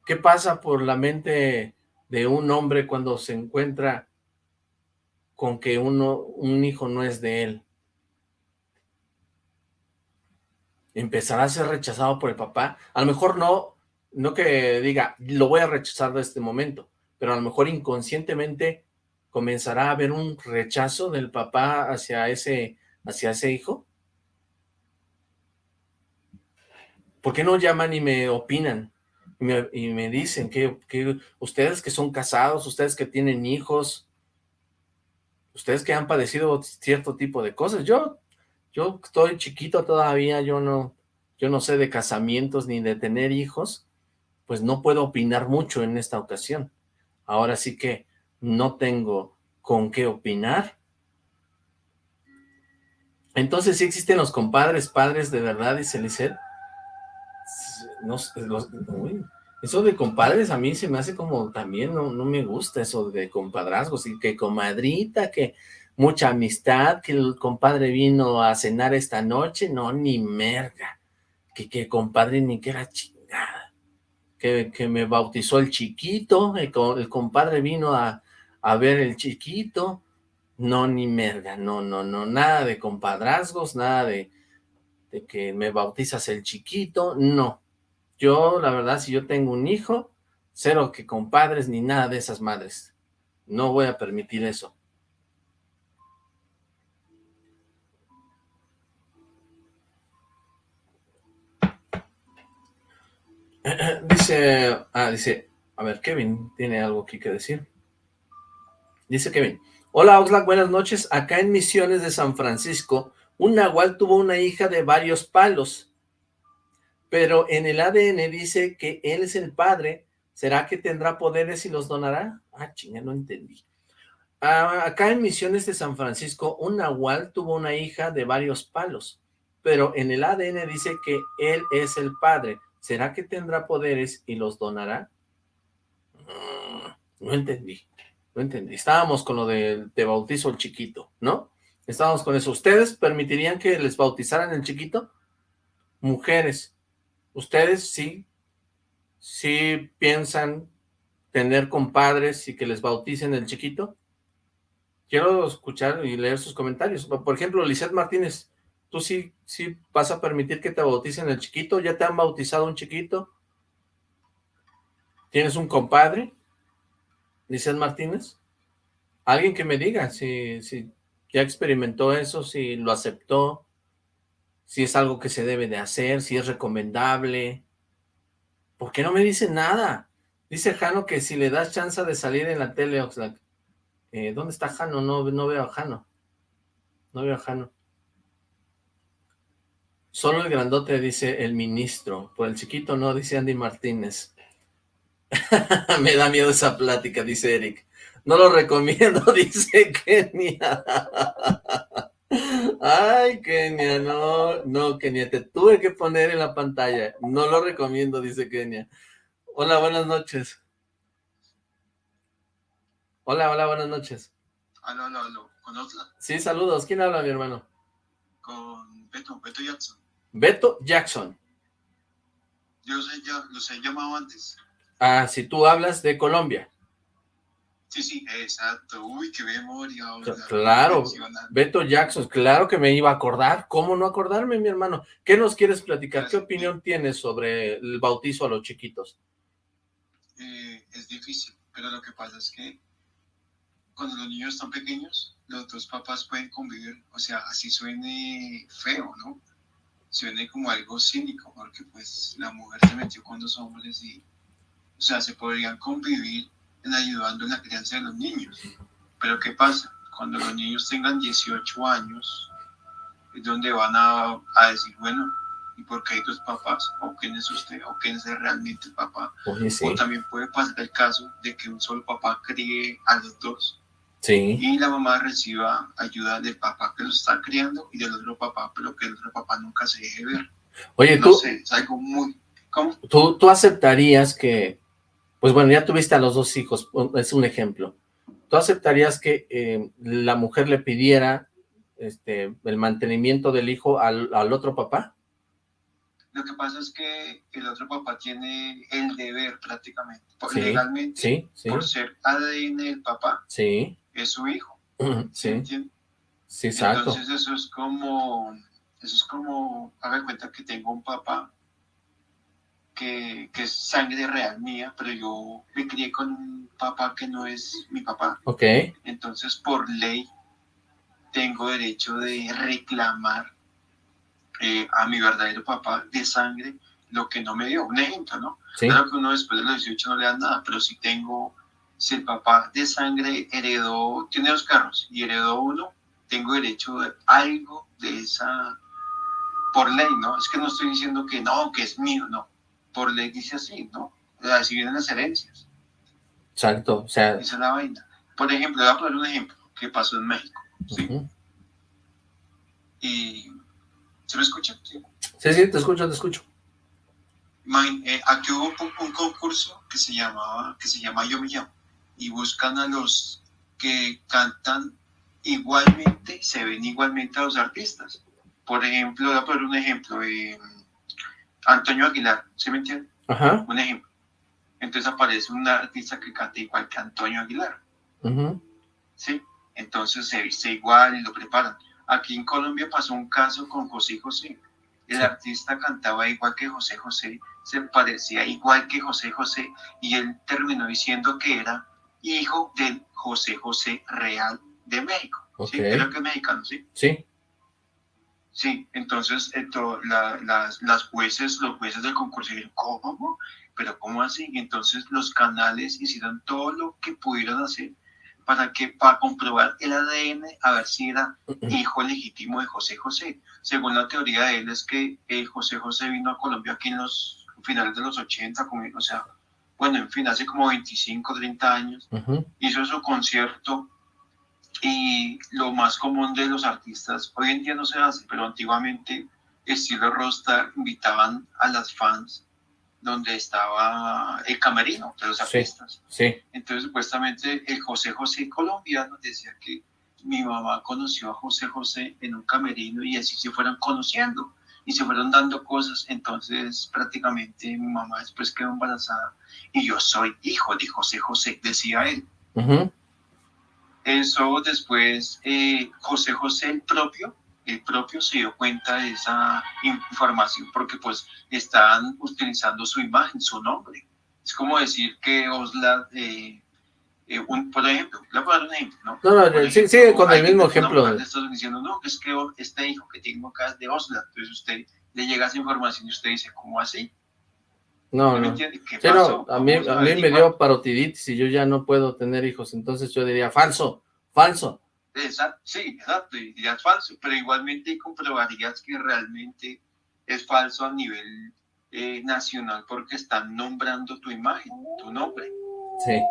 ¿Qué pasa por la mente de un hombre cuando se encuentra con que uno, un hijo no es de él? ¿Empezará a ser rechazado por el papá? A lo mejor no, no que diga, lo voy a rechazar de este momento, pero a lo mejor inconscientemente comenzará a haber un rechazo del papá hacia ese, hacia ese hijo. ¿Por qué no llaman y me opinan? Y me, y me dicen que, que, ustedes que son casados, ustedes que tienen hijos, ustedes que han padecido cierto tipo de cosas. Yo, yo estoy chiquito todavía, yo no, yo no sé de casamientos ni de tener hijos, pues no puedo opinar mucho en esta ocasión. Ahora sí que no tengo con qué opinar. Entonces, ¿sí existen los compadres, padres de verdad, dice Lisset? Eso de compadres a mí se me hace como también, no, no me gusta eso de compadrazgos, y que comadrita, que mucha amistad, que el compadre vino a cenar esta noche, no, ni merga, que, que compadre ni que era chingada, que, que me bautizó el chiquito, el, el compadre vino a, a ver el chiquito, no, ni merga, no, no, no, nada de compadrazgos, nada de, de que me bautizas el chiquito, no, yo, la verdad, si yo tengo un hijo, cero que compadres ni nada de esas madres. No voy a permitir eso. Dice, ah, dice, a ver, Kevin tiene algo aquí que decir. Dice Kevin, hola Oxlack, buenas noches. Acá en Misiones de San Francisco, un nahual tuvo una hija de varios palos pero en el ADN dice que él es el padre, ¿será que tendrá poderes y los donará? Ah, chinga, no entendí. Ah, acá en Misiones de San Francisco, un nahual tuvo una hija de varios palos, pero en el ADN dice que él es el padre, ¿será que tendrá poderes y los donará? Mm, no entendí, no entendí. Estábamos con lo de, de bautizo el chiquito, ¿no? Estábamos con eso. ¿Ustedes permitirían que les bautizaran el chiquito? Mujeres, ¿Ustedes sí, sí piensan tener compadres y que les bauticen el chiquito? Quiero escuchar y leer sus comentarios. Por ejemplo, Lizeth Martínez, ¿tú sí, sí vas a permitir que te bauticen el chiquito? ¿Ya te han bautizado un chiquito? ¿Tienes un compadre? Lizeth Martínez. Alguien que me diga si, si ya experimentó eso, si lo aceptó, si es algo que se debe de hacer, si es recomendable. ¿Por qué no me dice nada? Dice Jano que si le das chance de salir en la tele, Oxlack. Eh, ¿Dónde está Jano? No, no veo a Jano. No veo a Jano. Solo el grandote dice el ministro. Por el chiquito no, dice Andy Martínez. me da miedo esa plática, dice Eric. No lo recomiendo, dice Kenia. Ay, Kenia, no, no, Kenia, te tuve que poner en la pantalla. No lo recomiendo, dice Kenia. Hola, buenas noches. Hola, hola, buenas noches. Aló, aló, aló. ¿Con Sí, saludos. ¿Quién habla, mi hermano? Con Beto, Beto Jackson. Beto Jackson. Yo los he llamado antes. Ah, si tú hablas de Colombia. Sí, sí, exacto. Uy, qué memoria. Claro, Beto Jackson, claro que me iba a acordar. ¿Cómo no acordarme, mi hermano? ¿Qué nos quieres platicar? ¿Qué opinión tienes sobre el bautizo a los chiquitos? Eh, es difícil, pero lo que pasa es que cuando los niños están pequeños, los dos papás pueden convivir, o sea, así suene feo, ¿no? Suene como algo cínico, porque pues la mujer se metió con dos hombres y, o sea, se podrían convivir ayudando en la crianza de los niños. Pero ¿qué pasa? Cuando los niños tengan 18 años, es donde van a, a decir, bueno, ¿y por qué hay dos papás? ¿O quién es usted? ¿O quién es realmente el papá? O también puede pasar el caso de que un solo papá críe a los dos Sí. Y la mamá reciba ayuda del papá que lo está criando y del otro papá, pero que el otro papá nunca se deje ver. Oye, no tú, sé, es algo muy... ¿Cómo? tú, tú aceptarías que, pues bueno, ya tuviste a los dos hijos, es un ejemplo. ¿Tú aceptarías que eh, la mujer le pidiera este, el mantenimiento del hijo al, al otro papá? Lo que pasa es que el otro papá tiene el deber prácticamente, Sí, legalmente, sí, sí. por ser ADN del papá, Sí, es su hijo. sí, ¿entiendes? sí, exacto. Entonces eso es como, eso es como, haga cuenta que tengo un papá que, que es sangre real mía, pero yo me crié con un papá que no es mi papá. Ok, Entonces, por ley, tengo derecho de reclamar eh, a mi verdadero papá de sangre lo que no me dio. Un ejemplo, ¿no? Sí. Claro que uno después de los 18 no le da nada, pero si tengo, si el papá de sangre heredó, tiene dos carros y heredó uno, tengo derecho de algo de esa, por ley, ¿no? Es que no estoy diciendo que no, que es mío, no. Por ley dice así, ¿no? Así vienen las herencias. exacto, o sea, Esa es la vaina. Por ejemplo, voy a poner un ejemplo que pasó en México. ujú. Y, ¿Se me escucha? Sí. sí, sí, te escucho, te escucho. Eh, aquí hubo un, un concurso que se llamaba, que se llama Yo Me Llamo, y buscan a los que cantan igualmente, se ven igualmente a los artistas. Por ejemplo, voy a poner un ejemplo, eh, Antonio Aguilar, ¿se me entiende? Ajá, Un ejemplo. Entonces aparece un artista que canta igual que Antonio Aguilar. ¿sí? Entonces se viste igual y lo preparan. Aquí en Colombia pasó un caso con José José. El artista cantaba igual que José José, se parecía igual que José José y él terminó diciendo que era hijo del José José Real de México. ¿sí? Ok. Creo que es mexicano, ¿sí? sí, Sí, entonces esto, la- las, las jueces, los jueces del concurso dijeron, ¿cómo? ¿Pero cómo así? Y entonces los canales hicieron todo lo que pudieron hacer para que para comprobar el ADN a ver si era hijo legítimo de José José. Según la teoría de él es que eh, José José vino a Colombia aquí en los finales de los 80, como- o sea, bueno, en fin, hace como 25, 30 años hizo su concierto y lo más común de los artistas, hoy en día no se hace, pero antiguamente estilo Rosta invitaban a las fans donde estaba el camerino de los sí, artistas. sí, Entonces supuestamente el José José colombiano decía que mi mamá conoció a José José en un camerino y así se fueron conociendo y se fueron dando cosas. Entonces prácticamente mi mamá después quedó embarazada y yo soy hijo de José José, decía él. Eso después eh, José José el propio, el propio se dio cuenta de esa información porque pues estaban utilizando su imagen, su nombre. Es como decir que Osla, eh, eh, un, por ejemplo, le voy a dar un ejemplo, ¿no? No, no, sí, ejemplo, sigue con el mismo ejemplo. mujer Le está diciendo, no, es que este hijo que tengo acá es de Osla. Entonces usted le llega esa información y usted dice, ¿cómo así? No, ¿Me no. ¿Qué Sí, no, a mí, a mí me dio parotiditis y yo ya no puedo tener hijos, entonces yo diría falso, falso. Exacto, sí, exacto, y es falso, pero igualmente comprobarías que realmente es falso a nivel eh, nacional porque están nombrando tu imagen, tu nombre. Sí,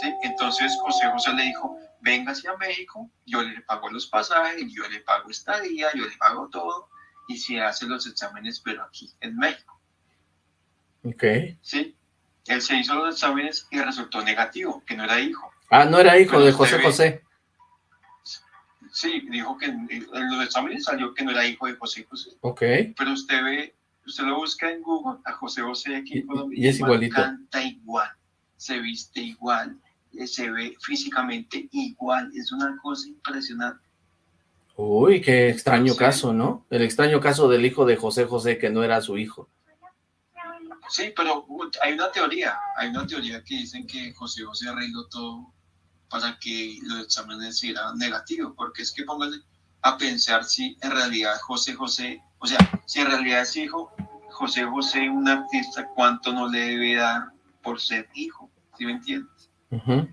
¿sí? Entonces José José le dijo, véngase a México, yo le pago los pasajes, yo le pago estadía, yo le pago todo, y se hace los exámenes, pero aquí en México, ok. ¿sí? Él se hizo los exámenes y resultó negativo, que no era hijo. Ah, no era hijo Pero de José ve- José. Sí, dijo que en los exámenes salió que no era hijo de José José. Ok, Pero usted ve, usted lo busca en Google, a José José aquí en Colombia. y es igual igualito. Canta igual, se viste igual, eh, se ve físicamente igual. Es una cosa impresionante. Uy, qué extraño Sí. caso, ¿no? El extraño caso del hijo de José José que no era su hijo. Sí, pero uh, hay una teoría, hay una teoría que dicen que José José arregló todo para que los exámenes eran negativos, porque es que pónganse a pensar si en realidad José José, o sea, si en realidad es hijo, José José, un artista, ¿cuánto no le debe dar por ser hijo? ¿Sí me entiendes? Ujú.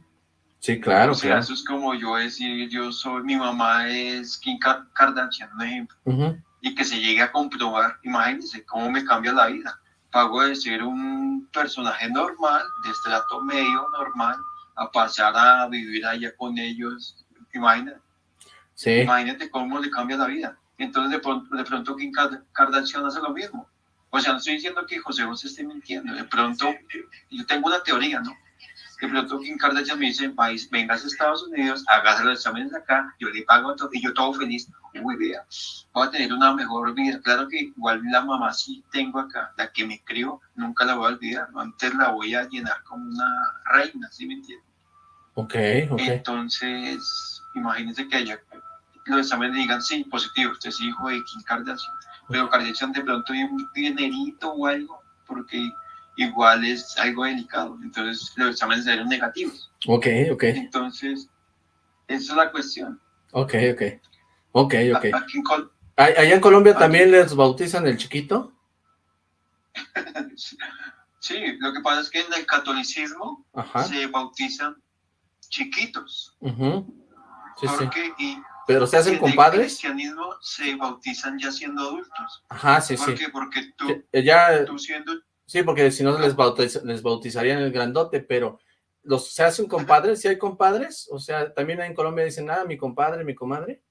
Sí, claro, o sea, claro. eso es como yo decir, yo soy, mi mamá es Kim Ka- Kardashian, un ejemplo, Ujú. y que se llegue a comprobar, imagínense cómo me cambia la vida. Pago de ser un personaje normal, de estrato medio normal, a pasar a vivir allá con ellos, imagínate. Sí. Imagínate cómo le cambia la vida. Entonces de pronto, de pronto Kim Kar- Kardashian hace lo mismo. O sea, no estoy diciendo que José José esté mintiendo. De pronto, yo tengo una teoría, ¿no? De pronto Kim Kardashian me dice, país, vengas a Estados Unidos, hagas los exámenes acá, yo le pago todo, y yo todo feliz. Uy, vea, voy a tener una mejor vida. Claro que igual la mamá sí tengo acá, la que me crió, nunca la voy a olvidar. Antes la voy a llenar como una reina, ¿sí me entiendes? Ok, ok. Entonces, imagínense que allá los exámenes digan, sí, positivo, usted es hijo de Kim Kardashian. Pero Kardashian de pronto hay un dinerito o algo, porque igual es algo delicado. Entonces, los exámenes eran negativos. Ok, ok. Entonces, esa es la cuestión. Ok, ok. Ok, ok. Aquí en Col- ¿A- ¿Allá en Colombia también les bautizan el chiquito? Sí, lo que pasa es que en el catolicismo Ajá. se bautizan chiquitos. Sí, sí. porque, y ¿Pero se hacen en compadres? el cristianismo se bautizan ya siendo adultos. Ajá, sí, ¿Por sí. qué? Porque tú, Eh, Ya, tú siendo sí, porque si no les, bautiz- les bautizarían el grandote, pero los se hacen compadres, ¿sí hay compadres? O sea, también en Colombia dicen, ah, mi compadre, mi comadre.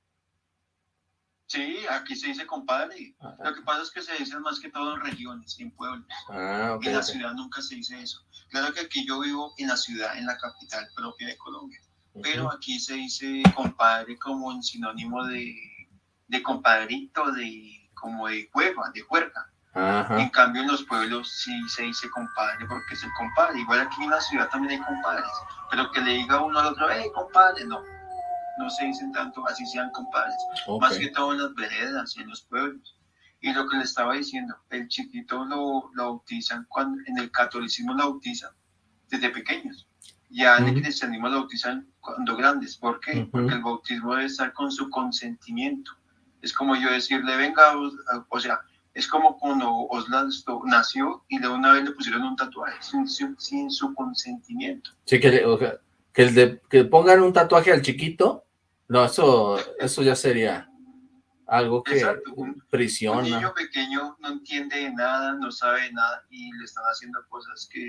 Sí, aquí se dice compadre. Lo que pasa es que se dice más que todo en regiones, en pueblos. Ah, ok. en la ciudad nunca se dice eso. Claro que aquí yo vivo en la ciudad, en la capital propia de Colombia. Pero aquí se dice compadre como en sinónimo de, de compadrito, de como de cueva, de juerga. En Ajá. cambio en los pueblos sí se dice compadre porque es el compadre. Igual aquí en la ciudad también hay compadres. Pero que le diga uno al otro, hey compadre, no. No se dicen tanto así sean compadres. Ok. Más que todo en las veredas y en los pueblos. Y lo que le estaba diciendo, el chiquito lo, lo bautizan, cuando, en el catolicismo lo bautizan desde pequeños. Ya en el Ujú. cristianismo lo bautizan cuando grandes. ¿Por qué? Ujú. Porque el bautismo debe estar con su consentimiento. Es como yo decirle, venga, Os- o sea, es como cuando Oslan nació y de una vez le pusieron un tatuaje sin, su- sin su consentimiento. Sí, que, le- o sea, que, el de, que pongan un tatuaje al chiquito, no, eso, eso ya sería algo que Exacto, Un prisiona. niño pequeño no entiende de nada, no sabe de nada y le están haciendo cosas que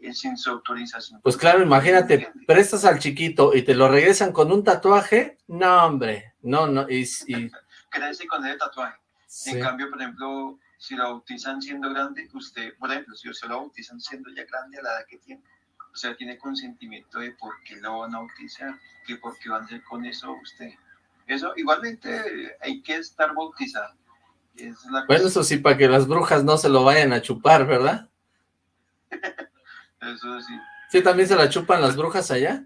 es sin su autorización. Pues claro, imagínate, prestas al chiquito y te lo regresan con un tatuaje, no, hombre, no, no, y, y- Crece con ese tatuaje. Sí. En cambio, por ejemplo, si lo bautizan siendo grande, usted, por ejemplo, si usted lo bautizan siendo ya grande a la edad que tiene, o sea, tiene consentimiento de por qué lo van a bautizar, que por qué van a hacer con eso usted. Eso, igualmente, hay que estar bautizado. Es la bueno, eso sí, para que las brujas no se lo vayan a chupar, ¿verdad? Eso sí. Sí, también se la chupan las brujas allá.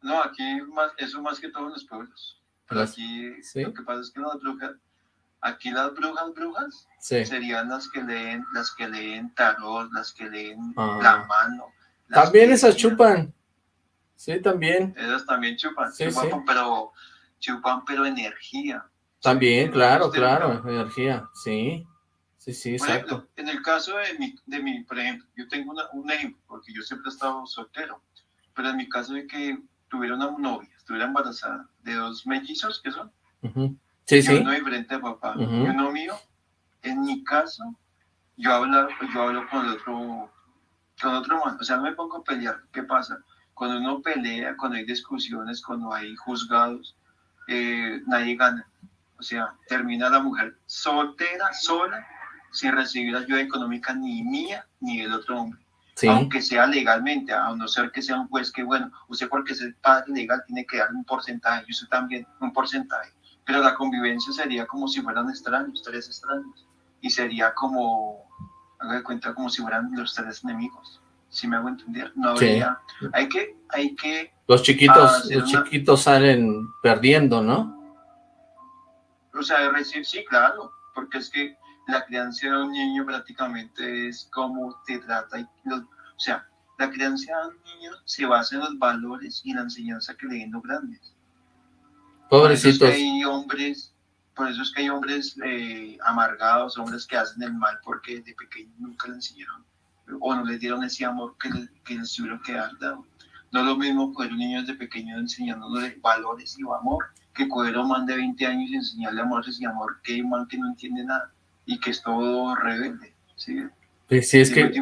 No, aquí más, eso más que todo en los pueblos. Pero Las- aquí ¿sí? lo que pasa es que las brujas, aquí las brujas, brujas, Sí. serían las que leen, las que leen tarot, las que leen Ah. la mano. También esas chupan. Sí, también. Esas también chupan, Sí, chupan, pero chupan pero energía. También, claro, claro, energía, sí. Sí, sí, Por exacto. ejemplo, en el caso de mi, de mi, por ejemplo, yo tengo una- un ejemplo, porque yo siempre he estado soltero, pero en mi caso de que tuviera una novia, estuviera embarazada de dos mellizos que son, Ujú. Sí, y sí. uno diferente de papá y uno mío, en mi caso, yo hablo, yo hablo con el otro, con otro man, o sea, no me pongo a pelear, ¿qué pasa? Cuando uno pelea, cuando hay discusiones, cuando hay juzgados, eh, nadie gana. O sea, termina la mujer soltera, sola, sin recibir ayuda económica ni mía ni del otro hombre. Sí. Aunque sea legalmente, a no ser que sea un juez que, bueno, usted porque es el padre legal tiene que dar un porcentaje, y usted también un porcentaje. Pero la convivencia sería como si fueran extraños, tres extraños. Y sería como, haga de cuenta, como si fueran los tres enemigos. Si me hago entender, no Sí. habría. Hay que, hay que. Los chiquitos, los una- chiquitos salen perdiendo, ¿no? O sea, de recibir, sí, claro, porque es que la crianza de un niño prácticamente es como te trata. Y los- o sea, la crianza de un niño se basa en los valores y la enseñanza que le den los grandes. Por eso es Pobrecitos. que hay hombres, por eso es que hay hombres eh, amargados, hombres que hacen el mal porque desde pequeños nunca le enseñaron o no les dieron ese amor que, le- que les tuvieron que dar. dado. No es lo mismo coger un niño desde pequeño enseñándole valores y amor que coger a un man de 20 años y enseñarle amores y amor que hay un man que no entiende nada y que es todo rebelde. ¿sí? Pues sí, es que,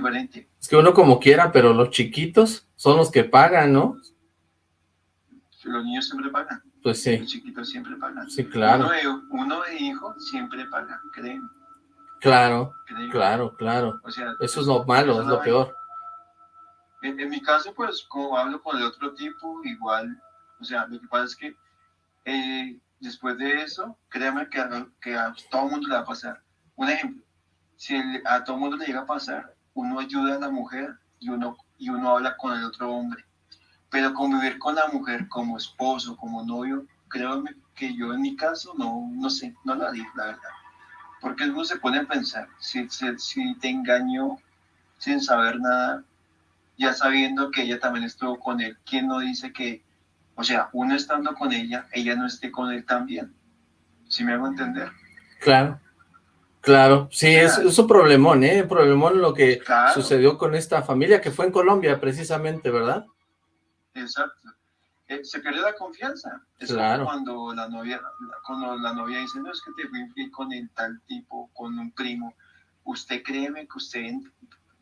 es que uno como quiera, pero los chiquitos son los que pagan, ¿no? Los niños siempre pagan. Pues sí, Los chiquitos siempre pagan. Sí, claro. Uno de, uno de hijo siempre paga, créeme. claro, créeme. claro, claro. O sea, Eso es lo malo, es lo peor. En, en mi caso, pues, como hablo con el otro tipo, igual, o sea, lo que pasa es que eh, después de eso, créeme que, que a todo el mundo le va a pasar. Un ejemplo, si el- a todo mundo le llega a pasar, uno ayuda a la mujer y uno, y uno habla con el otro hombre. Pero convivir con la mujer como esposo, como novio, créeme que yo en mi caso no, no sé, no lo haría, la verdad. Porque uno se pone a pensar, si, si, si te engañó sin saber nada, ya sabiendo que ella también estuvo con él, ¿quién no dice que, o sea, uno estando con ella, ella no esté con él también? ¿Sí me hago entender? Claro, claro. Sí, es, es un problemón, ¿eh? Un problemón lo que Claro. sucedió con esta familia que fue en Colombia precisamente, ¿verdad? Exacto. Eh, se pierde la confianza. Es Claro. cuando la novia, cuando la novia dice, no, es que te fui con el tal tipo, con un primo. Usted créeme que usted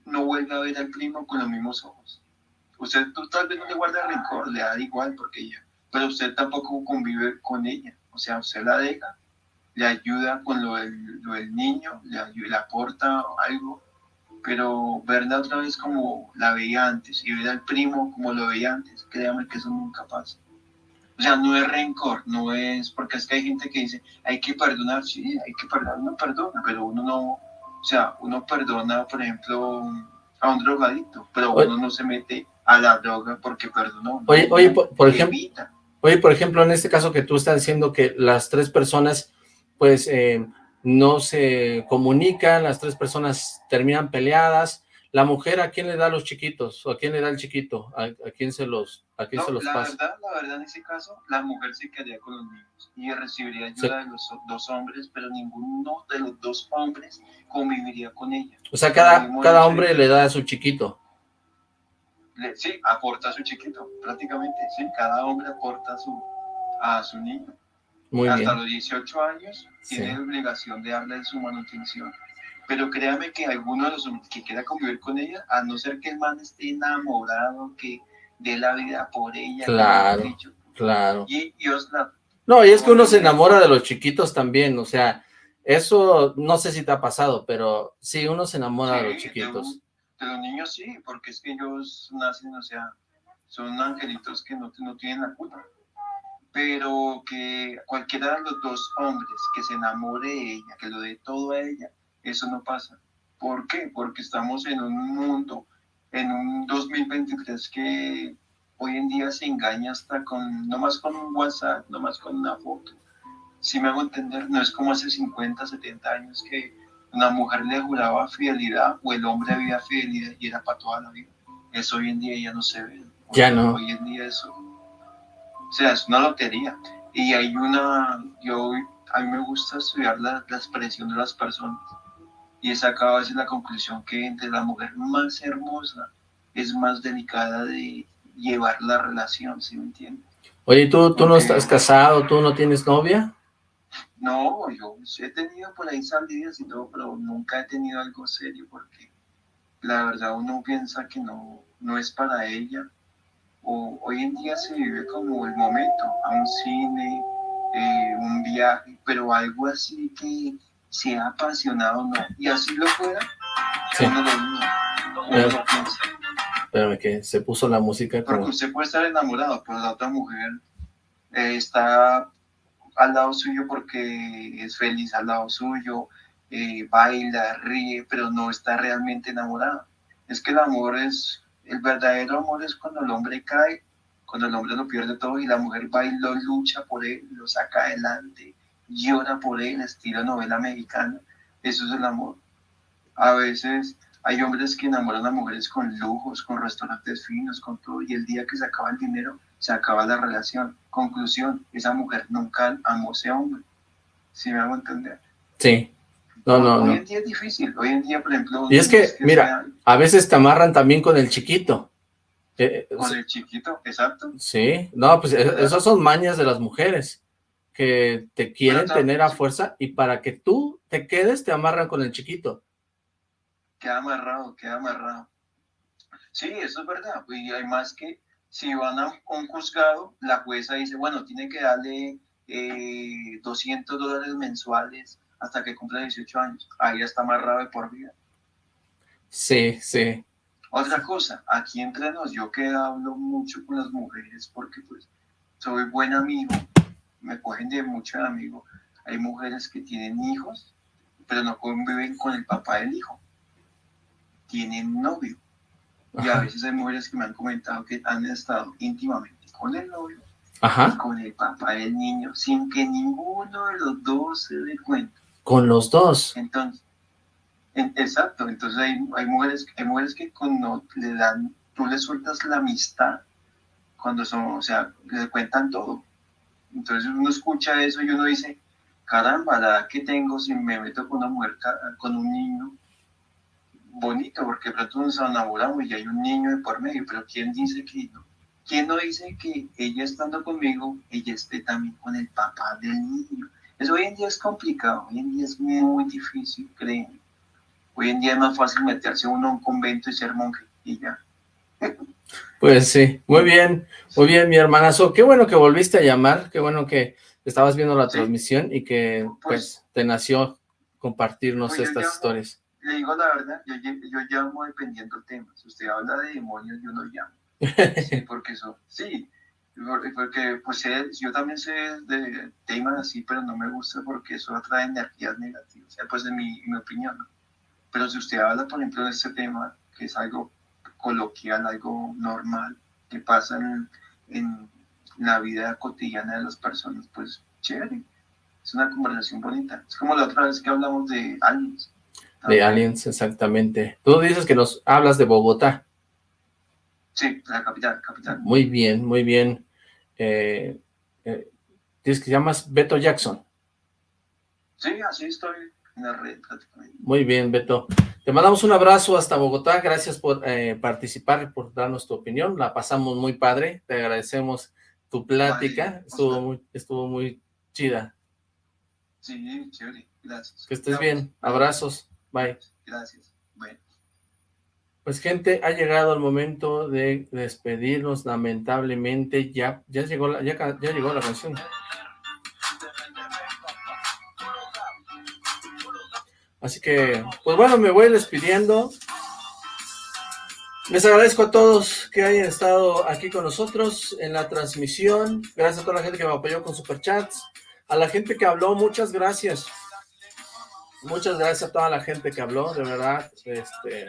no vuelve a ver al primo con los mismos ojos. Usted tú tal vez no le guarda rencor, le da igual porque ella, pero usted tampoco convive con ella. O sea, usted la deja, le ayuda con lo del, lo del niño, le, ayu- le aporta algo, pero verla otra vez como la veía antes y ver al primo como lo veía antes, créame que eso nunca pasa. O sea, no es rencor, no es, porque es que hay gente que dice, hay que perdonar, sí, hay que perdonar, uno perdona, pero uno no, o sea, uno perdona, por ejemplo, a un drogadito, pero Oye. uno no se mete a la droga porque perdonó. Oye, oye, por, por ejemplo, oye, por ejemplo, en este caso que tú estás diciendo que las tres personas, pues, eh, no se comunican, las tres personas terminan peleadas, la mujer, ¿a quién le da a los chiquitos? ¿O a quién le da el chiquito? ¿A, a quién se los, a quién No, se los la pasa? verdad, la verdad, en ese caso, la mujer se quedaría con los niños y recibiría ayuda de los dos hombres, pero ninguno de los dos hombres conviviría con ella. O sea, cada, cada hombre le da a su chiquito. le- sí, aporta a su chiquito, prácticamente, sí, cada hombre aporta a su, a su niño. Muy Hasta bien. los 18 años Sí. tiene la obligación de darle su manutención. Pero créame que alguno de los que quiera convivir con ella, a no ser que el man esté enamorado, que dé la vida por ella, Claro, dicho, claro. y, y Osla, No, y es que uno se enamora de los chiquitos también, o sea, eso no sé si te ha pasado, pero sí, uno se enamora de los Sí, chiquitos. De los niños sí, porque es que ellos nacen, o sea, son angelitos que no, no tienen la culpa. Pero que cualquiera de los dos hombres que se enamore de ella, que lo dé todo a ella, eso no pasa. ¿Por qué? Porque estamos en un mundo, en un 2023 que hoy en día se engaña hasta con, no más con un WhatsApp, no más con una foto. Si me hago entender, no es como hace 50, 70 años que una mujer le juraba fidelidad o el hombre había fidelidad y era para toda la vida. Eso hoy en día ya no se ve. Ya no. Hoy en día eso, sea, es una lotería. Y hay una, yo, a mí me gusta estudiar la, la expresión de las personas y he sacado a veces la conclusión que entre la mujer más hermosa es más delicada de llevar la relación, ¿sí me entiendes? Oye, ¿tú, tú no estás casado, tú no tienes novia? No, yo he tenido por ahí salidas y todo, pero nunca he tenido algo serio porque la verdad uno piensa que no, no es para ella. O, hoy en día se vive como el momento, a un cine, eh, un viaje, pero algo así que sea apasionado, no. Y así lo fuera, Sí. uno lo uno lo piensa. Espérame que se puso la música Porque como... usted puede estar enamorado, pero la otra mujer eh, está al lado suyo porque es feliz al lado suyo, eh, baila, ríe, pero no está realmente enamorada. Es que el amor es, el verdadero amor es cuando el hombre cae, cuando el hombre lo pierde todo y la mujer va y lo lucha por él, lo saca adelante, llora por él, estilo novela mexicana. Eso es el amor. A veces hay hombres que enamoran a mujeres con lujos, con restaurantes finos, con todo, y el día que se acaba el dinero, se acaba la relación. Conclusión, esa mujer nunca amó a ese hombre. ¿Sí me hago entender? Sí. No, no, Hoy no. en día es difícil. Hoy en día, por ejemplo... Y es que, mira, a veces te amarran también con el chiquito. Eh, Con el chiquito, exacto. Sí, no, pues eh, esas son mañas de las mujeres que te quieren tener a fuerza y para que tú te quedes te amarran con el chiquito. queda amarrado, queda amarrado. Sí, eso es verdad. Y hay más que si van a un juzgado, la jueza dice, bueno, tiene que darle eh, 200 dólares mensuales hasta que cumpla 18 años. Ahí está amarrado de por vida. Sí, sí. Otra cosa, aquí entre nos, yo que hablo mucho con las mujeres porque pues soy buen amigo, me cogen de mucho amigo. Hay mujeres que tienen hijos, pero no conviven con el papá del hijo. Tienen novio. Y a veces hay mujeres que me han comentado que han estado íntimamente con el novio y con el papá del niño, sin que ninguno de los dos se dé cuenta. Con los dos. Entonces, exacto, entonces hay, hay, mujeres, hay mujeres que cuando le dan, tú le sueltas la amistad, cuando son, o sea, le cuentan todo. Entonces uno escucha eso y uno dice, caramba, la edad que tengo si me meto con una mujer, con un niño, bonito, porque pronto nos enamoramos y hay un niño de por medio, pero ¿quién dice que no? ¿Quién no dice que ella estando conmigo, ella esté también con el papá del niño? Eso hoy en día es complicado, hoy en día es muy difícil, créeme. Hoy en día es más fácil meterse uno a un convento y ser monje y ya. Pues sí, muy bien, muy bien, mi hermanazo. Qué bueno que volviste a llamar, qué bueno que estabas viendo la transmisión y que pues, pues te nació compartirnos pues estas historias. Le digo la verdad, yo, yo, llamo dependiendo del tema. Si usted habla de demonios, yo no llamo. Sí, porque eso, sí, porque pues yo también sé de temas así, pero no me gusta porque eso atrae energías negativas, pues en mi, mi opinión. Pero si usted habla, por ejemplo, de este tema, que es algo coloquial, algo normal, que pasa en, en la vida cotidiana de las personas, pues chévere. Es una conversación bonita. Es como la otra vez que hablamos de aliens. De aliens, exactamente. Tú dices que nos hablas de Bogotá. Sí, la capital, capital. Muy bien, muy bien. Eh, eh, dices que llamas Beto Jackson. Sí, así estoy en la red prácticamente. Muy bien, Beto. Te mandamos un abrazo hasta Bogotá. Gracias por eh, participar por darnos tu opinión. La pasamos muy padre. Te agradecemos tu plática. Estuvo muy, estuvo muy chida. Sí, chévere. Gracias. Que estés bien. Abrazos. Bye. Gracias. Bye. Pues gente, ha llegado el momento de despedirnos, lamentablemente, ya, ya, llegó, la, ya, ya llegó la canción. Así que, pues bueno, me voy despidiendo. Les agradezco a todos que hayan estado aquí con nosotros en la transmisión. Gracias a toda la gente que me apoyó con superchats. A la gente que habló, muchas gracias. Muchas gracias a toda la gente que habló, de verdad, este,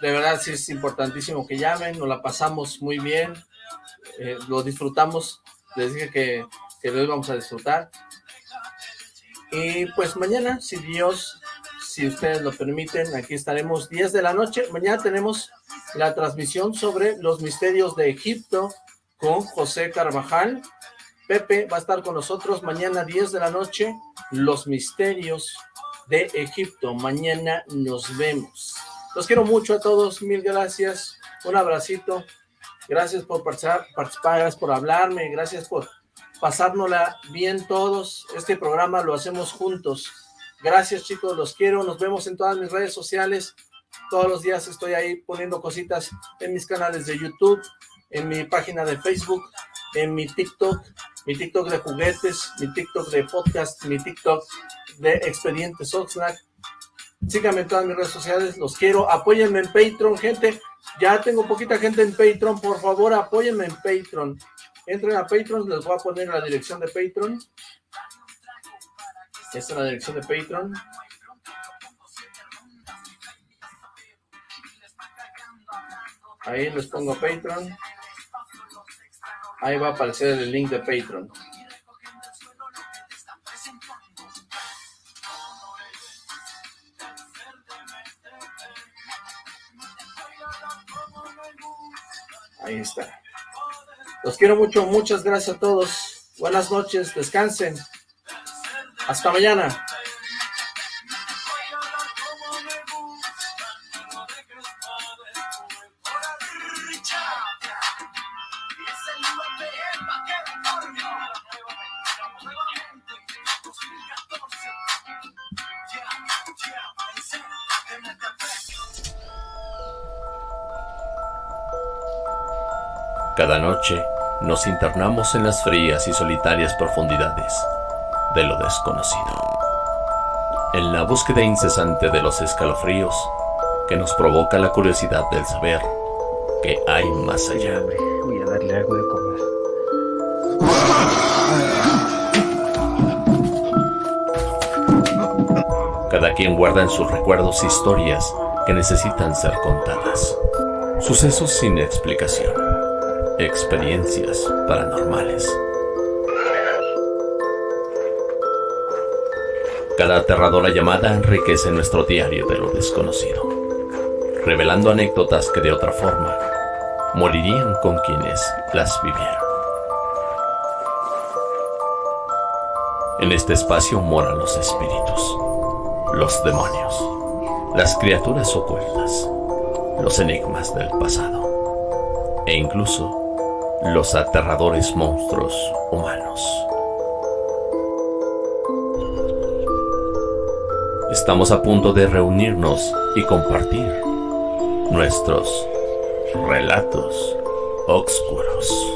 de verdad sí es importantísimo que llamen, nos la pasamos muy bien, eh, lo disfrutamos, les dije que, que lo íbamos a disfrutar. Y pues mañana, si Dios, si ustedes lo permiten, aquí estaremos 10 de la noche. Mañana tenemos la transmisión sobre los misterios de Egipto con José Carvajal. Pepe va a estar con nosotros mañana 10 de la noche, los misterios de Egipto. Mañana nos vemos. Los quiero mucho a todos, mil gracias, un abracito, gracias por participar, gracias por hablarme, gracias por pasárnosla bien todos, este programa lo hacemos juntos, gracias chicos, los quiero, nos vemos en todas mis redes sociales, todos los días estoy ahí poniendo cositas en mis canales de YouTube, en mi página de Facebook, en mi TikTok, mi TikTok de juguetes, mi TikTok de podcast, mi TikTok de Expedientes Oxlack, Síganme en todas mis redes sociales, los quiero. Apóyenme en Patreon, gente. Ya tengo poquita gente en Patreon. Por favor, apóyenme en Patreon. Entren a Patreon, les voy a poner la dirección de Patreon. Esta es la dirección de Patreon. Ahí les pongo Patreon. Ahí va a aparecer el link de Patreon. Ahí está. Los quiero mucho, muchas gracias a todos. Buenas noches, descansen. Hasta mañana. Cada noche nos internamos en las frías y solitarias profundidades de lo desconocido. En la búsqueda incesante de los escalofríos que nos provoca la curiosidad del saber que hay más allá. Voy a darle algo de comer. Cada quien guarda en sus recuerdos historias que necesitan ser contadas. Sucesos sin explicación. Experiencias paranormales. Cada aterradora llamada enriquece nuestro diario de lo desconocido, revelando anécdotas que de otra forma morirían con quienes las vivieron. En este espacio moran los espíritus, los demonios, las criaturas ocultas, los enigmas del pasado e incluso los aterradores monstruos humanos. Estamos a punto de reunirnos y compartir nuestros relatos oscuros.